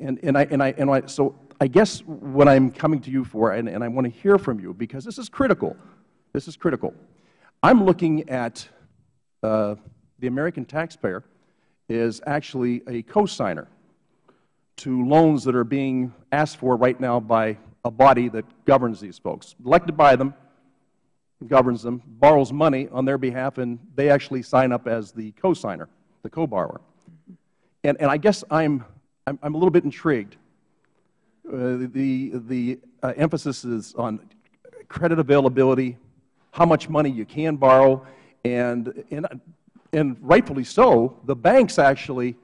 And, and, I, and, I, and I, so I guess what I'm coming to you for, and, and I want to hear from you, because this is critical. This is critical. I'm looking at uh, the American taxpayer is actually a cosigner to loans that are being asked for right now by a body that governs these folks, elected by them, governs them, borrows money on their behalf, and they actually sign up as the cosigner, the co-borrower. And, and I guess I'm, I'm, I'm a little bit intrigued. Uh, the the uh, emphasis is on credit availability, how much money you can borrow, and, and, and rightfully so, the banks actually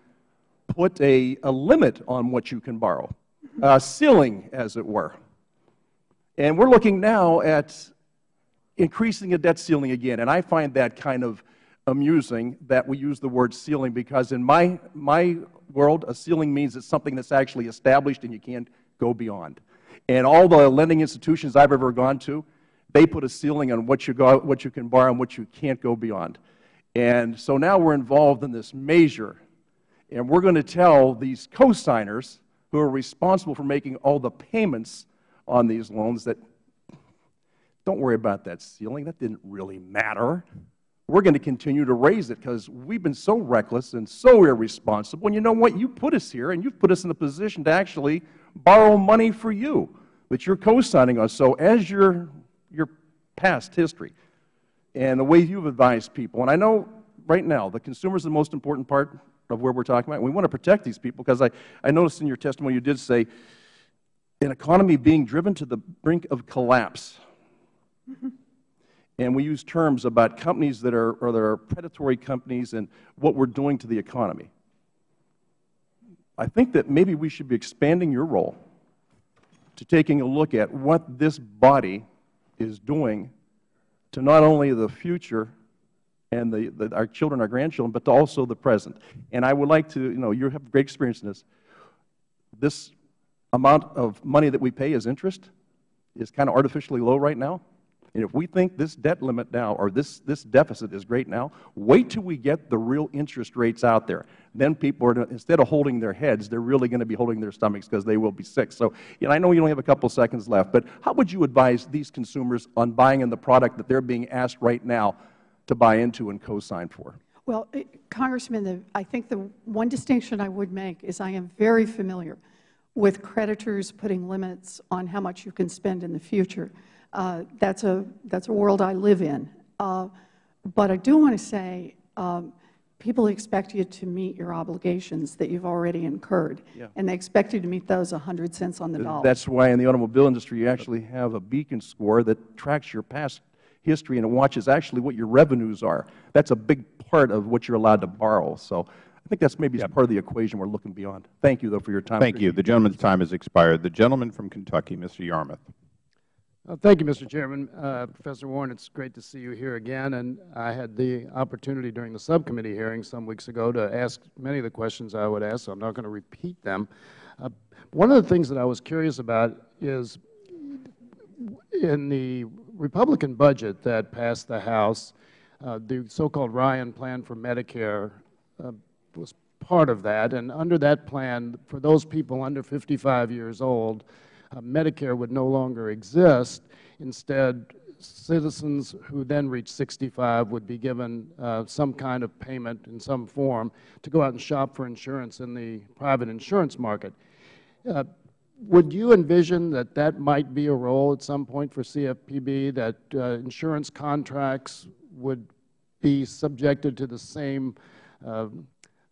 put a, a limit on what you can borrow, a ceiling, as it were. And we're looking now at increasing a debt ceiling again. And I find that kind of amusing that we use the word ceiling because in my, my world, a ceiling means it's something that's actually established and you can't go beyond. And all the lending institutions I've ever gone to, they put a ceiling on what you, go, what you can borrow and what you can't go beyond. And so now we're involved in this measure and we're going to tell these cosigners who are responsible for making all the payments on these loans that don't worry about that ceiling. That didn't really matter. We're going to continue to raise it because we've been so reckless and so irresponsible. And you know what? You put us here and you've put us in a position to actually borrow money for you that you're co-signing on. So as your, your past history and the way you've advised people, and I know right now the consumer is the most important part of where we're talking about. We want to protect these people because I, I noticed in your testimony you did say an economy being driven to the brink of collapse. Mm -hmm. And we use terms about companies that are, or that are predatory companies and what we're doing to the economy. I think that maybe we should be expanding your role to taking a look at what this body is doing to not only the future and the, the, our children, our grandchildren, but also the present. And I would like to, you know, you have great experience in this. This amount of money that we pay as interest is kind of artificially low right now. And if we think this debt limit now or this, this deficit is great now, wait till we get the real interest rates out there. Then people are, instead of holding their heads, they're really going to be holding their stomachs because they will be sick. So you know, I know you only have a couple seconds left, but how would you advise these consumers on buying in the product that they're being asked right now to buy into and co-sign for? Well, Congressman, the, I think the one distinction I would make is I am very familiar with creditors putting limits on how much you can spend in the future. Uh, that's a that's a world I live in. Uh, but I do want to say, um, people expect you to meet your obligations that you've already incurred, yeah. and they expect you to meet those 100 cents on the dollar. That's why in the automobile industry you actually have a beacon score that tracks your past history and it watches actually what your revenues are. That's a big part of what you're allowed to borrow. So I think that's maybe yep. part of the equation we're looking beyond. Thank you, though, for your time. Thank you. The gentleman's time has expired. The gentleman from Kentucky, Mr. Yarmuth. Thank you, Mr. Chairman. Uh, Professor Warren, it's great to see you here again. And I had the opportunity during the subcommittee hearing some weeks ago to ask many of the questions I would ask, so I'm not going to repeat them. Uh, one of the things that I was curious about is in the Republican budget that passed the House, uh, the so-called Ryan Plan for Medicare uh, was part of that. And under that plan, for those people under 55 years old, Medicare would no longer exist. Instead, citizens who then reach 65 would be given uh, some kind of payment in some form to go out and shop for insurance in the private insurance market. Uh, would you envision that that might be a role at some point for CFPB, that uh, insurance contracts would be subjected to the same uh,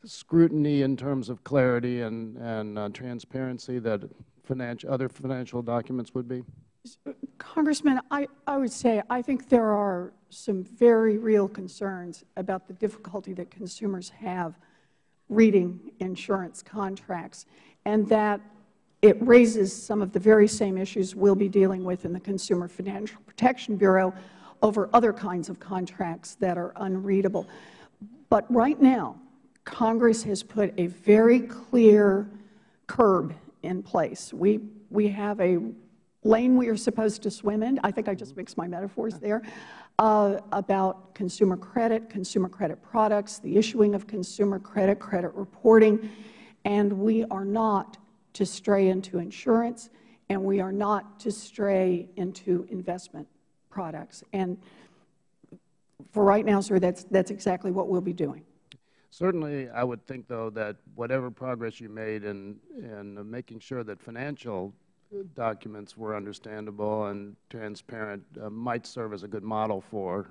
scrutiny in terms of clarity and, and uh, transparency that financial, other financial documents would be? Congressman, I, I would say I think there are some very real concerns about the difficulty that consumers have reading insurance contracts, and that it raises some of the very same issues we will be dealing with in the Consumer Financial Protection Bureau over other kinds of contracts that are unreadable. But right now, Congress has put a very clear curb in place. We, we have a lane we are supposed to swim in. I think I just mixed my metaphors there. Uh, about consumer credit, consumer credit products, the issuing of consumer credit, credit reporting, and we are not to stray into insurance, and we are not to stray into investment products. And for right now, sir, that's, that's exactly what we'll be doing. Certainly, I would think, though, that whatever progress you made in, in making sure that financial documents were understandable and transparent uh, might serve as a good model for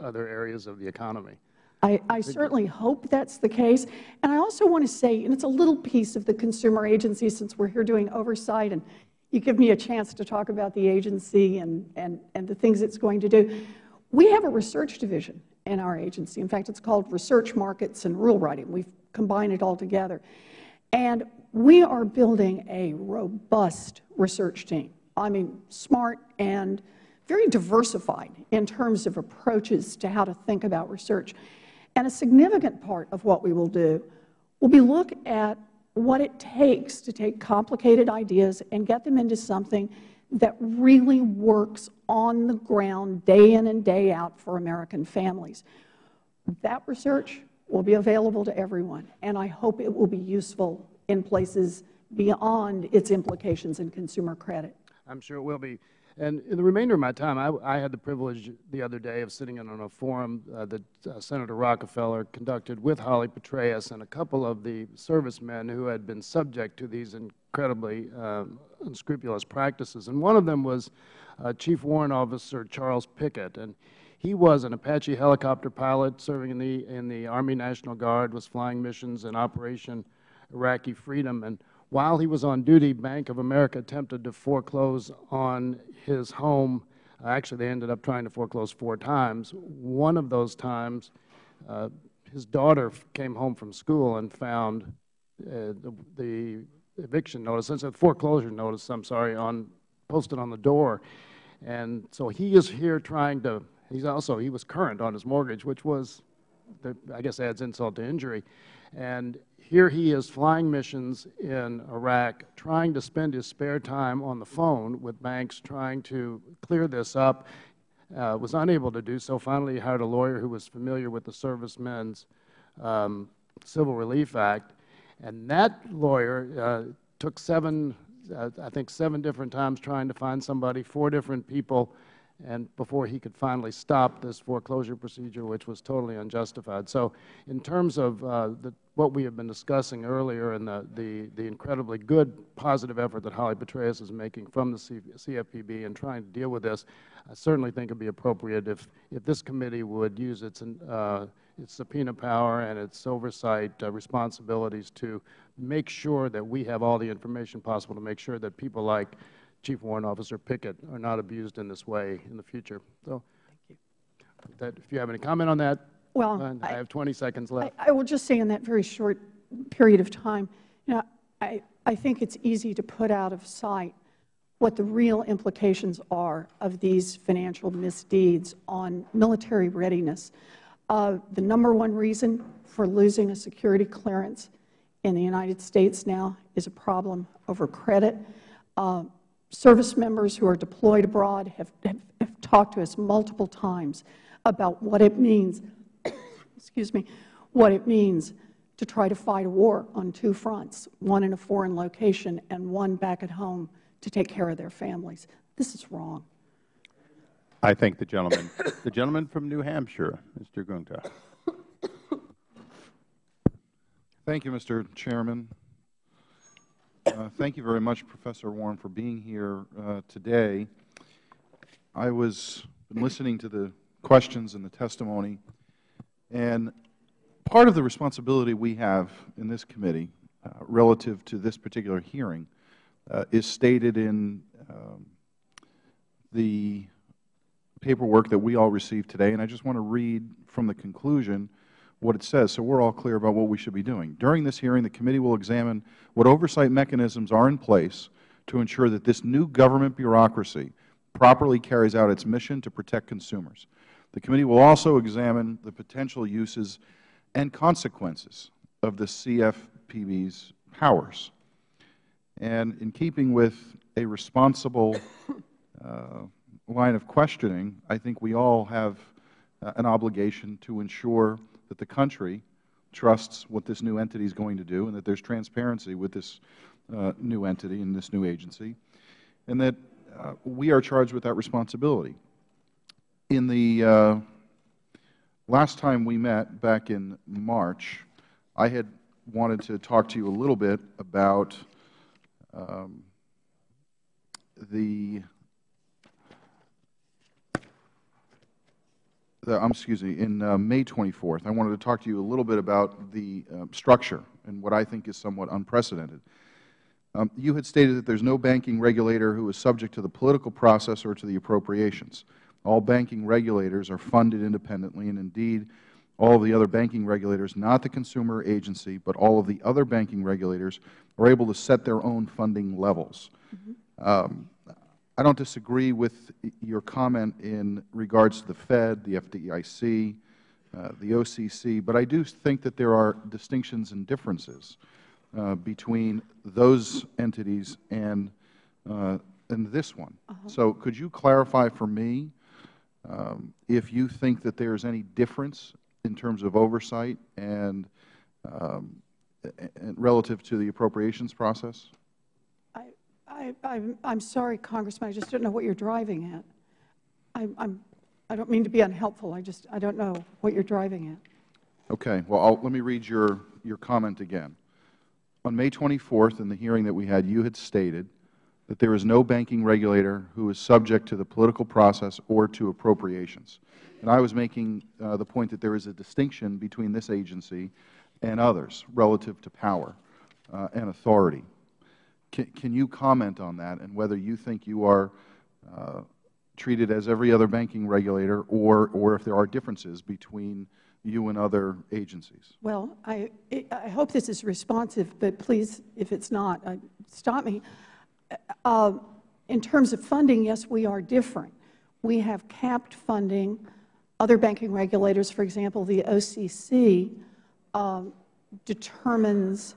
other areas of the economy. I, I, certainly hope that's the case. And I also want to say, and it's a little piece of the consumer agency since we're here doing oversight and you give me a chance to talk about the agency and, and, and the things it's going to do. We have a research division in our agency. In fact, it's called Research Markets and Rule Writing. We've combined it all together. And we are building a robust research team. I mean, smart and very diversified in terms of approaches to how to think about research. And a significant part of what we will do will be look at what it takes to take complicated ideas and get them into something that really works on the ground day in and day out for American families. That research will be available to everyone, and I hope it will be useful in places beyond its implications in consumer credit. I'm sure it will be. And in the remainder of my time, I, I had the privilege the other day of sitting in on a forum uh, that uh, Senator Rockefeller conducted with Holly Petraeus and a couple of the servicemen who had been subject to these incredibly um, unscrupulous practices. And one of them was uh, Chief Warrant Officer Charles Pickett. And he was an Apache helicopter pilot serving in the, in the Army National Guard, was flying missions in Operation Iraqi Freedom. And while he was on duty, Bank of America attempted to foreclose on his home. Actually, they ended up trying to foreclose four times. One of those times, uh, his daughter came home from school and found uh, the, the, eviction notice, the foreclosure notice, I'm sorry, on posted on the door. And so he is here trying to, he's also, he was current on his mortgage, which was, I guess adds insult to injury. And here he is flying missions in Iraq, trying to spend his spare time on the phone with banks trying to clear this up, uh, was unable to do so. Finally, he hired a lawyer who was familiar with the Servicemen's um, Civil Relief Act. And that lawyer uh, took seven, uh, I think seven different times trying to find somebody, four different people and before he could finally stop this foreclosure procedure, which was totally unjustified. So in terms of uh, the, what we have been discussing earlier and the, the, the, incredibly good positive effort that Holly Petraeus is making from the CFPB in trying to deal with this, I certainly think it would be appropriate if, if this committee would use its, uh, its subpoena power and its oversight uh, responsibilities to make sure that we have all the information possible to make sure that people like Chief Warrant Officer Pickett are not abused in this way in the future. So, that, if you have any comment on that, well, I, I have 20 seconds left. I, I, will just say in that very short period of time, you know, I, I think it's easy to put out of sight what the real implications are of these financial misdeeds on military readiness. Uh, the number one reason for losing a security clearance in the United States now is a problem over credit. Uh, service members who are deployed abroad have, have, have talked to us multiple times about what it means, excuse me, what it means to try to fight a war on two fronts, one in a foreign location and one back at home to take care of their families. This is wrong. I thank the gentleman. the gentleman from New Hampshire, Mr. Guinta. Thank you, Mr. Chairman. Thank you very much, Professor Warren, for being here uh, today. I was listening to the questions and the testimony, and part of the responsibility we have in this committee uh, relative to this particular hearing uh, is stated in um, the paperwork that we all received today, and I just want to read from the conclusion what it says so we are all clear about what we should be doing. During this hearing, the committee will examine what oversight mechanisms are in place to ensure that this new government bureaucracy properly carries out its mission to protect consumers. The committee will also examine the potential uses and consequences of the CFPB's powers. And in keeping with a responsible uh, line of questioning, I think we all have uh, an obligation to ensure that the country trusts what this new entity is going to do and that there is transparency with this uh, new entity and this new agency, and that uh, we are charged with that responsibility. In the uh, last time we met back in March, I had wanted to talk to you a little bit about um, the the, um, excuse me, in uh, May 24th, I wanted to talk to you a little bit about the uh, structure and what I think is somewhat unprecedented. Um, you had stated that there is no banking regulator who is subject to the political process or to the appropriations. All banking regulators are funded independently, and indeed, all of the other banking regulators, not the consumer agency, but all of the other banking regulators, are able to set their own funding levels. Mm -hmm. um, I don't disagree with your comment in regards to the Fed, the FDIC, uh, the OCC, but I do think that there are distinctions and differences uh, between those entities and, uh, and this one. -huh. So could you clarify for me um, if you think that there is any difference in terms of oversight and, um, and relative to the appropriations process? I, am sorry, Congressman. I just don't know what you are driving at. I, I'm, I don't mean to be unhelpful. I just I don't know what you are driving at. Okay. Well, I'll, let me read your, your comment again. On May 24th, in the hearing that we had, you had stated that there is no banking regulator who is subject to the political process or to appropriations. And I was making uh, the point that there is a distinction between this agency and others relative to power uh, and authority. Can, can you comment on that and whether you think you are uh, treated as every other banking regulator or, or if there are differences between you and other agencies? Well, I, I hope this is responsive, but please, if it's not, uh, stop me. Uh, in terms of funding, yes, we are different. We have capped funding. Other banking regulators, for example, the OCC, um, determines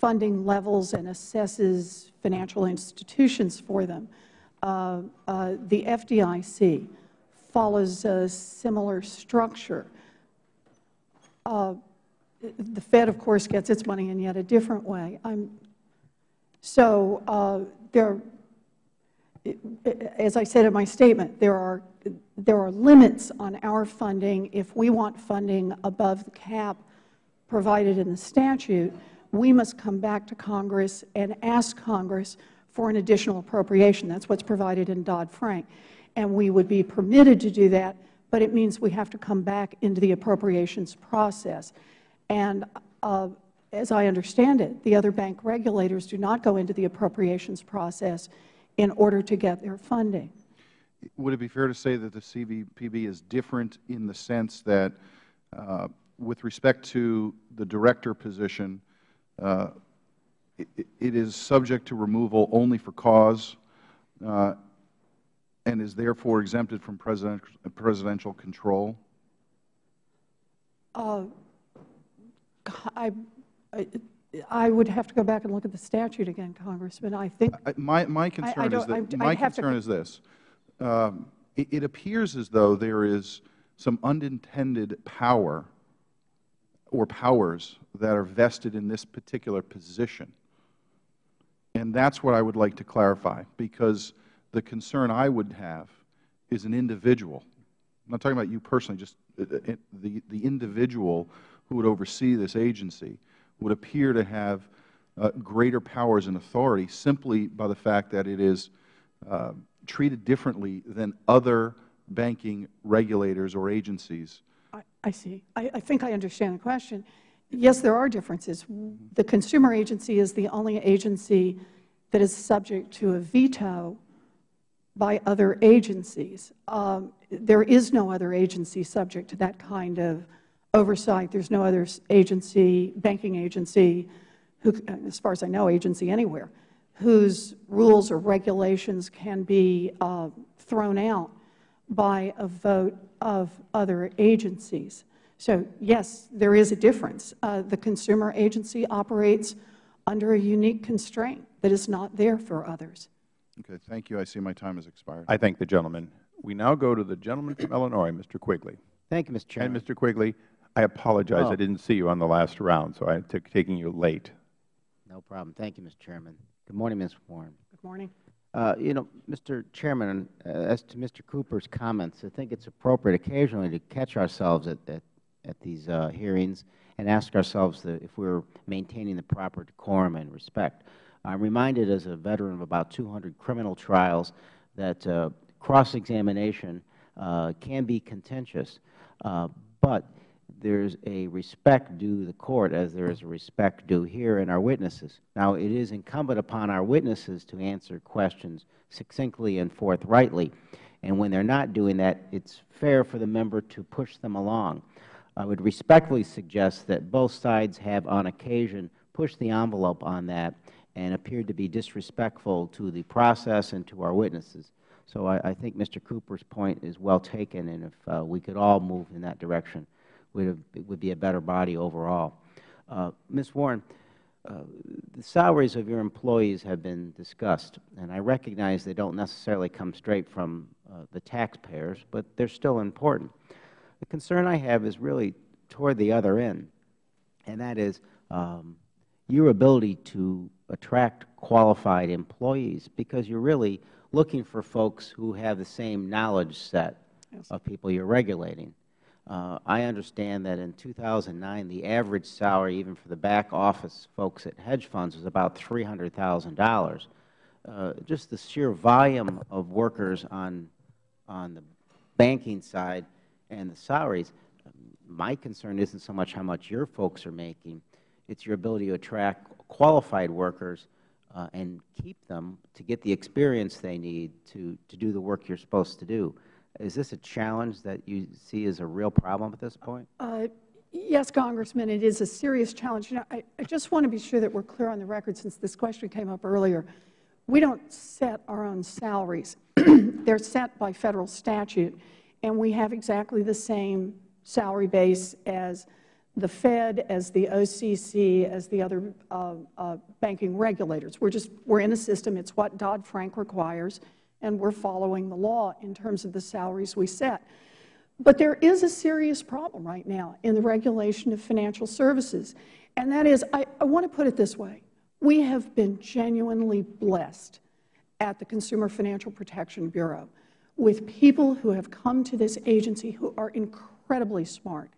funding levels and assesses financial institutions for them. Uh, uh, the FDIC follows a similar structure. Uh, the Fed, of course, gets its money in yet a different way. I'm, so uh, there, as I said in my statement, there are, there are limits on our funding if we want funding above the cap provided in the statute we must come back to Congress and ask Congress for an additional appropriation. That is what is provided in Dodd-Frank. And we would be permitted to do that, but it means we have to come back into the appropriations process. And uh, as I understand it, the other bank regulators do not go into the appropriations process in order to get their funding. Would it be fair to say that the CFPB is different in the sense that uh, with respect to the director position, it, it is subject to removal only for cause uh, and is therefore exempted from president, presidential control? Uh, I, I, I, would have to go back and look at the statute again, Congressman. I think my my concern is that my concern is this: um, it appears as though there is some unintended power or powers that are vested in this particular position. And that is what I would like to clarify, because the concern I would have is an individual. I'm not talking about you personally, just uh, uh, the, the individual who would oversee this agency would appear to have uh, greater powers and authority simply by the fact that it is uh, treated differently than other banking regulators or agencies? I, see. I, I think I understand the question. Yes, there are differences. The consumer agency is the only agency that is subject to a veto by other agencies. Um, there is no other agency subject to that kind of oversight. There's no other agency, banking agency, who, as far as I know, agency anywhere, whose rules or regulations can be uh, thrown out by a vote of other agencies. So, yes, there is a difference. Uh, the consumer agency operates under a unique constraint that is not there for others. Okay. Thank you. I see my time has expired. I thank the gentleman. We now go to the gentleman from Illinois, Mr. Quigley. Thank you, Mr. Chairman. And, Mr. Quigley, I apologize. Oh. I didn't see you on the last round, so I took taking you late. No problem. Thank you, Mr. Chairman. Good morning, Ms. Warren. Good morning. Uh, you know, Mr. Chairman, uh, as to Mr. Cooper's comments, I think it's appropriate occasionally to catch ourselves at, at, at these uh, hearings and ask ourselves the, if we're maintaining the proper decorum and respect. I'm reminded as a veteran of about 200 criminal trials that uh, cross-examination uh, can be contentious, uh, but there's a respect due the Court as there is a respect due here in our witnesses. Now, it is incumbent upon our witnesses to answer questions succinctly and forthrightly, and when they're not doing that, it's fair for the member to push them along. I would respectfully suggest that both sides have, on occasion, pushed the envelope on that and appeared to be disrespectful to the process and to our witnesses. So I, I think Mr. Cooper's point is well taken, and if uh, we could all move in that direction, would it would be a better body overall. Uh, Ms. Warren, uh, the salaries of your employees have been discussed, and I recognize they don't necessarily come straight from uh, the taxpayers, but they're still important. The concern I have is really toward the other end, and that is um, your ability to attract qualified employees because you're really looking for folks who have the same knowledge set Yes. of people you're regulating. Uh, I understand that in 2009, the average salary, even for the back office folks at hedge funds, was about $300,000. Uh, just the sheer volume of workers on, on the banking side and the salaries, my concern isn't so much how much your folks are making, it's your ability to attract qualified workers uh, and keep them to get the experience they need to, to do the work you're supposed to do. Is this a challenge that you see as a real problem at this point? Uh, yes, Congressman, it is a serious challenge. You know, I, I just want to be sure that we're clear on the record since this question came up earlier. We don't set our own salaries. They're set by Federal statute, and we have exactly the same salary base as the Fed, as the OCC, as the other uh, uh, banking regulators. We're just, we're in a system. It's what Dodd-Frank requires, and we're following the law in terms of the salaries we set. But there is a serious problem right now in the regulation of financial services, and that is, I, I want to put it this way. We have been genuinely blessed at the Consumer Financial Protection Bureau with people who have come to this agency who are incredibly smart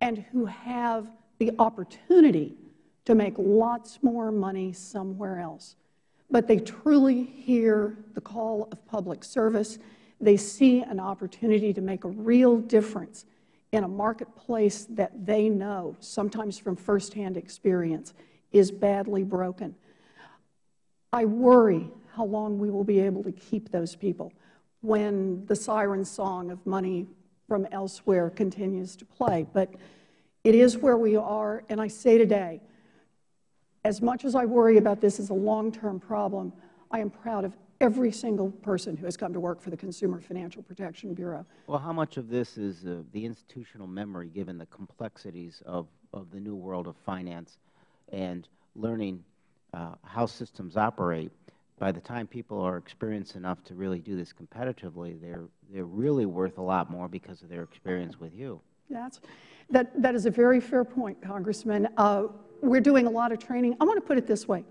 and who have the opportunity to make lots more money somewhere else. But they truly hear the call of public service. They see an opportunity to make a real difference in a marketplace that they know, sometimes from firsthand experience, is badly broken. I worry how long we will be able to keep those people when the siren song of money from elsewhere continues to play. But it is where we are, and I say today, as much as I worry about this as a long-term problem, I am proud of every single person who has come to work for the Consumer Financial Protection Bureau. Well, how much of this is uh, the institutional memory, given the complexities of, of the new world of finance and learning uh, how systems operate? By the time people are experienced enough to really do this competitively, they're, they're really worth a lot more because of their experience with you. That's, that, that is a very fair point, Congressman. Uh, we're doing a lot of training. I want to put it this way.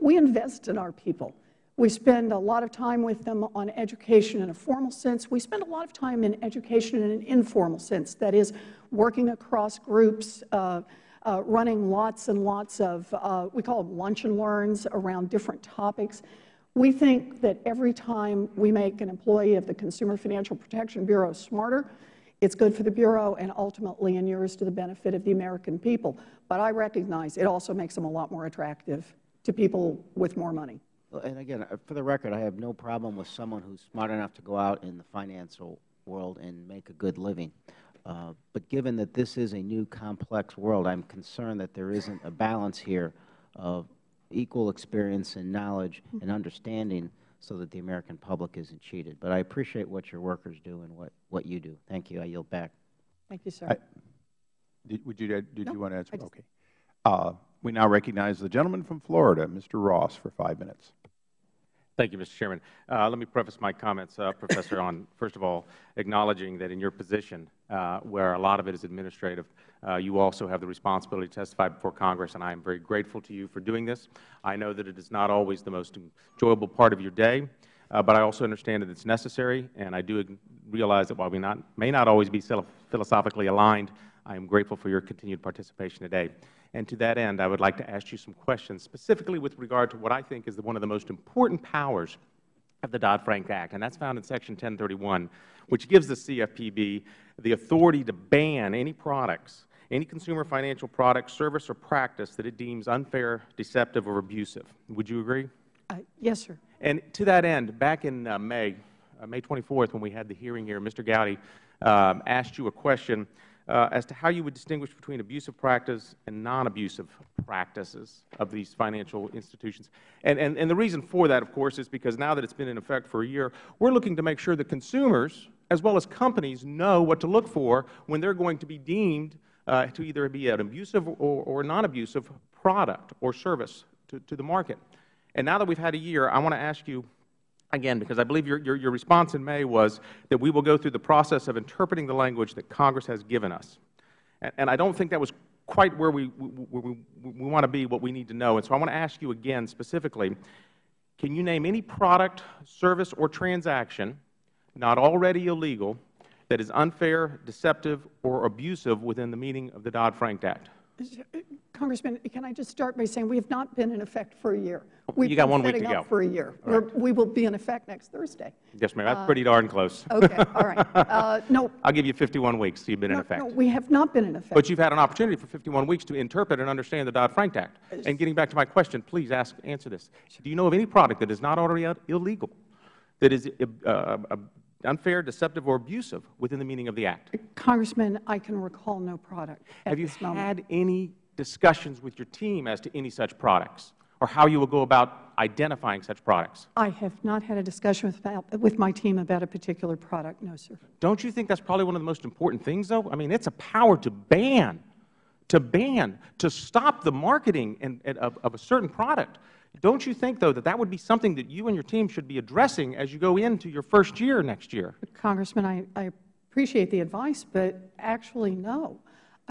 We invest in our people. We spend a lot of time with them on education in a formal sense. We spend a lot of time in education in an informal sense, that is, working across groups, uh, uh, running lots and lots of, uh, we call them lunch and learns around different topics. We think that every time we make an employee of the Consumer Financial Protection Bureau smarter, it's good for the Bureau and ultimately inures to the benefit of the American people. But I recognize it also makes them a lot more attractive to people with more money. And again, uh, for the record, I have no problem with someone who's smart enough to go out in the financial world and make a good living. Uh, but given that this is a new complex world, I'm concerned that there isn't a balance here of equal experience and knowledge and understanding so that the American public isn't cheated. But I appreciate what your workers do and what, what you do. Thank you. I yield back. Thank you, sir. I, did, would you, did no, you want to answer? Just, okay. Uh, we now recognize the gentleman from Florida, Mr. Ross, for five minutes. Thank you, Mr. Chairman. Uh, let me preface my comments, uh, Professor, on, first of all, acknowledging that in your position, uh, where a lot of it is administrative, uh, you also have the responsibility to testify before Congress, and I am very grateful to you for doing this. I know that it is not always the most enjoyable part of your day, uh, but I also understand that it's necessary, and I do realize that while we not, may not always be philosophically aligned, I am grateful for your continued participation today. And to that end, I would like to ask you some questions, specifically with regard to what I think is the, one of the most important powers of the Dodd-Frank Act, and that's found in Section 1031, which gives the CFPB the authority to ban any products, any consumer financial product, service, or practice that it deems unfair, deceptive, or abusive. Would you agree? Uh, yes, sir. And to that end, back in uh, May, uh, May 24th, when we had the hearing here, Mr. Gowdy um, asked you a question uh, as to how you would distinguish between abusive practice and non-abusive practices of these financial institutions. And, and, and the reason for that, of course, is because now that it's been in effect for a year, we're looking to make sure that consumers as well as companies know what to look for when they're going to be deemed uh, to either be an abusive or, or non-abusive product or service to, to the market. And now that we've had a year, I want to ask you again, because I believe your, your, your, response in May was that we will go through the process of interpreting the language that Congress has given us. And, and I don't think that was quite where we, where we, we want to be, what we need to know. And so I want to ask you again specifically, can you name any product, service, or transaction not already illegal that is unfair, deceptive, or abusive within the meaning of the Dodd-Frank Act? Congressman, can I just start by saying we have not been in effect for a year. We've you got one week to go. for a year. Right. We will be in effect next Thursday. Yes, ma'am. That's uh, pretty darn close. Okay. All right. Uh, no. I'll give you 51 weeks. You've been no, in effect. No, we have not been in effect. But you've had an opportunity for 51 weeks to interpret and understand the Dodd-Frank Act. And getting back to my question, please ask, answer this. Do you know of any product that is not already illegal, that is uh, uh unfair, deceptive, or abusive within the meaning of the Act? Congressman, I can recall no product Have you had moment. any discussions with your team as to any such products or how you will go about identifying such products? I have not had a discussion with, with my team about a particular product, no, sir. Don't you think that's probably one of the most important things, though? I mean, it's a power to ban, to ban, to stop the marketing and, and of, of a certain product. Don't you think, though, that that would be something that you and your team should be addressing as you go into your first year next year? Congressman, I, I appreciate the advice, but actually, no.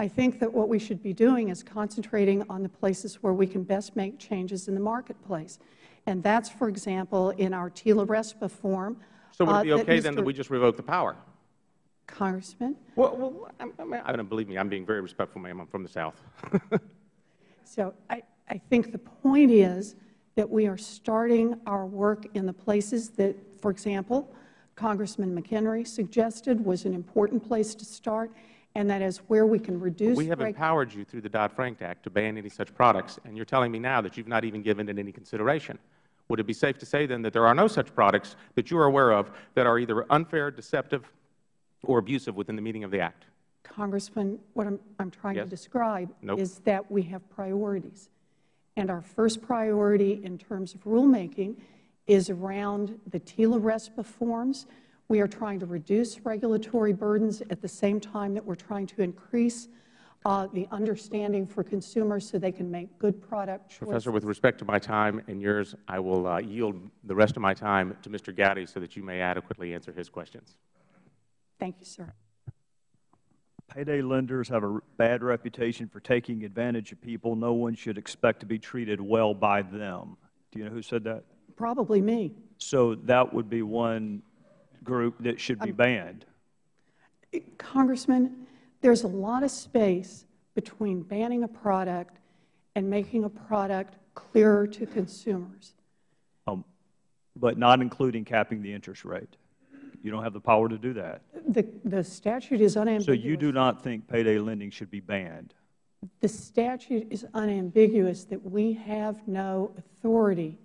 I think that what we should be doing is concentrating on the places where we can best make changes in the marketplace. And that's, for example, in our TILA RESPA form. So would it be uh, okay then that we just revoke the power? Congressman? Well, well I, I, I don't believe me. I'm being very respectful, ma'am. I'm from the South. so I, I think the point is that we are starting our work in the places that, for example, Congressman McHenry suggested was an important place to start, and that is where we can reduce We have empowered you through the Dodd-Frank Act to ban any such products, and you are telling me now that you have not even given it any consideration. Would it be safe to say then that there are no such products that you are aware of that are either unfair, deceptive, or abusive within the meaning of the Act? Congressman, what I'm, I'm trying yes? to describe nope. is that we have priorities. And our first priority in terms of rulemaking is around the TILA RESPA forms, we are trying to reduce regulatory burdens at the same time that we are trying to increase uh, the understanding for consumers so they can make good product choices. Professor, with respect to my time and yours, I will uh, yield the rest of my time to Mr. Gowdy so that you may adequately answer his questions. Thank you, sir. Payday lenders have a bad reputation for taking advantage of people. No one should expect to be treated well by them. Do you know who said that? Probably me. So that would be one group that should be banned? Congressman, there's a lot of space between banning a product and making a product clearer to consumers. Um, but not including capping the interest rate. You don't have the power to do that. The, the statute is unambiguous. So you do not think payday lending should be banned? The statute is unambiguous that we have no authority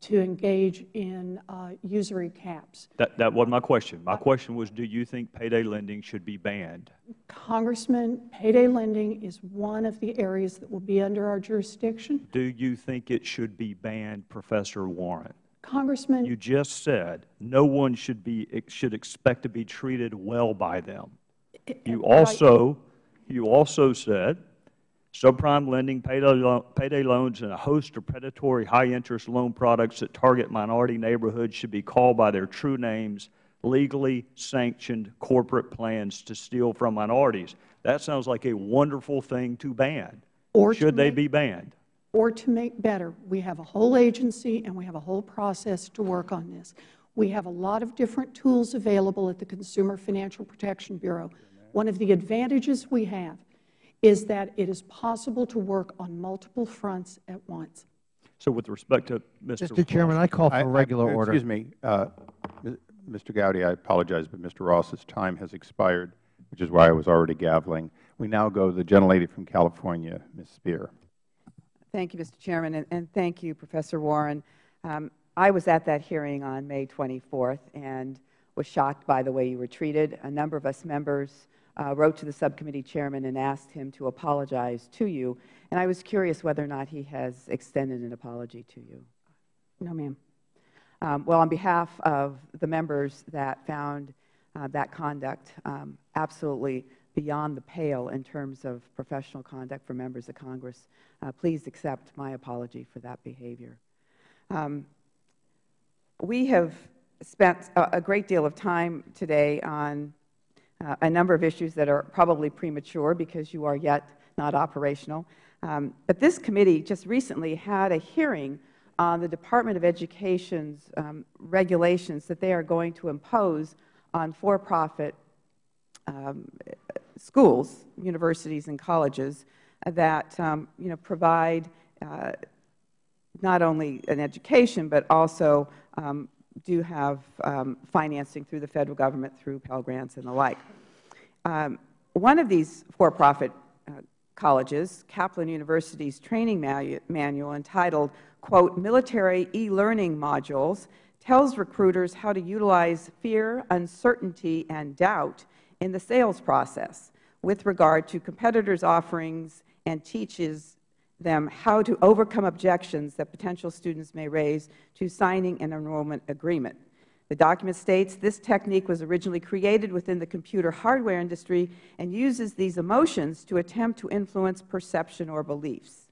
to engage in uh, usury caps. That, that wasn't my question. My question was, do you think payday lending should be banned? Congressman, payday lending is one of the areas that will be under our jurisdiction. Do you think it should be banned, Professor Warren? Congressman. You just said no one should, be, should expect to be treated well by them. You also, you also said subprime lending, payday, lo payday loans, and a host of predatory high-interest loan products that target minority neighborhoods should be called by their true names, legally sanctioned corporate plans to steal from minorities. That sounds like a wonderful thing to ban. Or should they be banned? Or to make better, we have a whole agency and we have a whole process to work on this. We have a lot of different tools available at the Consumer Financial Protection Bureau. One of the advantages we have is that it is possible to work on multiple fronts at once. So with respect to Mr. Mr. Chairman, I call for I, regular I, order. Excuse me. Uh, Mr. Gowdy, I apologize, but Mr. Ross's time has expired, which is why I was already gaveling. We now go to the gentlelady from California, Ms. Speier. Thank you, Mr. Chairman, and, and thank you, Professor Warren. Um, I was at that hearing on May 24th and was shocked by the way you were treated. A number of us members uh, wrote to the subcommittee chairman and asked him to apologize to you. And I was curious whether or not he has extended an apology to you. No, ma'am. Um, well, on behalf of the members that found uh, that conduct um, absolutely beyond the pale in terms of professional conduct for members of Congress, uh, please accept my apology for that behavior. Um, we have spent a, a great deal of time today on uh, a number of issues that are probably premature because you are yet not operational. Um, but this committee just recently had a hearing on the Department of Education's um, regulations that they are going to impose on for-profit um, schools, universities, and colleges that um, you know, provide uh, not only an education but also um, do have um, financing through the Federal Government through Pell Grants and the like. Um, one of these for-profit uh, colleges, Kaplan University's training manual entitled, quote, Military E-Learning Modules, tells recruiters how to utilize fear, uncertainty, and doubt in the sales process with regard to competitors' offerings and teaches them how to overcome objections that potential students may raise to signing an enrollment agreement. The document states this technique was originally created within the computer hardware industry and uses these emotions to attempt to influence perception or beliefs.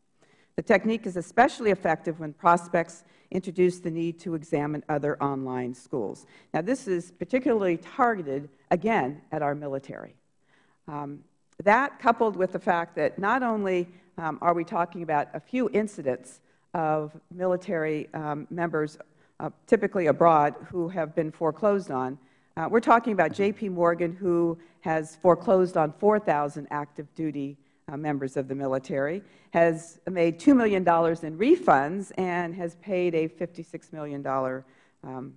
The technique is especially effective when prospects introduce the need to examine other online schools. Now, this is particularly targeted, again, at our military. Um, that, coupled with the fact that not only um, are we talking about a few incidents of military um, members, uh, typically abroad, who have been foreclosed on. Uh, we are talking about J.P. Morgan, who has foreclosed on 4,000 active duty uh, members of the military, has made $2 million in refunds, and has paid a $56 million um,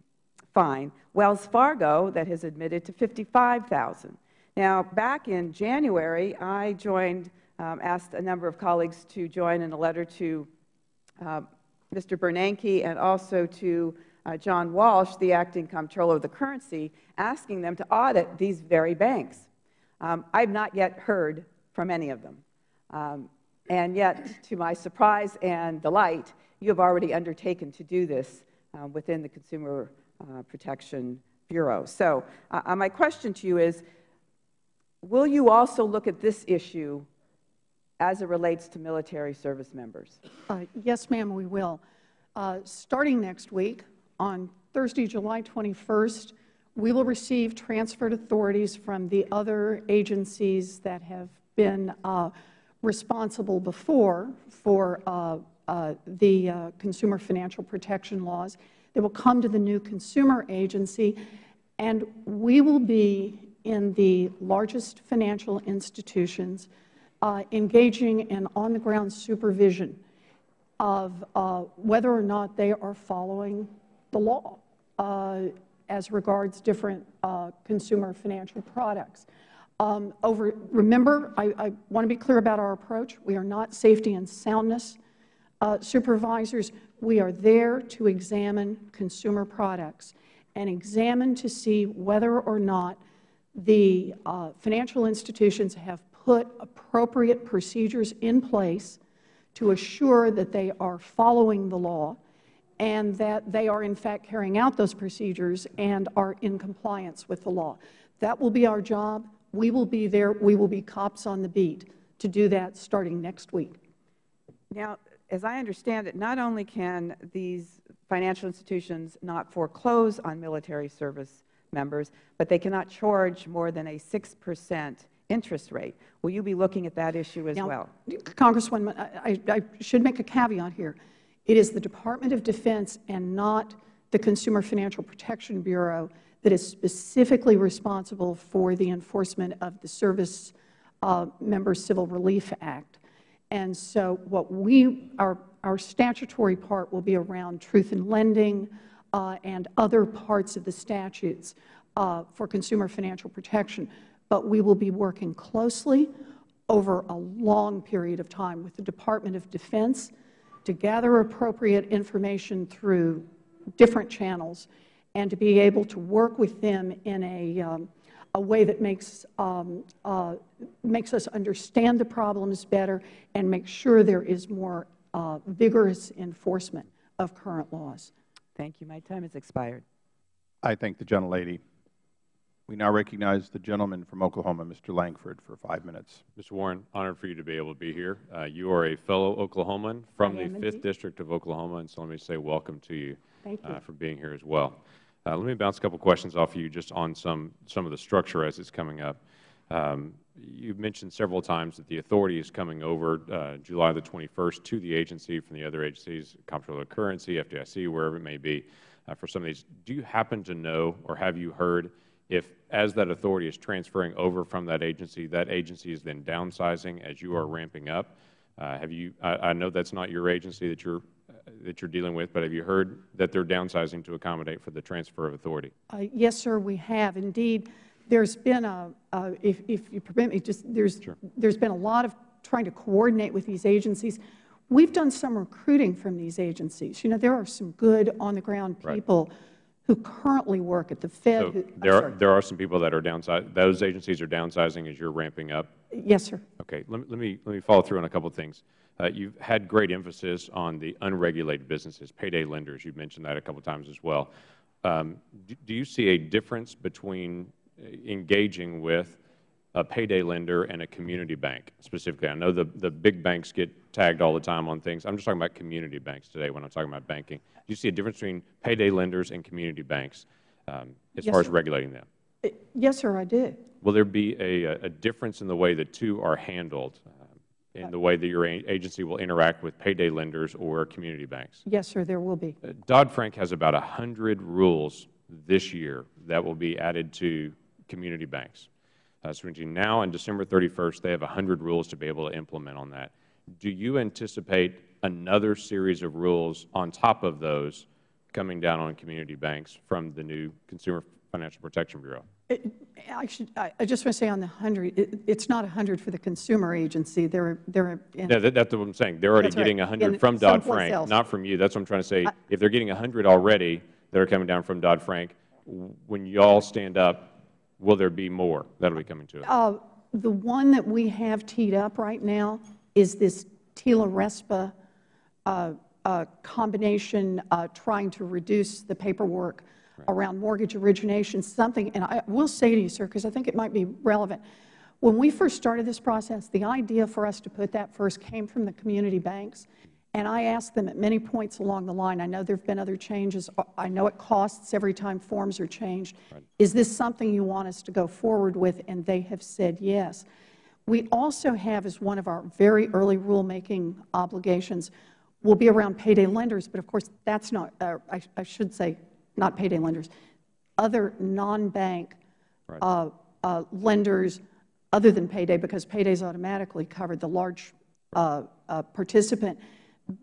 fine. Wells Fargo, that has admitted to 55000 Now, back in January, I joined um, asked a number of colleagues to join in a letter to uh, Mr. Bernanke and also to uh, John Walsh, the acting comptroller of the currency, asking them to audit these very banks. Um, I have not yet heard from any of them. Um, and yet, to my surprise and delight, you have already undertaken to do this uh, within the Consumer uh, Protection Bureau. So uh, my question to you is, will you also look at this issue as it relates to military service members? Uh, yes, ma'am, we will. Uh, starting next week, on Thursday, July 21st, we will receive transferred authorities from the other agencies that have been uh, responsible before for uh, uh, the uh, consumer financial protection laws. They will come to the new consumer agency, and we will be in the largest financial institutions uh, engaging in on-the-ground supervision of uh, whether or not they are following the law uh, as regards different uh, consumer financial products. Um, over, remember, I, I want to be clear about our approach. We are not safety and soundness uh, supervisors. We are there to examine consumer products and examine to see whether or not the uh, financial institutions have put appropriate procedures in place to assure that they are following the law and that they are in fact carrying out those procedures and are in compliance with the law. That will be our job. We will be there. We will be cops on the beat to do that starting next week. Now, as I understand it, not only can these financial institutions not foreclose on military service members, but they cannot charge more than a 6 percent interest rate. Will you be looking at that issue as now, well? Congresswoman, I, I should make a caveat here. It is the Department of Defense and not the Consumer Financial Protection Bureau that is specifically responsible for the enforcement of the Service uh, Member Civil Relief Act. And so what we, our, our statutory part will be around truth in lending uh, and other parts of the statutes uh, for consumer financial protection but we will be working closely over a long period of time with the Department of Defense to gather appropriate information through different channels and to be able to work with them in a, um, a way that makes, um, uh, makes us understand the problems better and make sure there is more uh, vigorous enforcement of current laws. Thank you. My time has expired. I thank the gentlelady. We now recognize the gentleman from Oklahoma, Mr. Lankford, for five minutes. Mr. Warren, honored for you to be able to be here. Uh, you are a fellow Oklahoman from the 5th District of Oklahoma, and so let me say welcome to you, you. Uh, for being here as well. Uh, let me bounce a couple questions off of you just on some, some of the structure as it's coming up. Um, you mentioned several times that the authority is coming over uh, July the 21st to the agency from the other agencies, Comptroller of Currency, FDIC, wherever it may be, uh, for some of these. Do you happen to know or have you heard if as that authority is transferring over from that agency, that agency is then downsizing as you are ramping up. Uh, have you? I, I, know that's not your agency that you're uh, that you're dealing with, but have you heard that they're downsizing to accommodate for the transfer of authority? Uh, yes, sir. We have indeed. There's been a, if, if you permit me, just there's sure. there's been a lot of trying to coordinate with these agencies. We've done some recruiting from these agencies. You know, there are some good on the ground people. Right who currently work at the Fed. So who, there, are, there are some people that are downsizing. Those agencies are downsizing as you're ramping up? Yes, sir. Okay. Let me, let me, let me follow through on a couple of things. Uh, you've had great emphasis on the unregulated businesses, payday lenders. You've mentioned that a couple of times as well. Um, do, do you see a difference between uh, engaging with a payday lender and a community bank specifically? I know the, the big banks get tagged all the time on things. I'm just talking about community banks today when I'm talking about banking. Do you see a difference between payday lenders and community banks um, as yes, far as sir. regulating them? Uh, yes, sir, I do. Will there be a, a difference in the way the two are handled, uh, in the way that your agency will interact with payday lenders or community banks? Yes, sir, there will be. Uh, Dodd-Frank has about 100 rules this year that will be added to community banks. Uh, between now and December 31st, they have 100 rules to be able to implement on that. Do you anticipate another series of rules on top of those coming down on community banks from the new Consumer Financial Protection Bureau? It, I, should, I, I, just want to say on the 100, it, it's not 100 for the consumer agency. They're, they're in, no, that, that's what I'm saying. They're already getting right. 100 from Dodd-Frank, not from you. That's what I'm trying to say. I, if they're getting 100 already that are coming down from Dodd-Frank, when you all stand up, will there be more that will be coming to it? Uh, the one that we have teed up right now is this TILA-RESPA uh, uh, combination uh, trying to reduce the paperwork right. around mortgage origination, something, and I will say to you, sir, because I think it might be relevant. When we first started this process, the idea for us to put that first came from the community banks. And I asked them at many points along the line, I know there have been other changes, I know it costs every time forms are changed. Right. Is this something you want us to go forward with? And they have said yes. We also have as one of our very early rulemaking obligations will be around payday lenders, but of course that's not, uh, I, I, should say not payday lenders, other non-bank right. uh, uh, lenders other than payday, because payday is automatically covered, the large uh, uh, participant.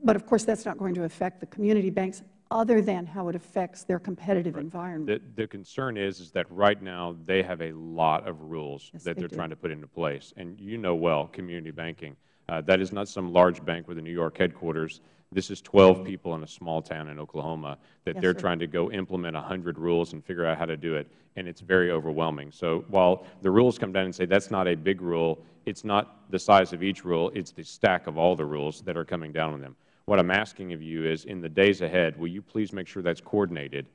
But, of course, that's not going to affect the community banks other than how it affects their competitive right. environment. The, the, concern is, is that right now they have a lot of rules yes, that they are trying to put into place. And you know well, community banking, uh, that is not some large bank with a New York headquarters. This is 12 people in a small town in Oklahoma that yes, they're trying to go implement 100 rules and figure out how to do it, and it's very overwhelming. So while the rules come down and say that's not a big rule, it's not the size of each rule, it's the stack of all the rules that are coming down on them. What I'm asking of you is in the days ahead, will you please make sure that's coordinated,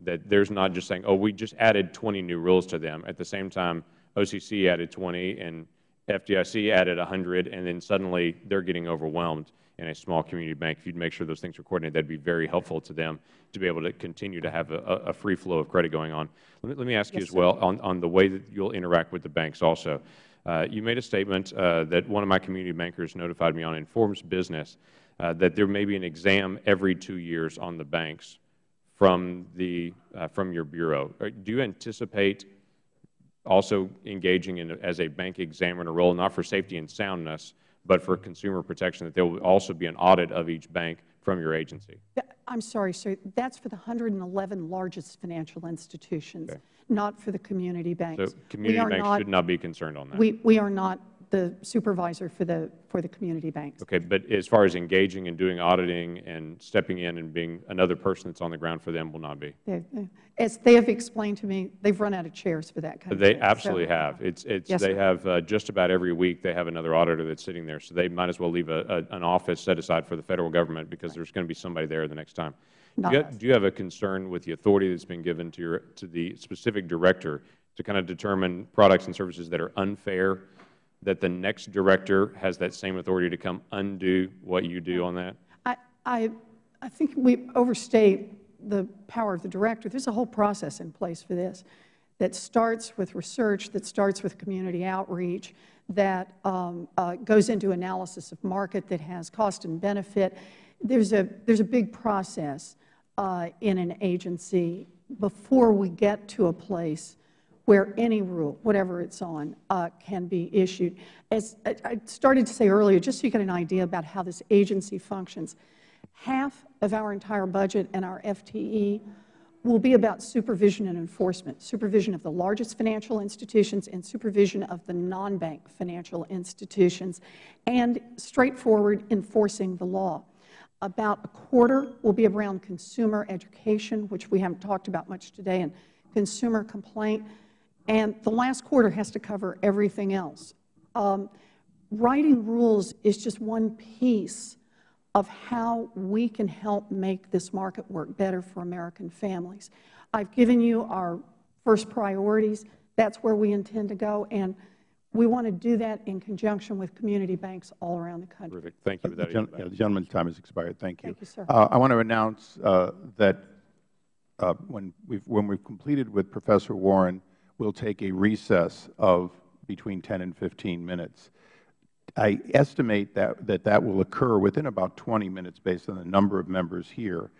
that there's not just saying, oh, we just added 20 new rules to them. At the same time, OCC added 20 and FDIC added 100, and then suddenly they're getting overwhelmed in a small community bank. If you'd make sure those things are coordinated, that would be very helpful to them to be able to continue to have a, a free flow of credit going on. Let me, let me ask yes, you as well on, on the way that you'll interact with the banks also. Uh, you made a statement uh, that one of my community bankers notified me on Informs Business uh, that there may be an exam every two years on the banks from, the, uh, from your Bureau. Uh, do you anticipate also engaging in as a bank examiner role, not for safety and soundness, but for consumer protection, that there will also be an audit of each bank from your agency? I'm sorry, sir. That's for the 111 largest financial institutions, okay. not for the community banks. So community banks not, should not be concerned on that? We, we are not the supervisor for the for the community banks. Okay, but as far as engaging and doing auditing and stepping in and being another person that's on the ground for them will not be. They, as they have explained to me, they've run out of chairs for that kind they of They absolutely so, have. It's it's yes, they sir. have uh, just about every week they have another auditor that's sitting there, so they might as well leave a, a, an office set aside for the Federal Government because right. there's going to be somebody there the next time. Do you, do you have a concern with the authority that's been given to your to the specific director to kind of determine products and services that are unfair that the next director has that same authority to come undo what you do on that? I, I, I think we overstate the power of the director. There's a whole process in place for this that starts with research, that starts with community outreach, that um, uh, goes into analysis of market, that has cost and benefit. There's a, there's a big process uh, in an agency before we get to a place where any rule, whatever it's on, uh, can be issued. As I started to say earlier, just so you get an idea about how this agency functions, half of our entire budget and our FTE will be about supervision and enforcement, supervision of the largest financial institutions and supervision of the non-bank financial institutions, and straightforward enforcing the law. About a quarter will be around consumer education, which we haven't talked about much today, and consumer complaint. And the last quarter has to cover everything else. Um, writing rules is just one piece of how we can help make this market work better for American families. I've given you our first priorities. That's where we intend to go. And we want to do that in conjunction with community banks all around the country. Terrific. Thank you. Uh, the, yeah, the gentleman's time has expired. Thank you. Thank you, sir. Uh, I want to announce uh, that uh, when, we've, when we've completed with Professor Warren we'll take a recess of between 10 and 15 minutes. I estimate that that, that will occur within about 20 minutes based on the number of members here.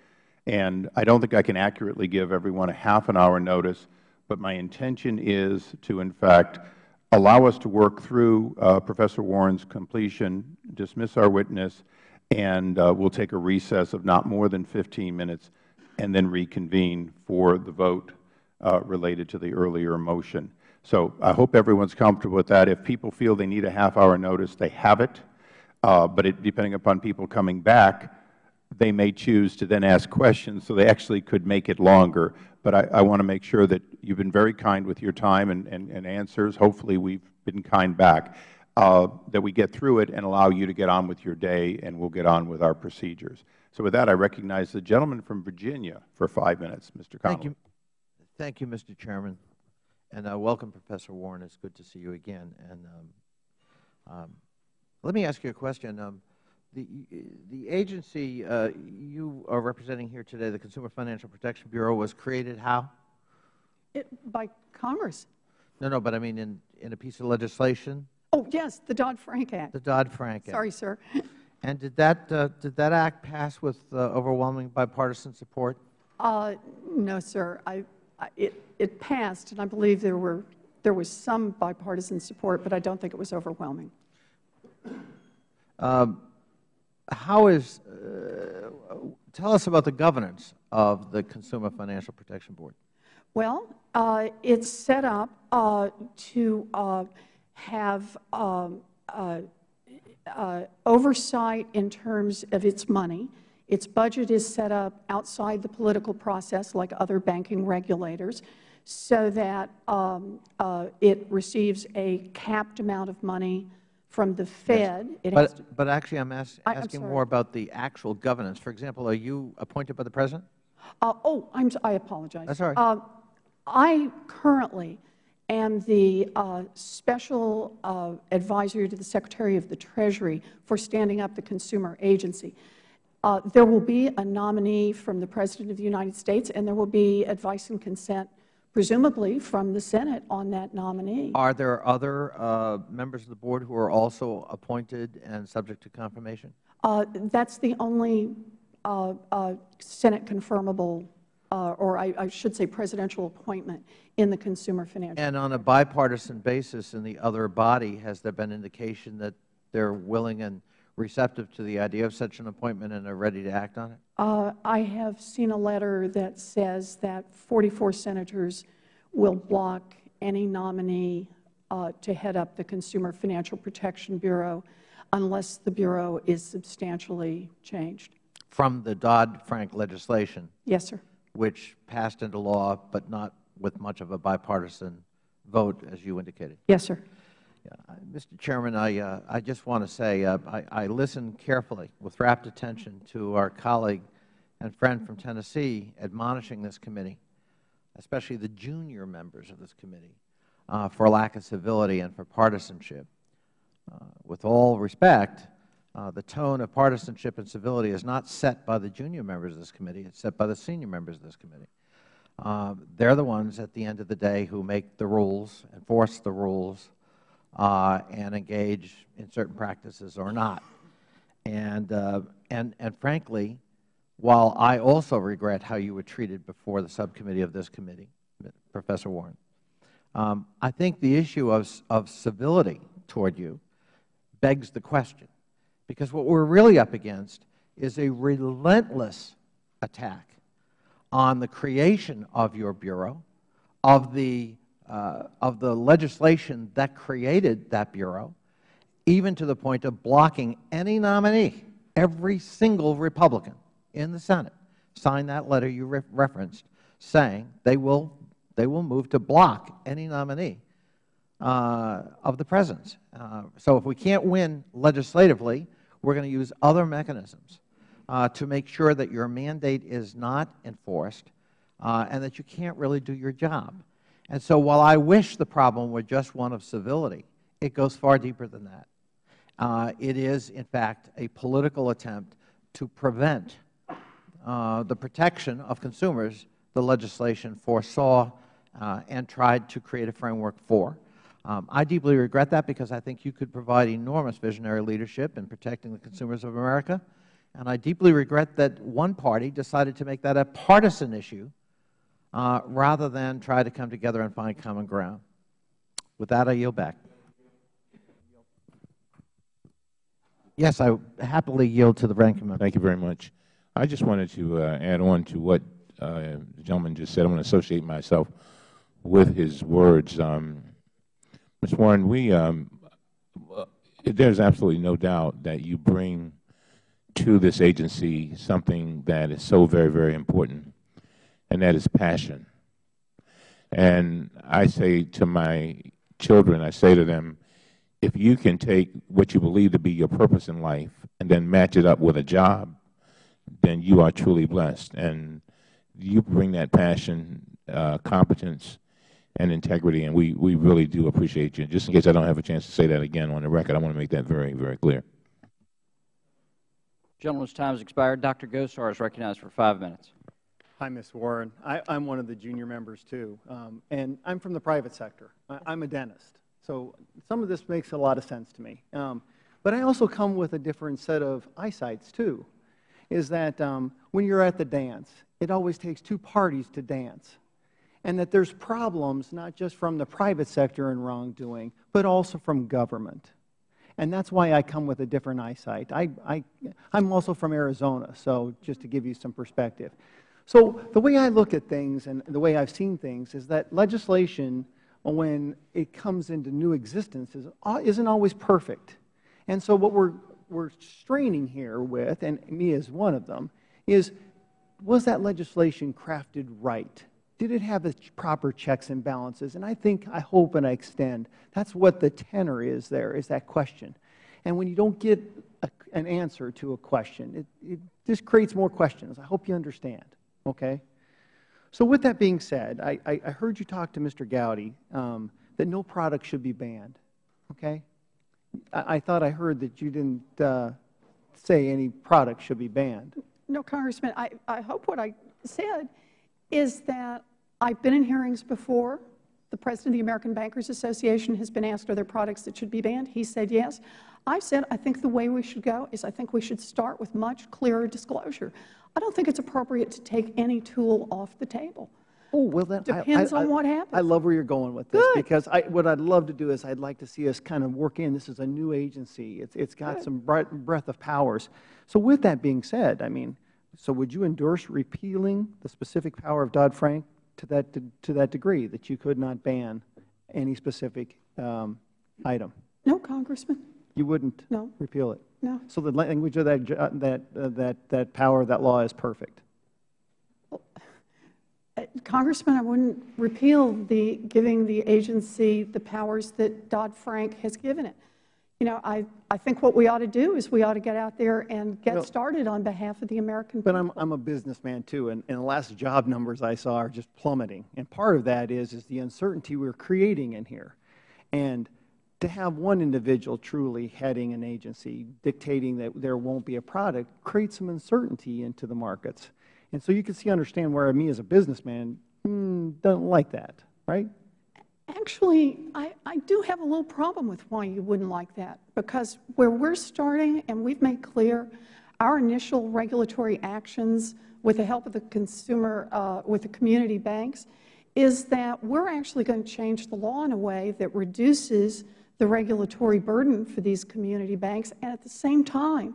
And I don't think I can accurately give everyone a half an hour notice, but my intention is to, in fact, allow us to work through uh, Professor Warren's completion, dismiss our witness, and uh, we'll take a recess of not more than 15 minutes and then reconvene for the vote related to the earlier motion. So I hope everyone's comfortable with that. If people feel they need a half-hour notice, they have it. Uh, but it, depending upon people coming back, they may choose to then ask questions, so they actually could make it longer. But I, I want to make sure that you've been very kind with your time and, and, and answers. Hopefully we've been kind back. Uh, that we get through it and allow you to get on with your day, and we'll get on with our procedures. So with that, I recognize the gentleman from Virginia for five minutes, Mr. Connolly. Thank you. Mr. Chairman. And uh, welcome, Professor Warren. It's good to see you again. And um, um, let me ask you a question. Um, the, the agency uh, you are representing here today, the Consumer Financial Protection Bureau, was created how? It, by Congress. No, no, but I mean in, in a piece of legislation? Oh, yes, the Dodd-Frank Act. The Dodd-Frank Act. Sorry, sir. And did that, uh, did that act pass with uh, overwhelming bipartisan support? Uh, no, sir. I, it, it passed, and I believe there were there was some bipartisan support, but I don't think it was overwhelming. Um, how is, uh, tell us about the governance of the Consumer Financial Protection Board. Well, uh, it's set up uh, to uh, have um, uh, uh, oversight in terms of its money. Its budget is set up outside the political process like other banking regulators so that um, uh, it receives a capped amount of money from the Fed. Yes. But, but, actually I'm ask, asking more about the actual governance. For example, are you appointed by the President? Uh, oh, I'm, I apologize. That's all right. Uh, I currently am the uh, special uh, advisor to the Secretary of the Treasury for standing up the consumer agency. Uh, there will be a nominee from the President of the United States, and there will be advice and consent, presumably from the Senate, on that nominee. Are there other uh, members of the Board who are also appointed and subject to confirmation? Uh, that's the only uh, uh, Senate confirmable, uh, or I, I, should say presidential appointment in the consumer financial. And on a bipartisan basis in the other body, has there been indication that they're willing and receptive to the idea of such an appointment and are ready to act on it? Uh, I have seen a letter that says that 44 senators will block any nominee uh, to head up the Consumer Financial Protection Bureau unless the Bureau is substantially changed. From the Dodd-Frank legislation? Yes, sir. Which passed into law, but not with much of a bipartisan vote, as you indicated? Yes, sir. Yeah, Mr. Chairman, I, uh, I just want to say uh, I, I listened carefully with rapt attention to our colleague and friend from Tennessee admonishing this committee, especially the junior members of this committee, uh, for lack of civility and for partisanship. Uh, with all respect, uh, the tone of partisanship and civility is not set by the junior members of this committee. It's set by the senior members of this committee. Uh, they're the ones at the end of the day who make the rules, enforce the rules, uh, and engage in certain practices or not. And, uh, and, and frankly, while I also regret how you were treated before the subcommittee of this committee, Professor Warren, um, I think the issue of, of civility toward you begs the question. Because what we're really up against is a relentless attack on the creation of your Bureau, of the, uh, of the legislation that created that Bureau, even to the point of blocking any nominee, every single Republican in the Senate signed that letter you re referenced saying they will, they will move to block any nominee uh, of the President's. Uh, so if we can't win legislatively, we're going to use other mechanisms uh, to make sure that your mandate is not enforced uh, and that you can't really do your job. And so while I wish the problem were just one of civility, it goes far deeper than that. Uh, it is, in fact, a political attempt to prevent uh, the protection of consumers the legislation foresaw uh, and tried to create a framework for. Um, I deeply regret that because I think you could provide enormous visionary leadership in protecting the consumers of America. And I deeply regret that one party decided to make that a partisan issue uh, rather than try to come together and find common ground. With that, I yield back. Yes, I happily yield to the ranking member. Thank you very much. I just wanted to uh, add on to what uh, the gentleman just said. I want to associate myself with his words. Um, Ms. Warren, we, um, uh, there's absolutely no doubt that you bring to this agency something that is so very, very important, and that is passion. And I say to my children, I say to them, if you can take what you believe to be your purpose in life and then match it up with a job, then you are truly blessed. And you bring that passion, uh, competence, and integrity, and we, we really do appreciate you. Just in case I don't have a chance to say that again on the record, I want to make that very, very clear. Gentleman's time has expired. Dr. Gosar is recognized for five minutes. Hi, Ms. Warren. I, am one of the junior members, too, um, and I'm from the private sector. I, am a dentist, so some of this makes a lot of sense to me. Um, but I also come with a different set of eyesights, too, is that um, when you're at the dance, it always takes two parties to dance. and that there's problems not just from the private sector and wrongdoing, but also from government. And that's why I come with a different eyesight. I, I, I'm also from Arizona, so just to give you some perspective. So the way I look at things and the way I've seen things is that legislation, when it comes into new existence, is, uh, isn't always perfect. And so what we're, we're straining here with, and me as one of them, is was that legislation crafted right? Did it have the proper checks and balances? And I think, I hope, and I extend, that's what the tenor is there, is that question. And when you don't get a, an answer to a question, it, it just creates more questions. I hope you understand, okay? So with that being said, I, I, I heard you talk to Mr. Gowdy um, that no product should be banned, okay? I, I thought I heard that you didn't uh, say any product should be banned. No, Congressman, I, I hope what I said is that I've been in hearings before. The President of the American Bankers Association has been asked, are there products that should be banned? He said yes. I've said I think the way we should go is I think we should start with much clearer disclosure. I don't think it's appropriate to take any tool off the table. Oh, well, then Depends I, I, on what happens. I love where you're going with this Good. because I, what I'd love to do is I'd like to see us kind of work in. This is a new agency. It's, it's got Good. some breadth, of powers. So with that being said, I mean, so would you endorse repealing the specific power of Dodd-Frank to that, to, to that degree, that you could not ban any specific um, item? No, Congressman. You wouldn't No. repeal it? No. So the language of that, uh, that, uh, that, that power that law is perfect? Uh, Congressman, I wouldn't repeal the giving the agency the powers that Dodd-Frank has given it. You know, I, I think what we ought to do is we ought to get out there and get Well- started on behalf of the American But people. I'm, I'm a businessman too, and, and the last job numbers I saw are just plummeting. And part of that is, is the uncertainty we're creating in here. And to have one individual truly heading an agency, dictating that there won't be a product, creates some uncertainty into the markets. And so you can see, understand where me as a businessman mm, don't like that, right? Actually, I, I do have a little problem with why you wouldn't like that, because where we're starting, and we've made clear, our initial regulatory actions with the help of the consumer, uh, with the community banks, is that we're actually going to change the law in a way that reduces the regulatory burden for these community banks and at the same time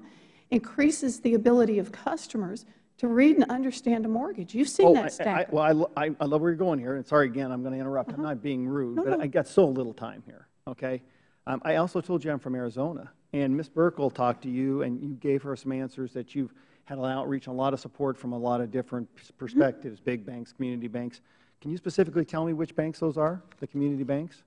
increases the ability of customers to read and understand a mortgage. You've seen Oh, that. I, well, I I, I love where you're going here, and sorry again, I'm going to interrupt. I'm not being rude, Uh-huh. No, but no. I got so little time here, okay? Um, I also told you I'm from Arizona, and Ms. Buerkle talked to you, and you gave her some answers that you've had an outreach and a lot of support from a lot of different Mm-hmm. perspectives, big banks, community banks. Can you specifically tell me which banks those are, the community banks?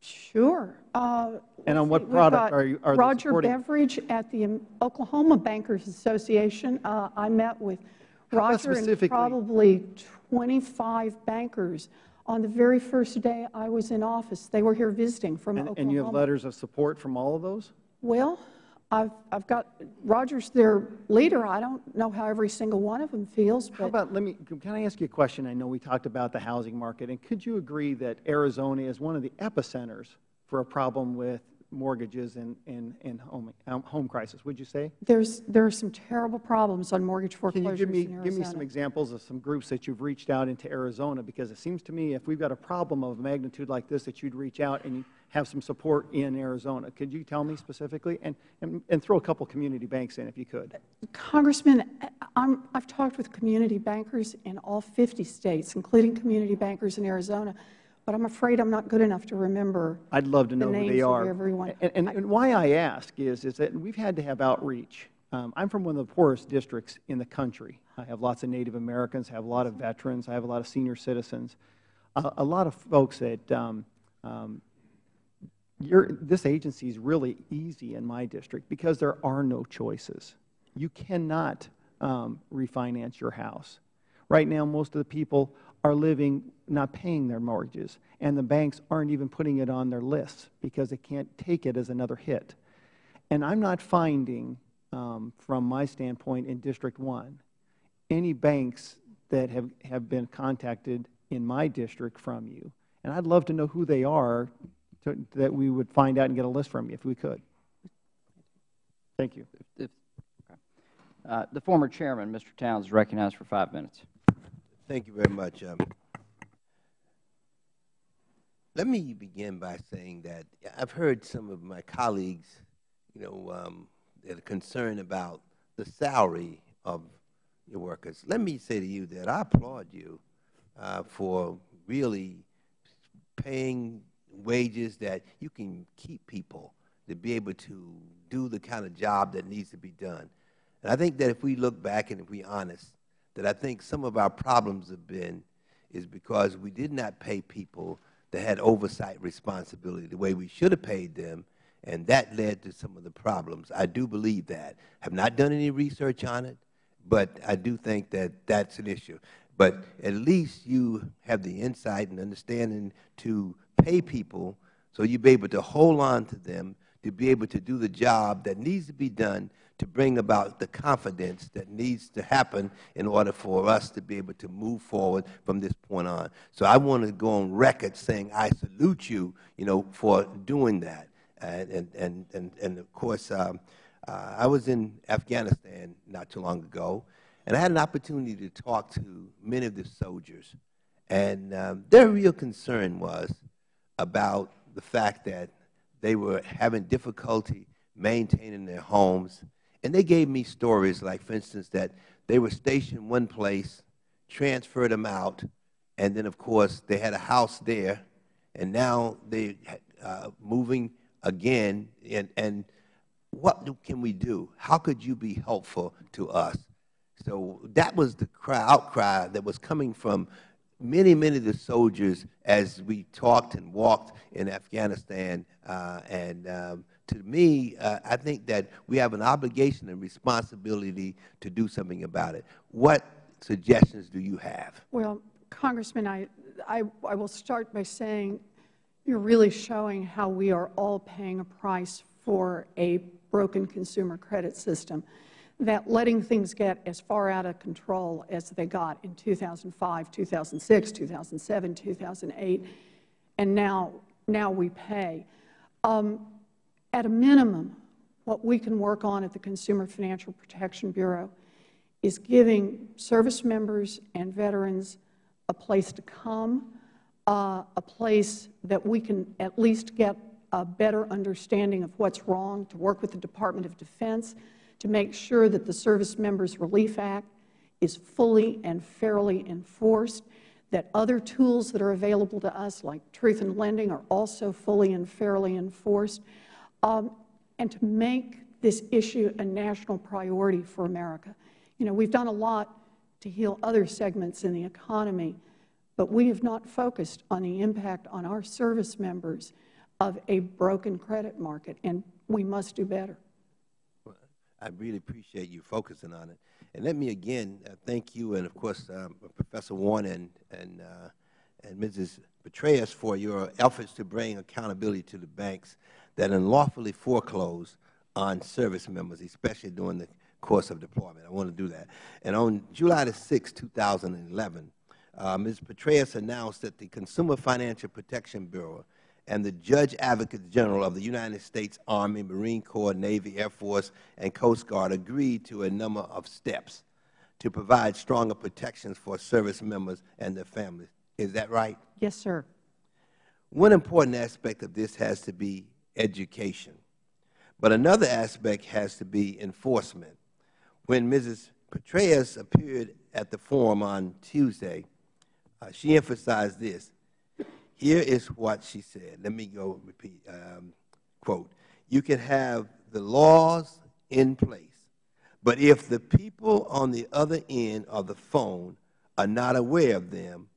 Sure. Uh, And on what see, product are you- are Roger supporting? Beverage at the Oklahoma Bankers Association. Uh, I met with How Roger and probably 25 bankers on the very first day I was in office. They were here visiting from And, Oklahoma. and you have letters of support from all of those? Well, I've, I've got, Roger's their leader. I don't know how every single one of them feels, How but about, let me, can I ask you a question? I know we talked about the housing market, and could you agree that Arizona is one of the epicenters for a problem with mortgages and, and, and home, um, home crisis, would you say? there's, there are some terrible problems on mortgage foreclosures Can you give me, in Arizona. give me some examples of some groups that you've reached out into Arizona? Because it seems to me if we've got a problem of magnitude like this, that you'd reach out and have some support in Arizona. Could you tell me specifically? And, and, and throw a couple community banks in if you could. Congressman, I'm, I've talked with community bankers in all 50 states, including community bankers in Arizona, but I'm afraid I'm not good enough to remember I'd love to the know who they are. everyone. And, and, and why I ask is, is that we've had to have outreach. Um, I'm from one of the poorest districts in the country. I have lots of Native Americans, I have a lot of veterans, I have a lot of senior citizens, a, a lot of folks that um, um, your, this agency is really easy in my district because there are no choices. You cannot um, refinance your house. Right now, most of the people are living not paying their mortgages, and the banks aren't even putting it on their lists because they can't take it as another hit. And I'm not finding, um, from my standpoint in District 1, any banks that have, have been contacted in my district from you. And I'd love to know who they are to, that we would find out and get a list from you if we could. Thank you. If- okay. Uh, The former chairman, Mr. Towns, is recognized for five minutes. Thank you very much. Um, let me begin by saying that I've heard some of my colleagues, you know, um, that are concerned about the salary of your workers. Let me say to you that I applaud you uh, for really paying wages that you can keep people to be able to do the kind of job that needs to be done. And I think that if we look back and if we're honest, that I think some of our problems have been is because we did not pay people that had oversight responsibility the way we should have paid them, and that led to some of the problems. I do believe that. I have not done any research on it, but I do think that that's an issue. But at least you have the insight and understanding to pay people so you'll be able to hold on to them to be able to do the job that needs to be done to bring about the confidence that needs to happen in order for us to be able to move forward from this point on. So I want to go on record saying I salute you, you know, for doing that. And, and, and, and of course, um, uh, I was in Afghanistan not too long ago, and I had an opportunity to talk to many of the soldiers. And um, their real concern was about the fact that they were having difficulty maintaining their homes. And they gave me stories like, for instance, that they were stationed one place, transferred them out, and then, of course, they had a house there, and now they're uh, moving again. And, and what can we do? How could you be helpful to us? So that was the cry, outcry that was coming from many, many of the soldiers as we talked and walked in Afghanistan. Uh, and um, to me, uh, I think that we have an obligation and responsibility to do something about it. What suggestions do you have? Well, Congressman, I, I, I will start by saying you're really showing how we are all paying a price for a broken consumer credit system that letting things get as far out of control as they got in 2005, 2006, 2007, 2008, and now, now we pay. Um, at a minimum, what we can work on at the Consumer Financial Protection Bureau is giving service members and veterans a place to come, uh, a place that we can at least get a better understanding of what's wrong, to work with the Department of Defense, to make sure that the Service Members Relief Act is fully and fairly enforced, that other tools that are available to us, like truth in lending, are also fully and fairly enforced, and to make this issue a national priority for America. You know, we've done a lot to heal other segments in the economy, but we have not focused on the impact on our service members of a broken credit market, and we must do better. I really appreciate you focusing on it. And let me again uh, thank you and, of course, um, Professor Warren and, and, uh, and Mrs. Petraeus for your efforts to bring accountability to the banks that unlawfully foreclose on service members, especially during the course of deployment. I want to do that. And on July the 6th, 2011, uh, Ms. Petraeus announced that the Consumer Financial Protection Bureau and the Judge Advocate General of the United States Army, Marine Corps, Navy, Air Force, and Coast Guard agreed to a number of steps to provide stronger protections for service members and their families. Is that right? Yes, sir. One important aspect of this has to be education. But another aspect has to be enforcement. When Mrs. Petraeus appeared at the forum on Tuesday, uh, she emphasized this. Here is what she said. Let me go repeat. Um, quote, you can have the laws in place, but if the people on the other end of the phone are not aware of them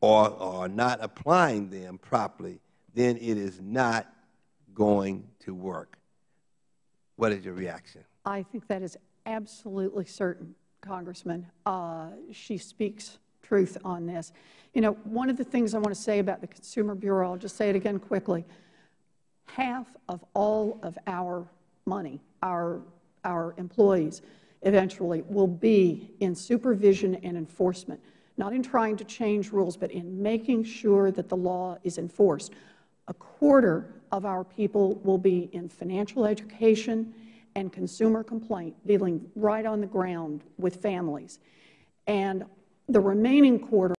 or are not applying them properly, then it is not going to work. What is your reaction? I think that is absolutely certain, Congressman. Uh, she speaks truth on this. You know, one of the things I want to say about the Consumer Bureau, I'll just say it again quickly, half of all of our money, our, our employees eventually will be in supervision and enforcement, not in trying to change rules, but in making sure that the law is enforced. A quarter of our people will be in financial education and consumer complaint, dealing right on the ground with families. And the remaining quarter